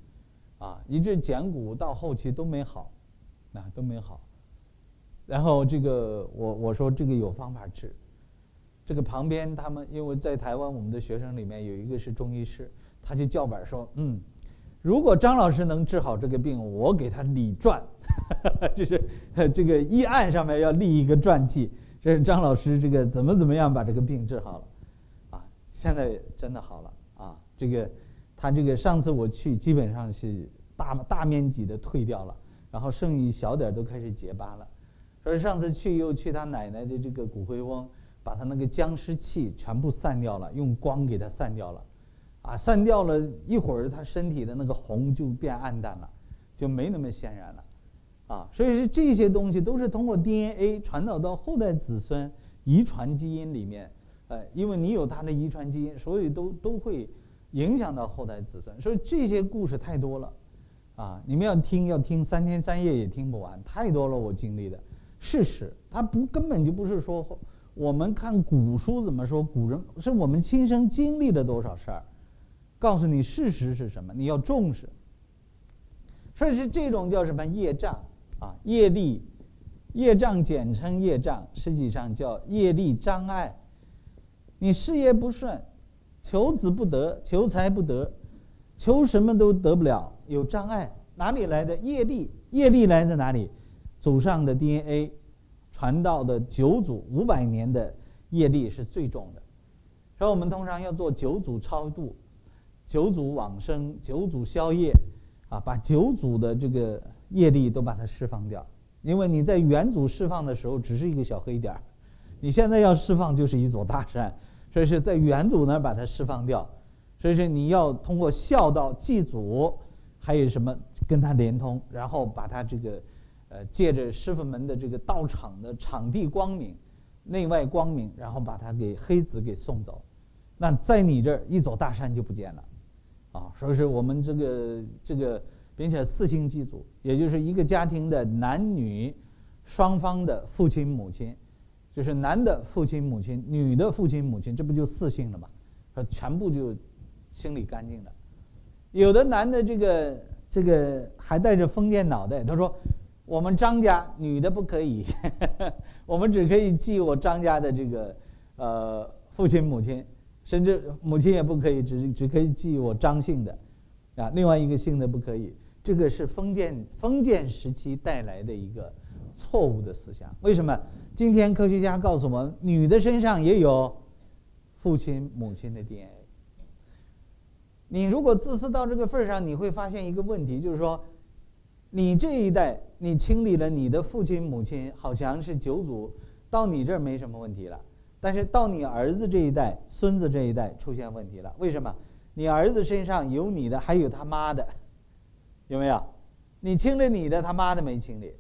B: 啊，一直捡骨到后期都没好，啊都没好，然后这个我我说这个有方法治，这个旁边他们因为在台湾我们的学生里面有一个是中医师。他就叫板说：“嗯，如果张老师能治好这个病，我给他立传，(laughs) 就是这个医案上面要立一个传记，这是张老师这个怎么怎么样把这个病治好了，啊，现在真的好了啊，这个他这个上次我去基本上是大大面积的退掉了，然后剩一小点都开始结疤了，所以上次去又去他奶奶的这个骨灰瓮，把他那个僵尸气全部散掉了，用光给他散掉了。”啊，散掉了一会儿，他身体的那个红就变暗淡了，就没那么显然了，啊，所以说这些东西都是通过 DNA 传导到后代子孙遗传基因里面，呃，因为你有他的遗传基因，所以都都会影响到后代子孙。所以这些故事太多了，啊，你们要听要听三天三夜也听不完，太多了我经历的事实，它不根本就不是说我们看古书怎么说，古人是我们亲身经历了多少事儿。告诉你事实是什么，你要重视。所以是这种叫什么业障啊？业力，业障简称业障，实际上叫业力障碍。你事业不顺，求子不得，求财不得，求什么都得不了，有障碍，哪里来的业力？业力来自哪里？祖上的 DNA 传到的九祖五百年的业力是最重的，所以我们通常要做九祖超度。九祖往生，九祖消业，啊，把九祖的这个业力都把它释放掉。因为你在元祖释放的时候只是一个小黑点儿，你现在要释放就是一座大山，所以是在元祖那儿把它释放掉。所以说你要通过孝道祭祖，还有什么跟他连通，然后把他这个，呃，借着师傅们的这个道场的场地光明，内外光明，然后把他给黑子给送走。那在你这儿一座大山就不见了。啊，所以说我们这个这个，并且四星祭祖，也就是一个家庭的男女双方的父亲母亲，就是男的父亲母亲，女的父亲母亲，这不就四姓了吗？说全部就清理干净了。有的男的这个这个还带着封建脑袋，他说我们张家女的不可以，(laughs) 我们只可以祭我张家的这个呃父亲母亲。甚至母亲也不可以，只只可以记我张姓的，啊，另外一个姓的不可以。这个是封建封建时期带来的一个错误的思想。为什么？今天科学家告诉我们，女的身上也有父亲母亲的 DNA。你如果自私到这个份儿上，你会发现一个问题，就是说，你这一代你清理了你的父亲母亲，好像是九组，到你这儿没什么问题了。但是到你儿子这一代、孙子这一代出现问题了，为什么？你儿子身上有你的，还有他妈的，(laughs) 有没有？你清理你的，他妈的没清理。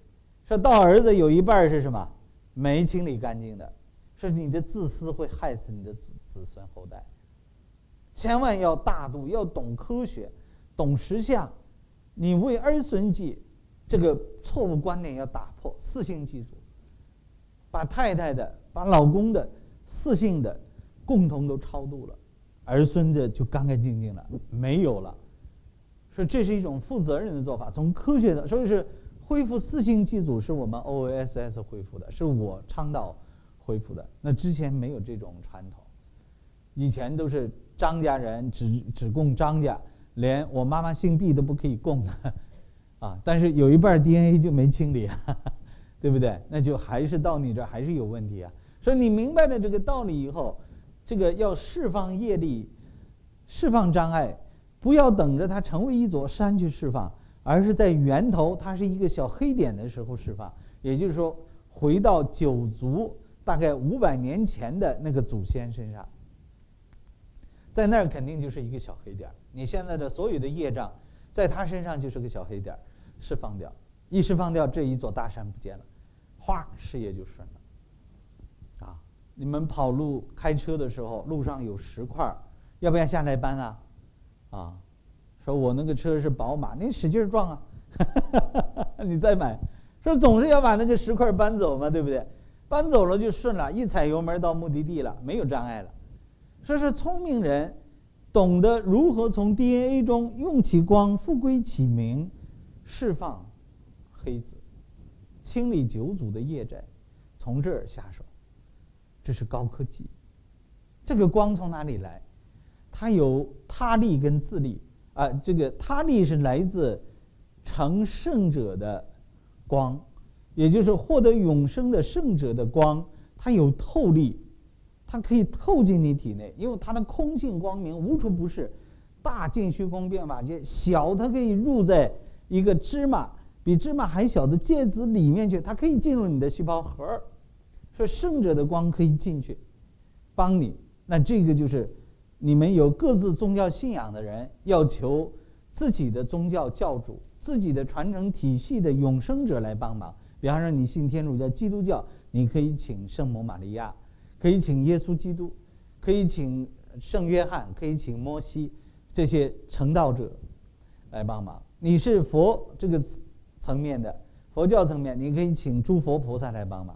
B: 说到儿子有一半是什么？没清理干净的。是你的自私会害死你的子子孙后代。千万要大度，要懂科学，懂实相。你为儿孙计，这个错误观念要打破。四姓祭祖，把太太的、把老公的、四姓的，共同都超度了，儿孙的就干干净净了，没有了。所以这是一种负责任的做法，从科学的，所以是恢复四姓祭祖是我们 OSS 恢复的，是我倡导恢复的。那之前没有这种传统，以前都是张家人只只供张家，连我妈妈姓毕都不可以供的，(laughs) 啊，但是有一半 DNA 就没清理，啊对不对？那就还是到你这儿还是有问题啊。所以你明白了这个道理以后，这个要释放业力，释放障碍。不要等着它成为一座山去释放，而是在源头，它是一个小黑点的时候释放。也就是说，回到九族大概五百年前的那个祖先身上，在那儿肯定就是一个小黑点你现在的所有的业障，在他身上就是个小黑点释放掉，一释放掉，这一座大山不见了，哗，事业就顺了。你们跑路开车的时候，路上有石块要不要下来搬啊？啊，说我那个车是宝马，你使劲撞啊，(laughs) 你再买，说总是要把那个石块搬走嘛，对不对？搬走了就顺了，一踩油门到目的地了，没有障碍了。说是聪明人懂得如何从 DNA 中用其光复归其明，释放黑子，清理九祖的业债，从这儿下手，这是高科技。这个光从哪里来？它有他力跟自力啊，这个他力是来自成圣者的光，也就是获得永生的圣者的光，它有透力，它可以透进你体内，因为它的空性光明无处不是，大尽虚空变法界，小它可以入在一个芝麻比芝麻还小的芥子里面去，它可以进入你的细胞核，说圣者的光可以进去，帮你，那这个就是。你们有各自宗教信仰的人，要求自己的宗教教主、自己的传承体系的永生者来帮忙。比方说，你信天主教、基督教，你可以请圣母玛利亚，可以请耶稣基督，可以请圣约翰，可以请摩西这些成道者来帮忙。你是佛这个层面的佛教层面，你可以请诸佛菩萨来帮忙。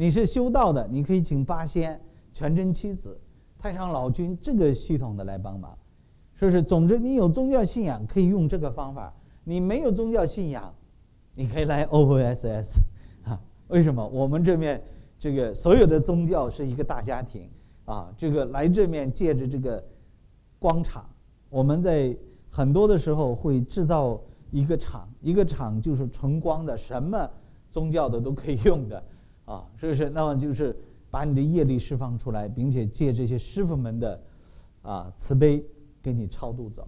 B: 你是修道的，你可以请八仙、全真七子。太上老君这个系统的来帮忙，说是总之你有宗教信仰可以用这个方法，你没有宗教信仰，你可以来 OOSS (laughs) 啊？为什么？我们这面这个所有的宗教是一个大家庭啊，这个来这面借着这个光场，我们在很多的时候会制造一个场，一个场就是纯光的，什么宗教的都可以用的啊，是不是？那么就是。把你的业力释放出来，并且借这些师傅们的啊慈悲给你超度走，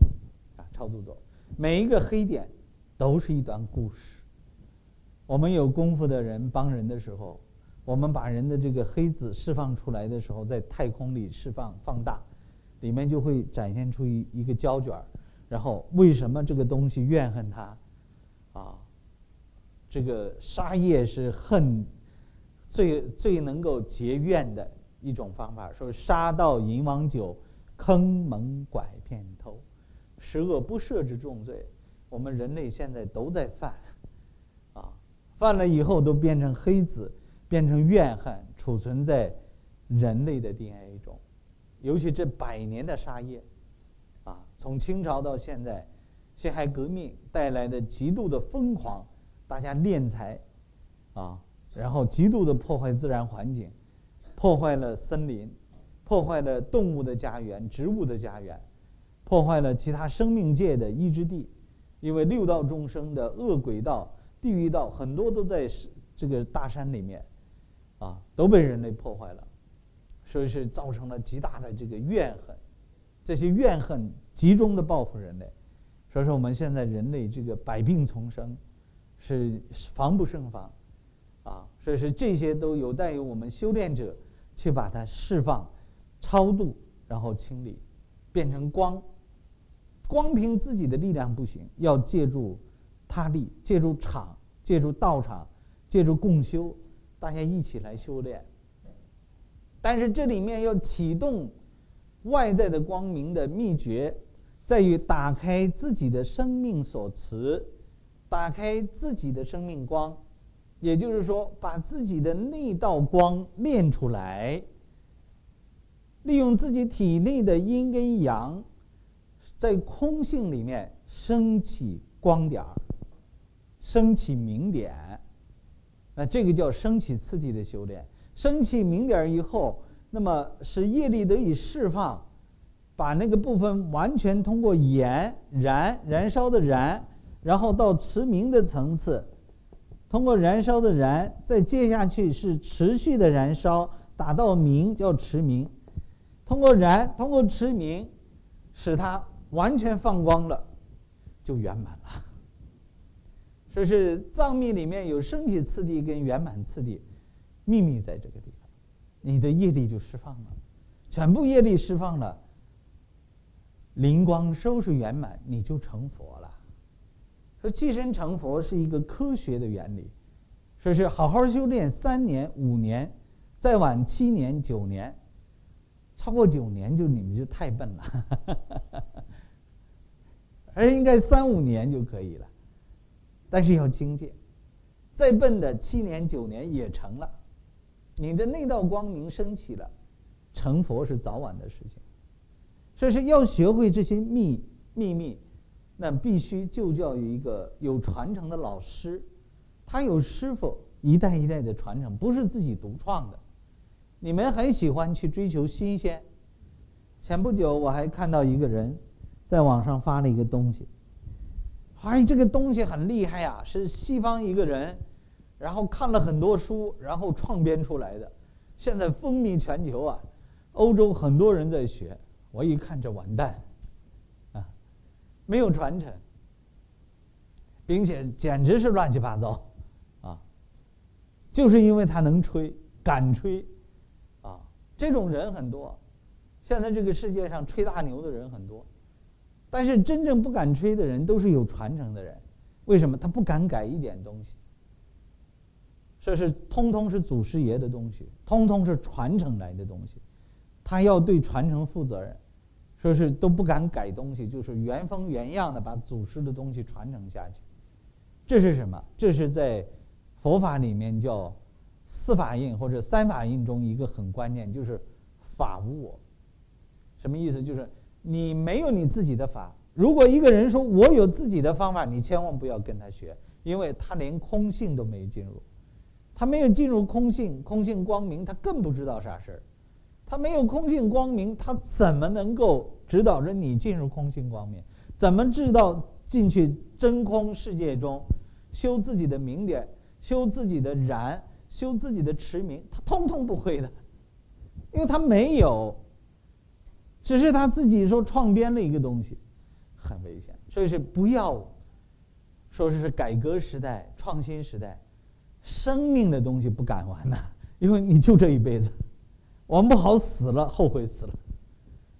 B: 啊超度走。每一个黑点都是一段故事。我们有功夫的人帮人的时候，我们把人的这个黑子释放出来的时候，在太空里释放放大，里面就会展现出一一个胶卷然后为什么这个东西怨恨他？啊，这个杀业是恨。最最能够结怨的一种方法，说杀盗淫王酒，坑蒙拐骗偷，十恶不赦之重罪，我们人类现在都在犯，啊，犯了以后都变成黑子，变成怨恨，储存在人类的 DNA 中，尤其这百年的杀业，啊，从清朝到现在，辛亥革命带来的极度的疯狂，大家敛财，啊。然后极度的破坏自然环境，破坏了森林，破坏了动物的家园、植物的家园，破坏了其他生命界的依之地。因为六道众生的恶鬼道、地狱道很多都在这个大山里面，啊，都被人类破坏了，所以是造成了极大的这个怨恨。这些怨恨集中的报复人类，所以说我们现在人类这个百病丛生，是防不胜防。所以说这些都有待于我们修炼者去把它释放、超度，然后清理，变成光。光凭自己的力量不行，要借助他力，借助场，借助道场，借助共修，大家一起来修炼。但是这里面要启动外在的光明的秘诀，在于打开自己的生命所持，打开自己的生命光，也就是说，把自己的那道光练出来，利用自己体内的阴跟阳，在空性里面升起光点儿，升起明点，那这个叫升起次第的修炼。升起明点以后，那么使业力得以释放，把那个部分完全通过燃燃燃烧的燃，然后到持明的层次，通过燃烧的燃，再接下去是持续的燃烧，达到明叫持明，通过燃，通过持明，使它完全放光了，就圆满了。说是藏密里面有升起次第跟圆满次第。秘密在这个地方，你的业力就释放了，全部业力释放了，灵光收拾圆满，你就成佛了。说寄身成佛是一个科学的原理，说是好好修炼三年五年，再晚七年九年，超过九年就你们就太笨了，(laughs) 而应该三五年就可以了，但是要精进，再笨的七年九年也成了。你的那道光明升起了，成佛是早晚的事情，所以是要学会这些秘秘密，那必须就教于一个有传承的老师，他有师傅一代一代的传承，不是自己独创的。你们很喜欢去追求新鲜。前不久我还看到一个人在网上发了一个东西，哎，这个东西很厉害呀，是西方一个人。然后看了很多书，然后创编出来的，现在风靡全球啊！欧洲很多人在学，我一看这完蛋，没有传承，并且简直是乱七八糟，啊，就是因为他能吹，敢吹，啊，这种人很多，现在这个世界上吹大牛的人很多，但是真正不敢吹的人都是有传承的人，为什么？他不敢改一点东西。这是通通是祖师爷的东西，通通是传承来的东西，他要对传承负责任，说是都不敢改东西，就是原封原样的把祖师的东西传承下去。这是什么？这是在佛法里面叫四法印或者三法印中一个很关键，就是法无我。什么意思？就是你没有你自己的法。如果一个人说我有自己的方法，你千万不要跟他学，因为他连空性都没进入。他没有进入空性，空性光明，他更不知道啥事儿。他没有空性光明，他怎么能够指导着你进入空性光明？怎么知道进去真空世界中修自己的明点，修自己的燃，修自己的持明？他通通不会的，因为他没有，只是他自己说创编了一个东西，很危险。所以是不要说是改革时代、创新时代。生命的东西不敢玩呐，因为你就这一辈子，玩不好死了后悔死了，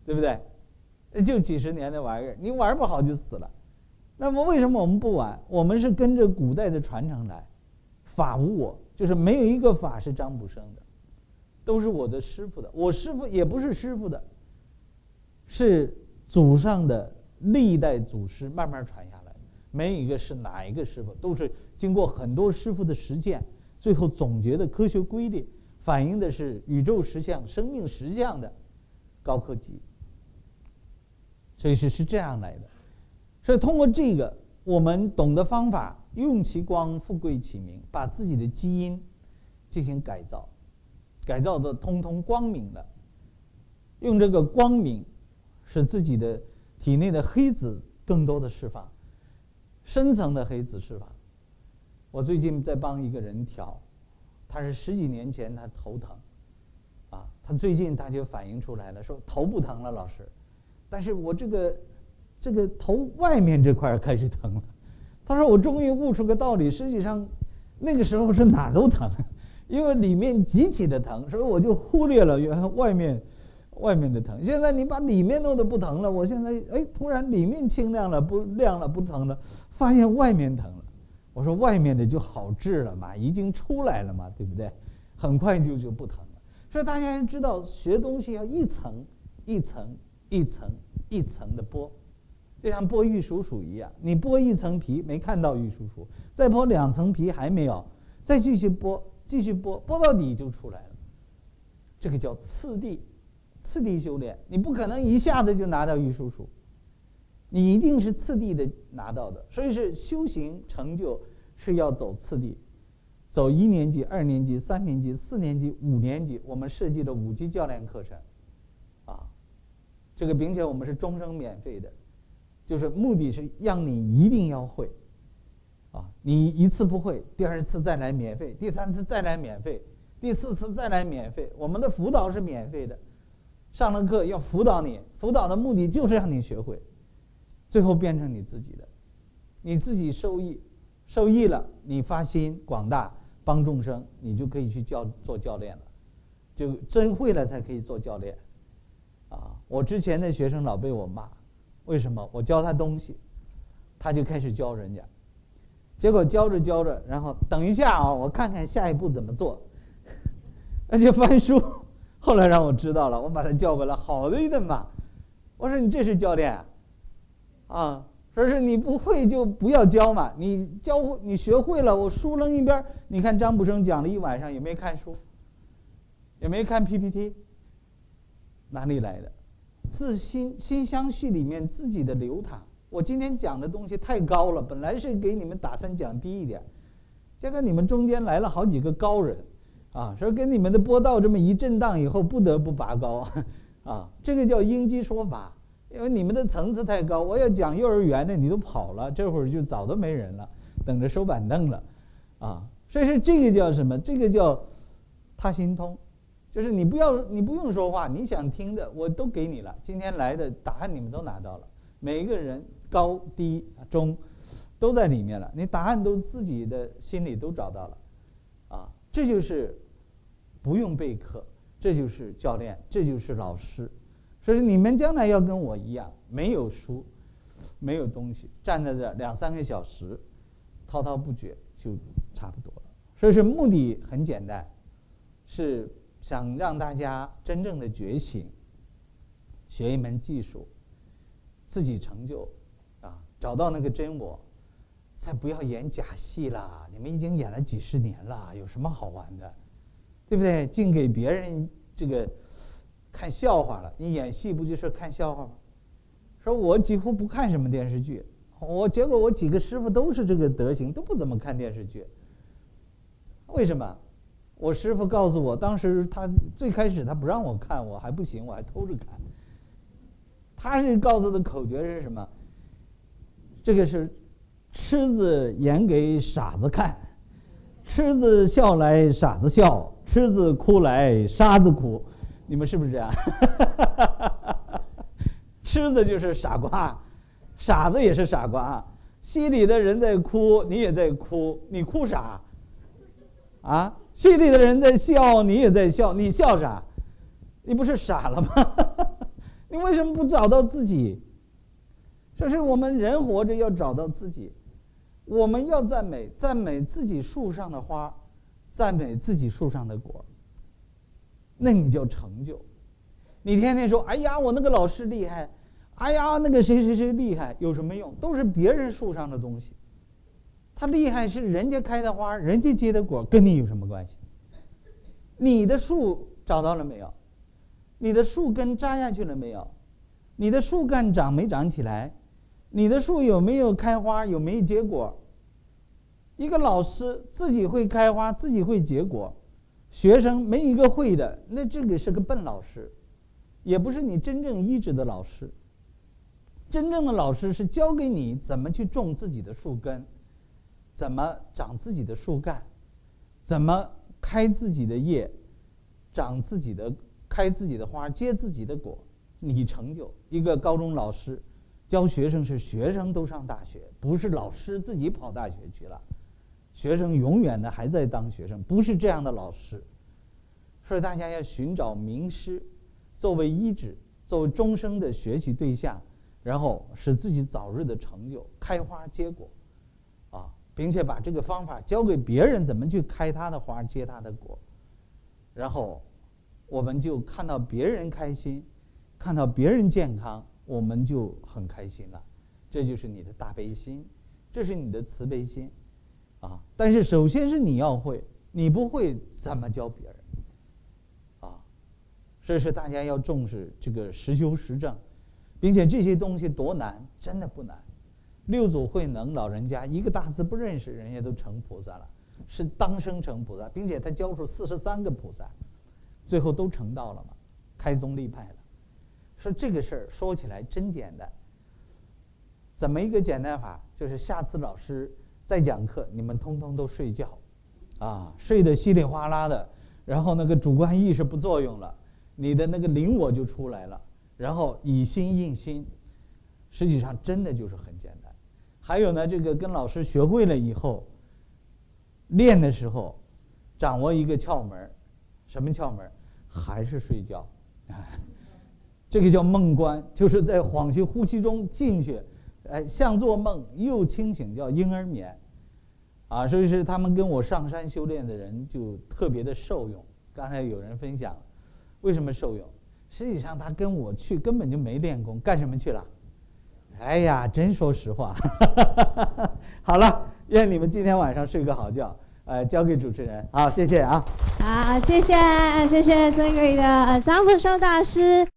B: 对不对？就几十年的玩意儿，你玩不好就死了。那么为什么我们不玩？我们是跟着古代的传承来，法无我，就是没有一个法是张卜生的，都是我的师傅的。我师傅也不是师傅的，是祖上的历代祖师慢慢传下来的，没有一个是哪一个师傅，都是。经过很多师傅的实践，最后总结的科学规律，反映的是宇宙实相、生命实相的高科技。所以是是这样来的。所以通过这个，我们懂得方法，用其光，富贵其名，把自己的基因进行改造，改造的通通光明了。用这个光明，使自己的体内的黑子更多的释放，深层的黑子释放。我最近在帮一个人调，他是十几年前他头疼，啊，他最近他就反映出来了，说头不疼了，老师，但是我这个这个头外面这块开始疼了。他说我终于悟出个道理，实际上那个时候是哪都疼，因为里面极其的疼，所以我就忽略了原来外面外面的疼。现在你把里面弄得不疼了，我现在哎突然里面清亮了，不亮了，不疼了，发现外面疼了。我说外面的就好治了嘛，已经出来了嘛，对不对？很快就就不疼了。所以大家知道，学东西要一层一层一层一层的剥，就像剥玉蜀黍一样。你剥一层皮没看到玉蜀黍，再剥两层皮还没有，再继续剥，继续剥，剥到底就出来了。这个叫次第，次第修炼。你不可能一下子就拿到玉蜀黍，你一定是次第的拿到的。所以是修行成就是要走次第。走一年级、二年级、三年级、四年级、五年级，我们设计的五级教练课程，啊，这个并且我们是终生免费的，就是目的是让你一定要会，啊，你一次不会，第二次再来免费，第三次再来免费，第四次再来免费。我们的辅导是免费的，上了课要辅导你，辅导的目的就是让你学会，最后变成你自己的，你自己受益，受益了，你发心广大。帮众生，你就可以去教做教练了，就真会了才可以做教练，啊！我之前的学生老被我骂，为什么？我教他东西，他就开始教人家，结果教着教着，然后等一下啊，我看看下一步怎么做，那就翻书。后来让我知道了，我把他叫过来，好的一顿骂。我说你这是教练，啊说是你不会就不要教嘛，你教你学会了，我书扔一边。你看张卜生讲了一晚上，也没看书，也没看 PPT，哪里来的？自心心相续里面自己的流淌。我今天讲的东西太高了，本来是给你们打算讲低一点，结果你们中间来了好几个高人，啊，说跟你们的波道这么一震荡以后，不得不拔高，啊，这个叫应激说法。因为你们的层次太高，我要讲幼儿园的，你都跑了，这会儿就早都没人了，等着收板凳了，啊，所以说这个叫什么？这个叫他心通，就是你不要，你不用说话，你想听的我都给你了。今天来的答案你们都拿到了，每一个人高低中都在里面了，你答案都自己的心里都找到了，啊，这就是不用备课，这就是教练，这就是老师。所以你们将来要跟我一样，没有书，没有东西，站在这两三个小时，滔滔不绝就差不多了。所以是目的很简单，是想让大家真正的觉醒，学一门技术，自己成就，啊，找到那个真我，再不要演假戏啦。你们已经演了几十年了，有什么好玩的，对不对？净给别人这个。看笑话了，你演戏不就是看笑话吗？说我几乎不看什么电视剧，我结果我几个师傅都是这个德行，都不怎么看电视剧。为什么？我师傅告诉我，当时他最开始他不让我看，我还不行，我还偷着看。他是告诉的口诀是什么？这个是痴子演给傻子看，痴子笑来傻子笑，痴子哭来傻子哭。你们是不是这样？(laughs) 吃子就是傻瓜，傻子也是傻瓜。戏里的人在哭，你也在哭，你哭啥？啊，戏里的人在笑，你也在笑，你笑啥？你不是傻了吗？(laughs) 你为什么不找到自己？这是我们人活着要找到自己，我们要赞美，赞美自己树上的花，赞美自己树上的果。那你叫成就，你天天说“哎呀，我那个老师厉害”，“哎呀，那个谁谁谁厉害”，有什么用？都是别人树上的东西。他厉害是人家开的花，人家结的果，跟你有什么关系？你的树找到了没有？你的树根扎下去了没有？你的树干长没长起来？你的树有没有开花？有没有结果？一个老师自己会开花，自己会结果。学生没一个会的，那这个是个笨老师，也不是你真正医治的老师。真正的老师是教给你怎么去种自己的树根，怎么长自己的树干，怎么开自己的叶，长自己的开自己的花，结自己的果。你成就一个高中老师，教学生是学生都上大学，不是老师自己跑大学去了。学生永远的还在当学生，不是这样的老师，所以大家要寻找名师，作为医治，作为终生的学习对象，然后使自己早日的成就，开花结果，啊，并且把这个方法教给别人，怎么去开他的花，结他的果，然后我们就看到别人开心，看到别人健康，我们就很开心了。这就是你的大悲心，这是你的慈悲心，啊！但是首先是你要会，你不会怎么教别人？啊！所以说大家要重视这个实修实证，并且这些东西多难，真的不难。六祖慧能老人家一个大字不认识，人家都成菩萨了，是当生成菩萨，并且他教出四十三个菩萨。最后都成道了嘛，开宗立派了。说这个事儿说起来真简单。怎么一个简单法？就是下次老师再讲课，你们通通都睡觉，啊，睡得稀里哗啦的，然后那个主观意识不作用了，你的那个灵我就出来了，然后以心印心，实际上真的就是很简单。还有呢，这个跟老师学会了以后，练的时候，掌握一个窍门什么窍门？还是睡觉，这个叫梦观，就是在恍兮呼吸中进去，哎，像做梦又清醒，叫婴儿眠，啊，所以是他们跟我上山修炼的人就特别的受用。刚才有人分享，为什么受用？实际上他跟我去根本就没练功，干什么去了？哎呀，真说实话。(laughs) 好了，愿你们今天晚上睡个好觉。呃，交给主持人。好，谢谢啊。
C: 好，谢谢，谢谢尊贵的张福寿大师。